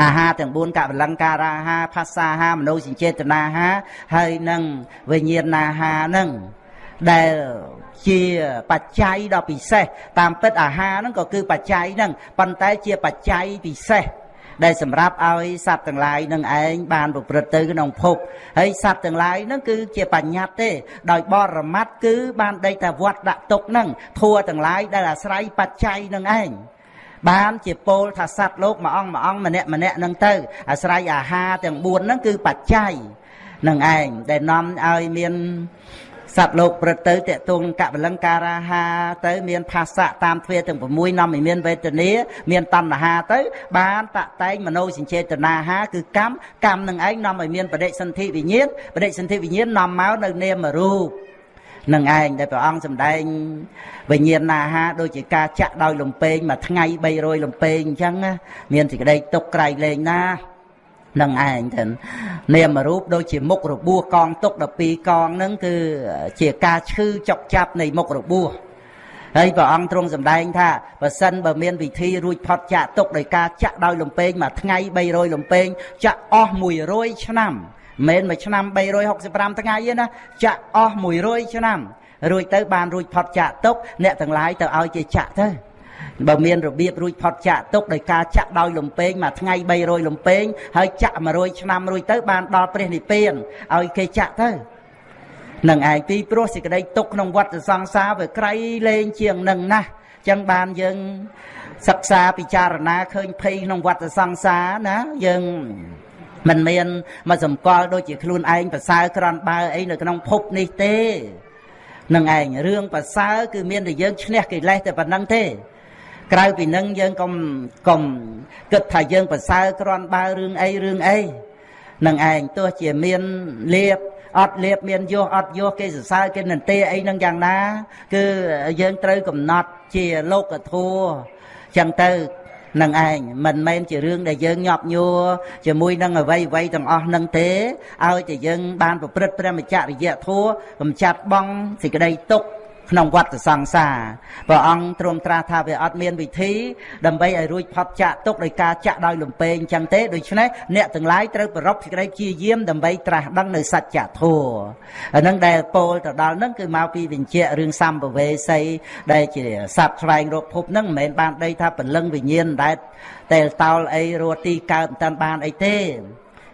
អាហារទាំង4កវលង្ការាហាភាសាហាមនោសញ្ចេតនាហាហើយនឹងវិញ្ញាណាហានឹងដែលជាបច្ច័យដ៏ពិសេសតាមពិតអាហារហ្នឹងក៏គឺបច្ច័យហ្នឹងប៉ុន្តែជាបច្ច័យពិសេសដែលសម្រាប់ឲ្យសត្វទាំងឡាយនឹងឯងបានប្រព្រឹត្តទៅក្នុងភពហើយសត្វទាំងឡាយនឹងគឺជាបញ្ញត្តិទេ ដោយបរមត្តគឺបានដេកតែវត្តដាក់ទុកនឹងធัวទាំងឡាយដែលអាស្រ័យបច្ច័យនឹងឯង បានជាពោលថាសត្វលោកមួយអង្គមួយអង្គម្នាក់ម្នាក់នឹងទៅអាស្រ័យអាហារទាំង4ហ្នឹងគឺបច្ច័យនឹងឯងដែលនាំឲ្យមានសត្វលោកព្រឹត្តទៅតេតងកបលង្ការាហាទៅមានភាសៈតាមទ្វាទាំង6នាំឲ្យមានវេទនាមានតណ្ហាទៅ បានតតែងមโนសញ្ចេតនាហាគឺកម្មកម្មនឹងឯងនាំឲ្យមានបដិសន្ធិវិញ្ញាណបដិសន្ធិវិញ្ញាណនាំមកនៅនាមរូប នឹងឯងដែលព្រះអង្គសម្ដែងវិញ្ញាណណាហាដូចជាការចាក់ដោយលំពេងមួយថ្ងៃ300លំពេងអញ្ចឹងមានសេចក្តីទុកក្រៃលែងណានឹងឯងទៅនាមរូបដូចជាមុខរបួសកងទុក12កងហ្នឹងគឺជាការឈឺចុកចាប់នៃមុខរបួសហើយព្រះអង្គទ្រង់សម្ដែងថាបើសិនបើមានវិធីរួចផុតចាក់ទុកដោយការចាក់ដោយលំពេងមួយថ្ងៃ300លំពេងចាក់អស់100ឆ្នាំ មិនមែនមួយឆ្នាំ365ថ្ងៃទេណាចាក់អស់100ឆ្នាំរួចទៅបានរួចផុតចាក់ទុកអ្នកទាំងឡាយទៅឲ្យគេចាក់ទៅបើមានរបៀបរួចផុតចាក់ទុកដោយការចាក់ដោយលំពេងមួយថ្ងៃ300លំពេងហើយចាក់100ឆ្នាំរួចទៅបានដល់ព្រះនិព្វានឲ្យគេចាក់ទៅនឹងឯងពីព្រោះសេចក្តីទុកក្នុងវដ្តសង្សារវាក្រៃលែងជាងនឹងណាស់ចឹងបានយើងសិក្សាពិចារណាឃើញភ័យក្នុងវដ្តសង្សារណាយើង មិនមានមកសម្គាល់ដូចជាខ្លួនឯងប្រសើរក្រន់បើអីនៅក្នុងភពនេះទេនឹងឯងរឿងប្រសើរគឺមានតែយើងឈ្នះកិលេសតែប៉ុណ្្នឹងទេ ក្រៅពីនឹងយើងកុំកុំគិតថាយើងប្រសើរក្រន់បើរឿងអីរឿងអីនឹងឯងទោះជាមានលៀបអត់លៀបមានយោអត់យោគេសរសើរគេនន្ទាអីនឹងយ៉ាងណា គឺយើងត្រូវកំណត់ជាលោកធัวចឹងទៅ នឹងឯងមិនមែនជារឿងដែលយើងញាប់ញួរជាមួយនឹងអវ័យអវ័យទាំងអស់នឹងទេឲ្យតែយើងបានប្រព្រឹត្តព្រះមច្ចរិយធัวកំចាត់បងសេចក្តីទុក្ខ ក្នុងវដ្តសង្សារព្រះអង្គទ្រង់ត្រាស់ថាវាអត់មានវិធីដើម្បីឲ្យរួចផុតចាក់ទុកដោយការចាក់ដោយលំពេងអញ្ចឹងទេដូច្នេះអ្នកទាំងឡាយត្រូវប្ររពសេចក្តីព្យាយាមដើម្បីត្រាស់ដឹងនៅសច្ចធម៌អានឹងដែលពោលទៅដល់នឹងគឺមកពីវិញ្ជារឿងសម្ពវេសីដែលជាសត្វស្វែងរកភពនឹងមិនមែនបានដីថាពលឹងវិញ្ញាណដែលតែតោលអីរស់ទីកើតមិនតាន់បានអីទេ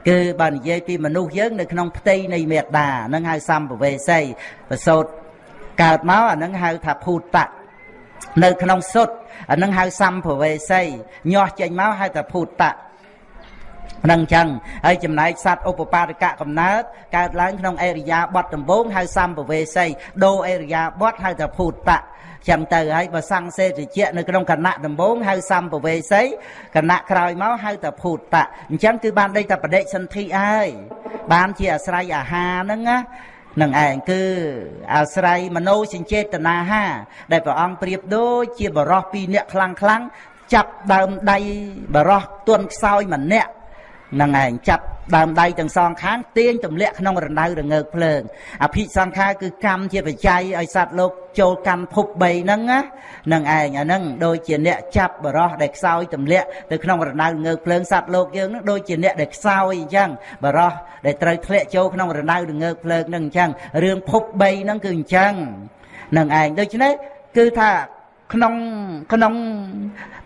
គឺបើនិយាយពីមនុស្សយើងនៅក្នុងផ្ទៃនៃមេត្តានឹងហៅសម្ពវេសីប្រសូត កើតមកអានឹងហៅថាភូតៈនៅក្នុងសុទ្ធអានឹងហៅសម្ភវេសីញាស់ចេញមកហៅថាភូតៈនឹងចឹងហើយចំណែកសត្វឧបបាទកៈកំណើតកើតឡើងក្នុងអេរិយាបថដំបូងហៅសម្ភវេសីដូអេរិយាបថហៅថាភូតៈចឹងទៅហើយបើសង្សេតិជានៅក្នុងគណៈដំបូងហៅសម្ភវេសីគណៈក្រោយមកហៅថាភូតៈអញ្ចឹងគឺបានដេកតែបដិសន្ធិហើយបានជាអាស្រ័យអាហារហ្នឹងណា នឹងឯងគឺអាស្រ័យមโนសញ្ចេតនាហា ដែលព្រះអង្គប្រៀបដូចជាបរោះពីរនាក់ខ្លាំងខ្លាំងចាប់ដើមដៃបរោះទន់ខ្សោយម្នាក់ នឹងឯងចាប់ដើមដៃទាំងសងខាងទាញទម្លាក់ក្នុងរណ្ដៅរងើកភ្លើងអភិសង្ខារគឺកម្មជាបច្ច័យឲ្យសត្វលោកចូលកម្មភព3ហ្នឹងណានឹងឯងអាហ្នឹងដូចជាអ្នកចាប់បរោះដែលខ្សោយទម្លាក់ទៅក្នុងរណ្ដៅរងើកភ្លើងសត្វលោកយើងហ្នឹងដូចជាអ្នកដែលខ្សោយអញ្ចឹងបរោះដែលត្រូវធ្លាក់ចូលក្នុងរណ្ដៅរងើកភ្លើងហ្នឹងអញ្ចឹងរឿងភព3ហ្នឹងគឺអញ្ចឹងនឹងឯងដូច្នេះគឺថាក្នុងក្នុង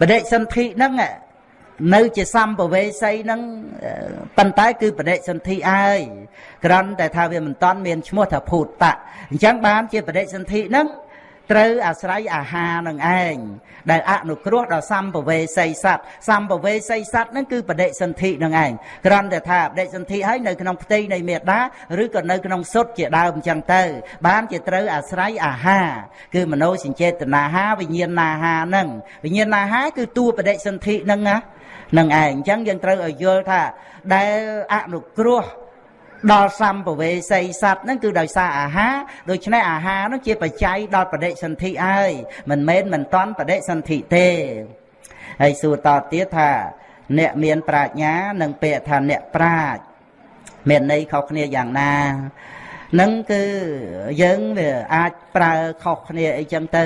បដិសន្ធិហ្នឹង នៅជាសម្ពវេសីហ្នឹងប៉ុន្តែគឺបដិសន្ធិហើយក្រំតែថាវាមិនតាន់មានឈ្មោះថាភូតតៈអញ្ចឹងបានជាបដិសន្ធិហ្នឹងត្រូវអាស្រ័យអាហារនឹងឯងដែលអនុគ្រោះដល់សម្ពវេសីសត្វសម្ពវេសីសត្វហ្នឹងគឺបដិសន្ធិនឹងឯងក្រំតែថាបដិសន្ធិហើយនៅក្នុងផ្ទៃនៃមេដាឬក៏នៅក្នុងសុទ្ធជាដើមអញ្ចឹងទៅ បានជាត្រូវអាស្រ័យអាហារគឺមโนសញ្ចេតនាហាវិញ្ញាណអាហារហ្នឹងវិញ្ញាណអាហារគឺតួបដិសន្ធិហ្នឹងណា នឹងឯងអញ្ចឹងយើងត្រូវឲ្យយល់ថាដែលអនុគ្រោះដល់សម្ពវេសីសัตว์ហ្នឹងគឺដោយសារអាហារដូច្នេះអាហារហ្នឹងជាបច្ច័យដល់បដិសន្ធិហើយមិនមែនមិនតន់បដិសន្ធិទេហើយសួរតទៀតថា អ្នកមានប្រាជ្ញានិងពាក្យថាអ្នកប្រាជ្ញមានន័យខុសគ្នាយ៉ាងណានឹងគឺយើងវាអាចប្រើខុសគ្នាអីចឹងទៅ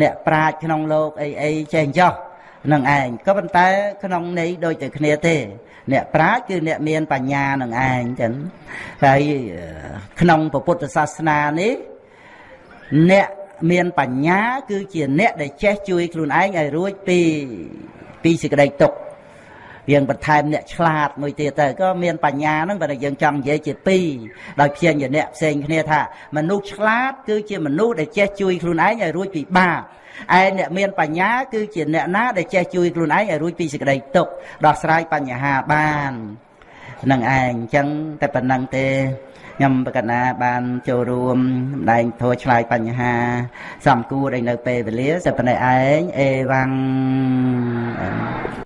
អ្នកប្រាជ្ញក្នុងលោកអីអីចេះចោះ នឹងឯងក៏ប៉ុន្តែក្នុងន័យដូចតែគ្នាទេ អ្នកប្រាជ្ញគឺអ្នកមានបញ្ញានឹងឯងចឹងហើយក្នុងពុទ្ធសាសនានេះអ្នកមានបញ្ញាគឺជាអ្នកដែលចេះជួយខ្លួនឯងឲ្យរួចពីពីសេចក្តីទុក្ខយើងបន្ថែមអ្នកឆ្លាតមួយទៀតទៅក៏មានបញ្ញាហ្នឹងបើយើងចង់និយាយជាពីរដោយព្យាញ្ញៈផ្សេងគ្នាថាមនុស្សឆ្លាតគឺជាមនុស្សដែលចេះជួយខ្លួនឯងឲ្យរួចពីបាប ឯអ្នកមានបញ្ញាគឺជាអ្នកណាដែលចេះជួយខ្លួនឯងឲ្យរួចពីសេចក្តីទុក្ខដោះស្រាយបញ្ហាបាននឹងឯងអញ្ចឹងតែប៉ុណ្ណឹងទេខ្ញុំបកណាបានចូលរួមសម្ដែងធัวឆ្លើយបញ្ហាសំគួរដែលនៅពេលវេលាតែប៉ុណ្ណេះឯងអេវ៉ាំង